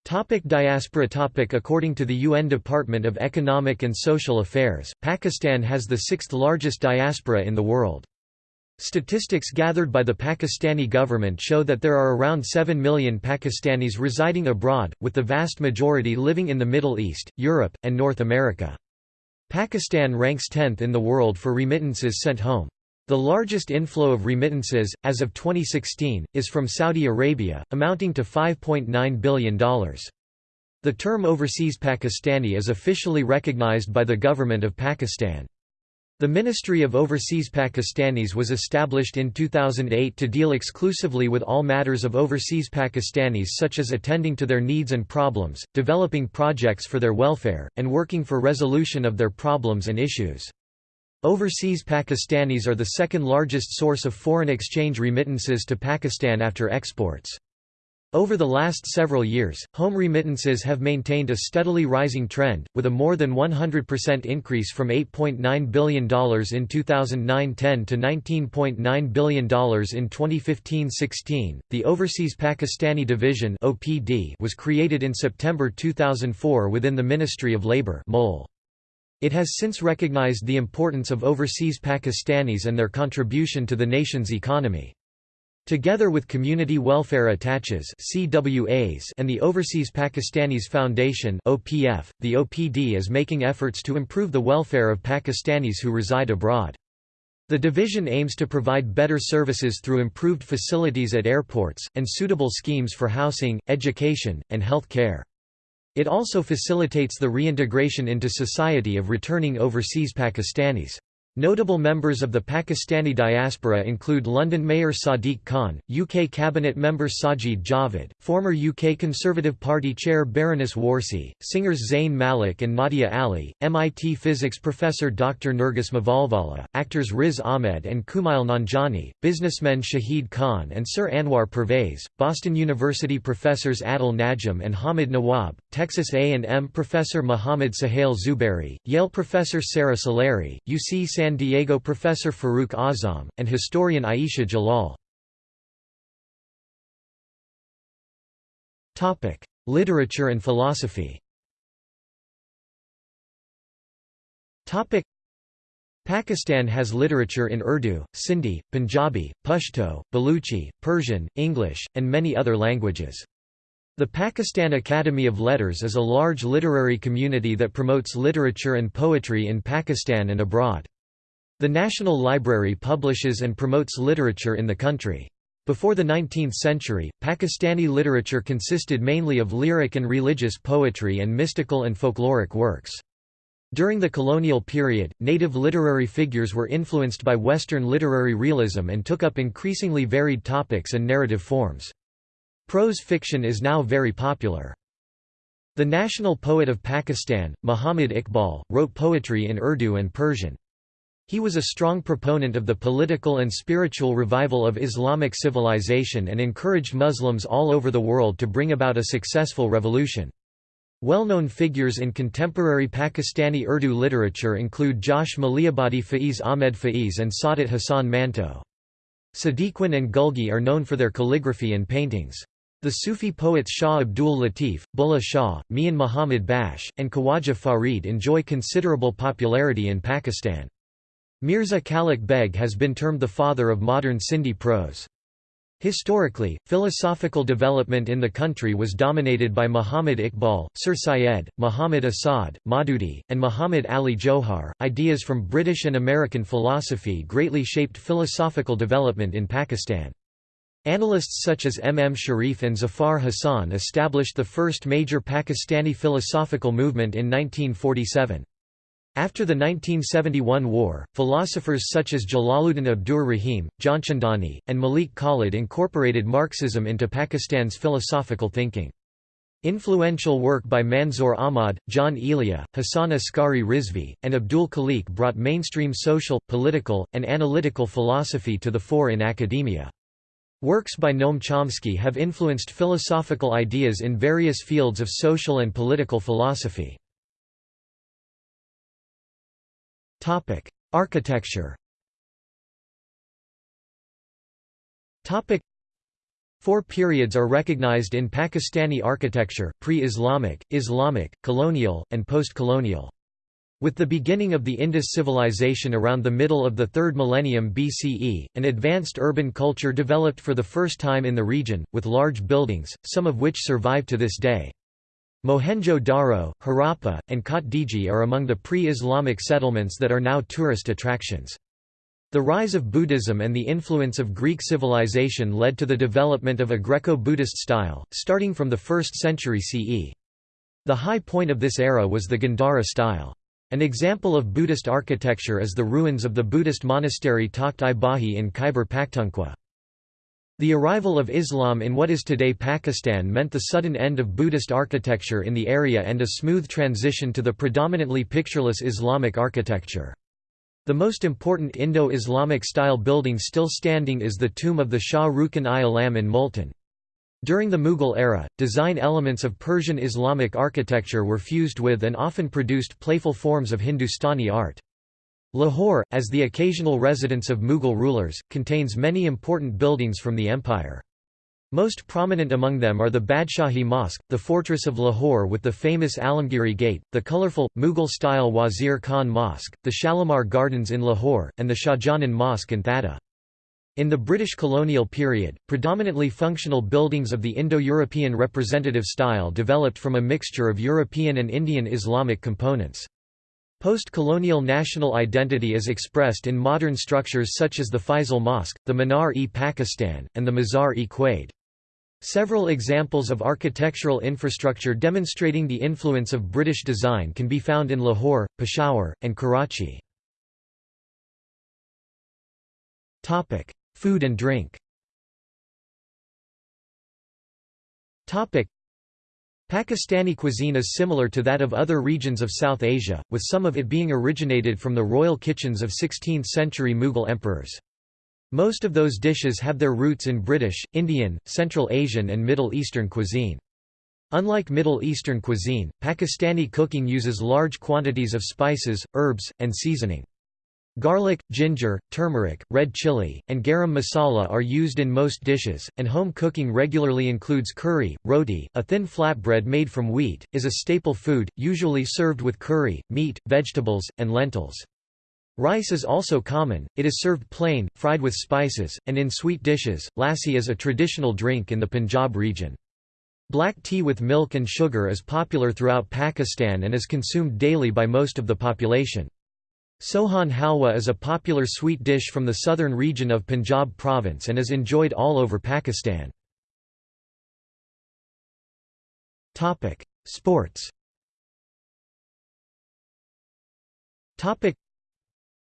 Topic diaspora topic According to the UN Department of Economic and Social Affairs, Pakistan has the sixth largest diaspora in the world. Statistics gathered by the Pakistani government show that there are around 7 million Pakistanis residing abroad, with the vast majority living in the Middle East, Europe, and North America. Pakistan ranks 10th in the world for remittances sent home. The largest inflow of remittances, as of 2016, is from Saudi Arabia, amounting to $5.9 billion. The term overseas Pakistani is officially recognized by the government of Pakistan. The Ministry of Overseas Pakistanis was established in 2008 to deal exclusively with all matters of overseas Pakistanis such as attending to their needs and problems, developing projects for their welfare, and working for resolution of their problems and issues. Overseas Pakistanis are the second largest source of foreign exchange remittances to Pakistan after exports. Over the last several years, home remittances have maintained a steadily rising trend, with a more than 100% increase from $8.9 billion in 2009-10 to $19.9 billion in 2015-16. The Overseas Pakistani Division (OPD) was created in September 2004 within the Ministry of Labour (MOL). It has since recognized the importance of overseas Pakistanis and their contribution to the nation's economy. Together with Community Welfare Attaches (CWAs) and the Overseas Pakistanis Foundation (OPF), the OPD is making efforts to improve the welfare of Pakistanis who reside abroad. The division aims to provide better services through improved facilities at airports, and suitable schemes for housing, education, and health care. It also facilitates the reintegration into society of returning overseas Pakistanis. Notable members of the Pakistani diaspora include London Mayor Sadiq Khan, UK Cabinet member Sajid Javid, former UK Conservative Party chair Baroness Warsi, singers Zayn Malik and Nadia Ali, MIT physics professor Dr. Nergis Mavalvala, actors Riz Ahmed and Kumail Nanjiani, businessmen Shahid Khan and Sir Anwar Pervez, Boston University professors Adil Najam and Hamid Nawab, Texas A&M professor Muhammad Suhail Zubairi, Yale professor Sara Suleri, UC San Diego professor Farooq Azam, and historian Ayesha Jalal. Literature and philosophy Pakistan has literature in Urdu, Sindhi, Punjabi, Pashto, Baluchi, Persian, English, and many other languages. The Pakistan Academy of Letters is a large literary community that promotes literature and poetry in Pakistan and abroad. The National Library publishes and promotes literature in the country. Before the 19th century, Pakistani literature consisted mainly of lyric and religious poetry and mystical and folkloric works. During the colonial period, native literary figures were influenced by Western literary realism and took up increasingly varied topics and narrative forms. Prose fiction is now very popular. The national poet of Pakistan, Muhammad Iqbal, wrote poetry in Urdu and Persian. He was a strong proponent of the political and spiritual revival of Islamic civilization and encouraged Muslims all over the world to bring about a successful revolution. Well-known figures in contemporary Pakistani Urdu literature include Josh Malihabadi Faiz Ahmed Faiz and Saadat Hassan Manto. Sadequain and Gulgee are known for their calligraphy and paintings. The Sufi poets Shah Abdul Latif, Bulleh Shah, Mian Muhammad Bakhsh, and Khawaja Farid enjoy considerable popularity in Pakistan. Mirza Kalich Beg has been termed the father of modern Sindhi prose. Historically, philosophical development in the country was dominated by Muhammad Iqbal, Sir Syed, Muhammad Asad, Maududi, and Muhammad Ali Johar. Ideas from British and American philosophy greatly shaped philosophical development in Pakistan. Analysts such as M. M. Sharif and Zafar Hassan established the first major Pakistani philosophical movement in 1947. After the 1971 war, philosophers such as Jalaluddin Abdur Rahim, Gianchandani, and Malik Khalid incorporated Marxism into Pakistan's philosophical thinking. Influential work by Manzoor Ahmad, Jaun Elia, Hassan Askari Rizvi, and Abdul Khaliq brought mainstream social, political, and analytical philosophy to the fore in academia. Works by Noam Chomsky have influenced philosophical ideas in various fields of social and political philosophy. Topic: Architecture. Topic: Four periods are recognized in Pakistani architecture: pre-Islamic, Islamic, colonial, and post-colonial. With the beginning of the Indus civilization around the middle of the 3rd millennium BCE, an advanced urban culture developed for the first time in the region, with large buildings, some of which survive to this day. Mohenjo-Daro, Harappa, and Kotdiji are among the pre-Islamic settlements that are now tourist attractions. The rise of Buddhism and the influence of Greek civilization led to the development of a Greco-Buddhist style, starting from the 1st century CE. The high point of this era was the Gandhara style. An example of Buddhist architecture is the ruins of the Buddhist monastery Takht-i-Bahi in Khyber Pakhtunkhwa. The arrival of Islam in what is today Pakistan meant the sudden end of Buddhist architecture in the area and a smooth transition to the predominantly pictureless Islamic architecture. The most important Indo-Islamic style building still standing is the tomb of the Shah Rukn-i-Alam in Multan. During the Mughal era, design elements of Persian Islamic architecture were fused with and often produced playful forms of Hindustani art. Lahore, as the occasional residence of Mughal rulers, contains many important buildings from the empire. Most prominent among them are the Badshahi Mosque, the fortress of Lahore with the famous Alamgiri Gate, the colourful, Mughal-style Wazir Khan Mosque, the Shalimar Gardens in Lahore, and the Shahjahan Mosque in Thatta. In the British colonial period, predominantly functional buildings of the Indo-European representative style developed from a mixture of European and Indian Islamic components. Post-colonial national identity is expressed in modern structures such as the Faisal Mosque, the Minar-e-Pakistan, and the Mazar-e-Quaid. Several examples of architectural infrastructure demonstrating the influence of British design can be found in Lahore, Peshawar, and Karachi. Food and drink Pakistani cuisine is similar to that of other regions of South Asia, with some of it being originated from the royal kitchens of 16th-century Mughal emperors. Most of those dishes have their roots in British, Indian, Central Asian and Middle Eastern cuisine. Unlike Middle Eastern cuisine, Pakistani cooking uses large quantities of spices, herbs, and seasoning. Garlic, ginger, turmeric, red chili, and garam masala are used in most dishes, and home cooking regularly includes curry. Roti, a thin flatbread made from wheat, is a staple food, usually served with curry, meat, vegetables, and lentils. Rice is also common, it is served plain, fried with spices, and in sweet dishes. Lassi is a traditional drink in the Punjab region. Black tea with milk and sugar is popular throughout Pakistan and is consumed daily by most of the population. Sohan halwa is a popular sweet dish from the southern region of Punjab province and is enjoyed all over Pakistan. Sports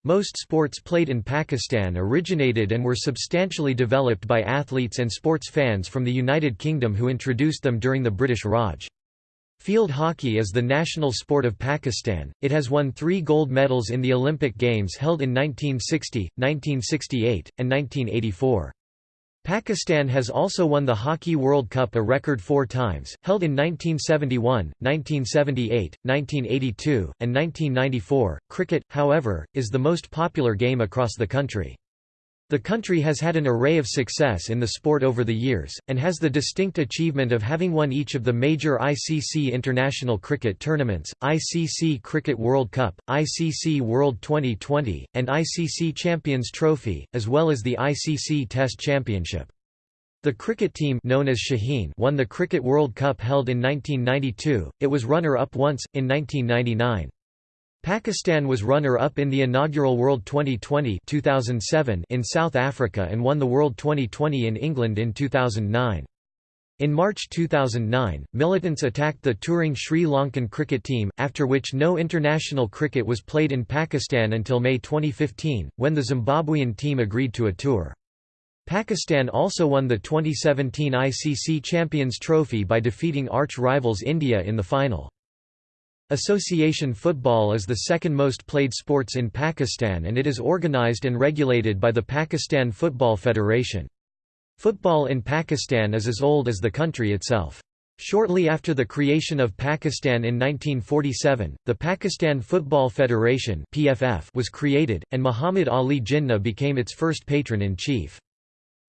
most sports played in Pakistan originated and were substantially developed by athletes and sports fans from the United Kingdom who introduced them during the British Raj. Field hockey is the national sport of Pakistan. It has won three gold medals in the Olympic Games held in 1960, 1968, and 1984. Pakistan has also won the Hockey World Cup a record four times, held in 1971, 1978, 1982, and 1994. Cricket, however, is the most popular game across the country. The country has had an array of success in the sport over the years, and has the distinct achievement of having won each of the major ICC international cricket tournaments, ICC Cricket World Cup, ICC World Twenty20, and ICC Champions Trophy, as well as the ICC Test Championship. The cricket team known as Shaheen won the Cricket World Cup held in 1992, it was runner-up once, in 1999. Pakistan was runner-up in the inaugural World Twenty20 2007 in South Africa and won the World Twenty20 in England in 2009. In March 2009, militants attacked the touring Sri Lankan cricket team, after which no international cricket was played in Pakistan until May 2015, when the Zimbabwean team agreed to a tour. Pakistan also won the 2017 ICC Champions Trophy by defeating arch-rivals India in the final. Association football is the second most played sports in Pakistan and it is organised and regulated by the Pakistan Football Federation. Football in Pakistan is as old as the country itself. Shortly after the creation of Pakistan in 1947, the Pakistan Football Federation was created, and Muhammad Ali Jinnah became its first patron-in-chief.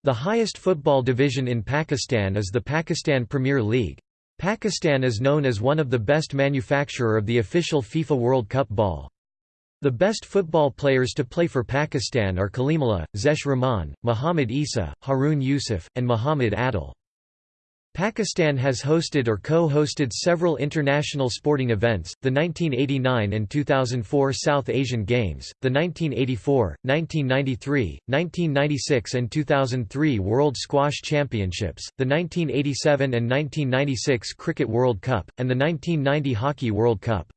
The highest football division in Pakistan is the Pakistan Premier League. Pakistan is known as one of the best manufacturer of the official FIFA World Cup ball. The best football players to play for Pakistan are Kalimullah, Zesh Rahman, Muhammad Isa, Haroon Yusuf, and Muhammad Adil. Pakistan has hosted or co-hosted several international sporting events, the 1989 and 2004 South Asian Games, the 1984, 1993, 1996 and 2003 World Squash Championships, the 1987 and 1996 Cricket World Cup, and the 1990 Hockey World Cup.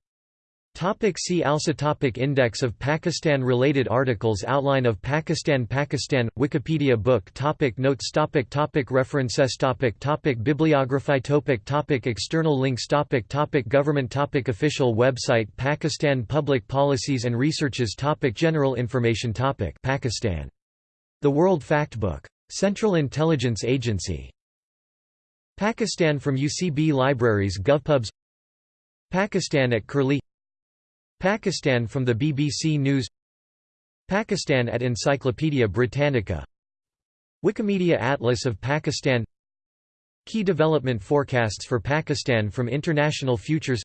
Topic see also topic Index of Pakistan-related articles Outline of Pakistan Pakistan – Wikipedia book topic Notes topic topic References topic topic Bibliography topic topic External links topic topic Government topic Official website Pakistan Public Policies and Researches topic General information topic Pakistan. The World Factbook. Central Intelligence Agency. Pakistan from UCB Libraries GovPubs Pakistan at Curlie Pakistan from the BBC News. Pakistan at Encyclopaedia Britannica. Wikimedia Atlas of Pakistan. Key development forecasts for Pakistan from International Futures.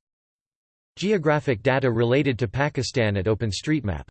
Geographic data related to Pakistan at OpenStreetMap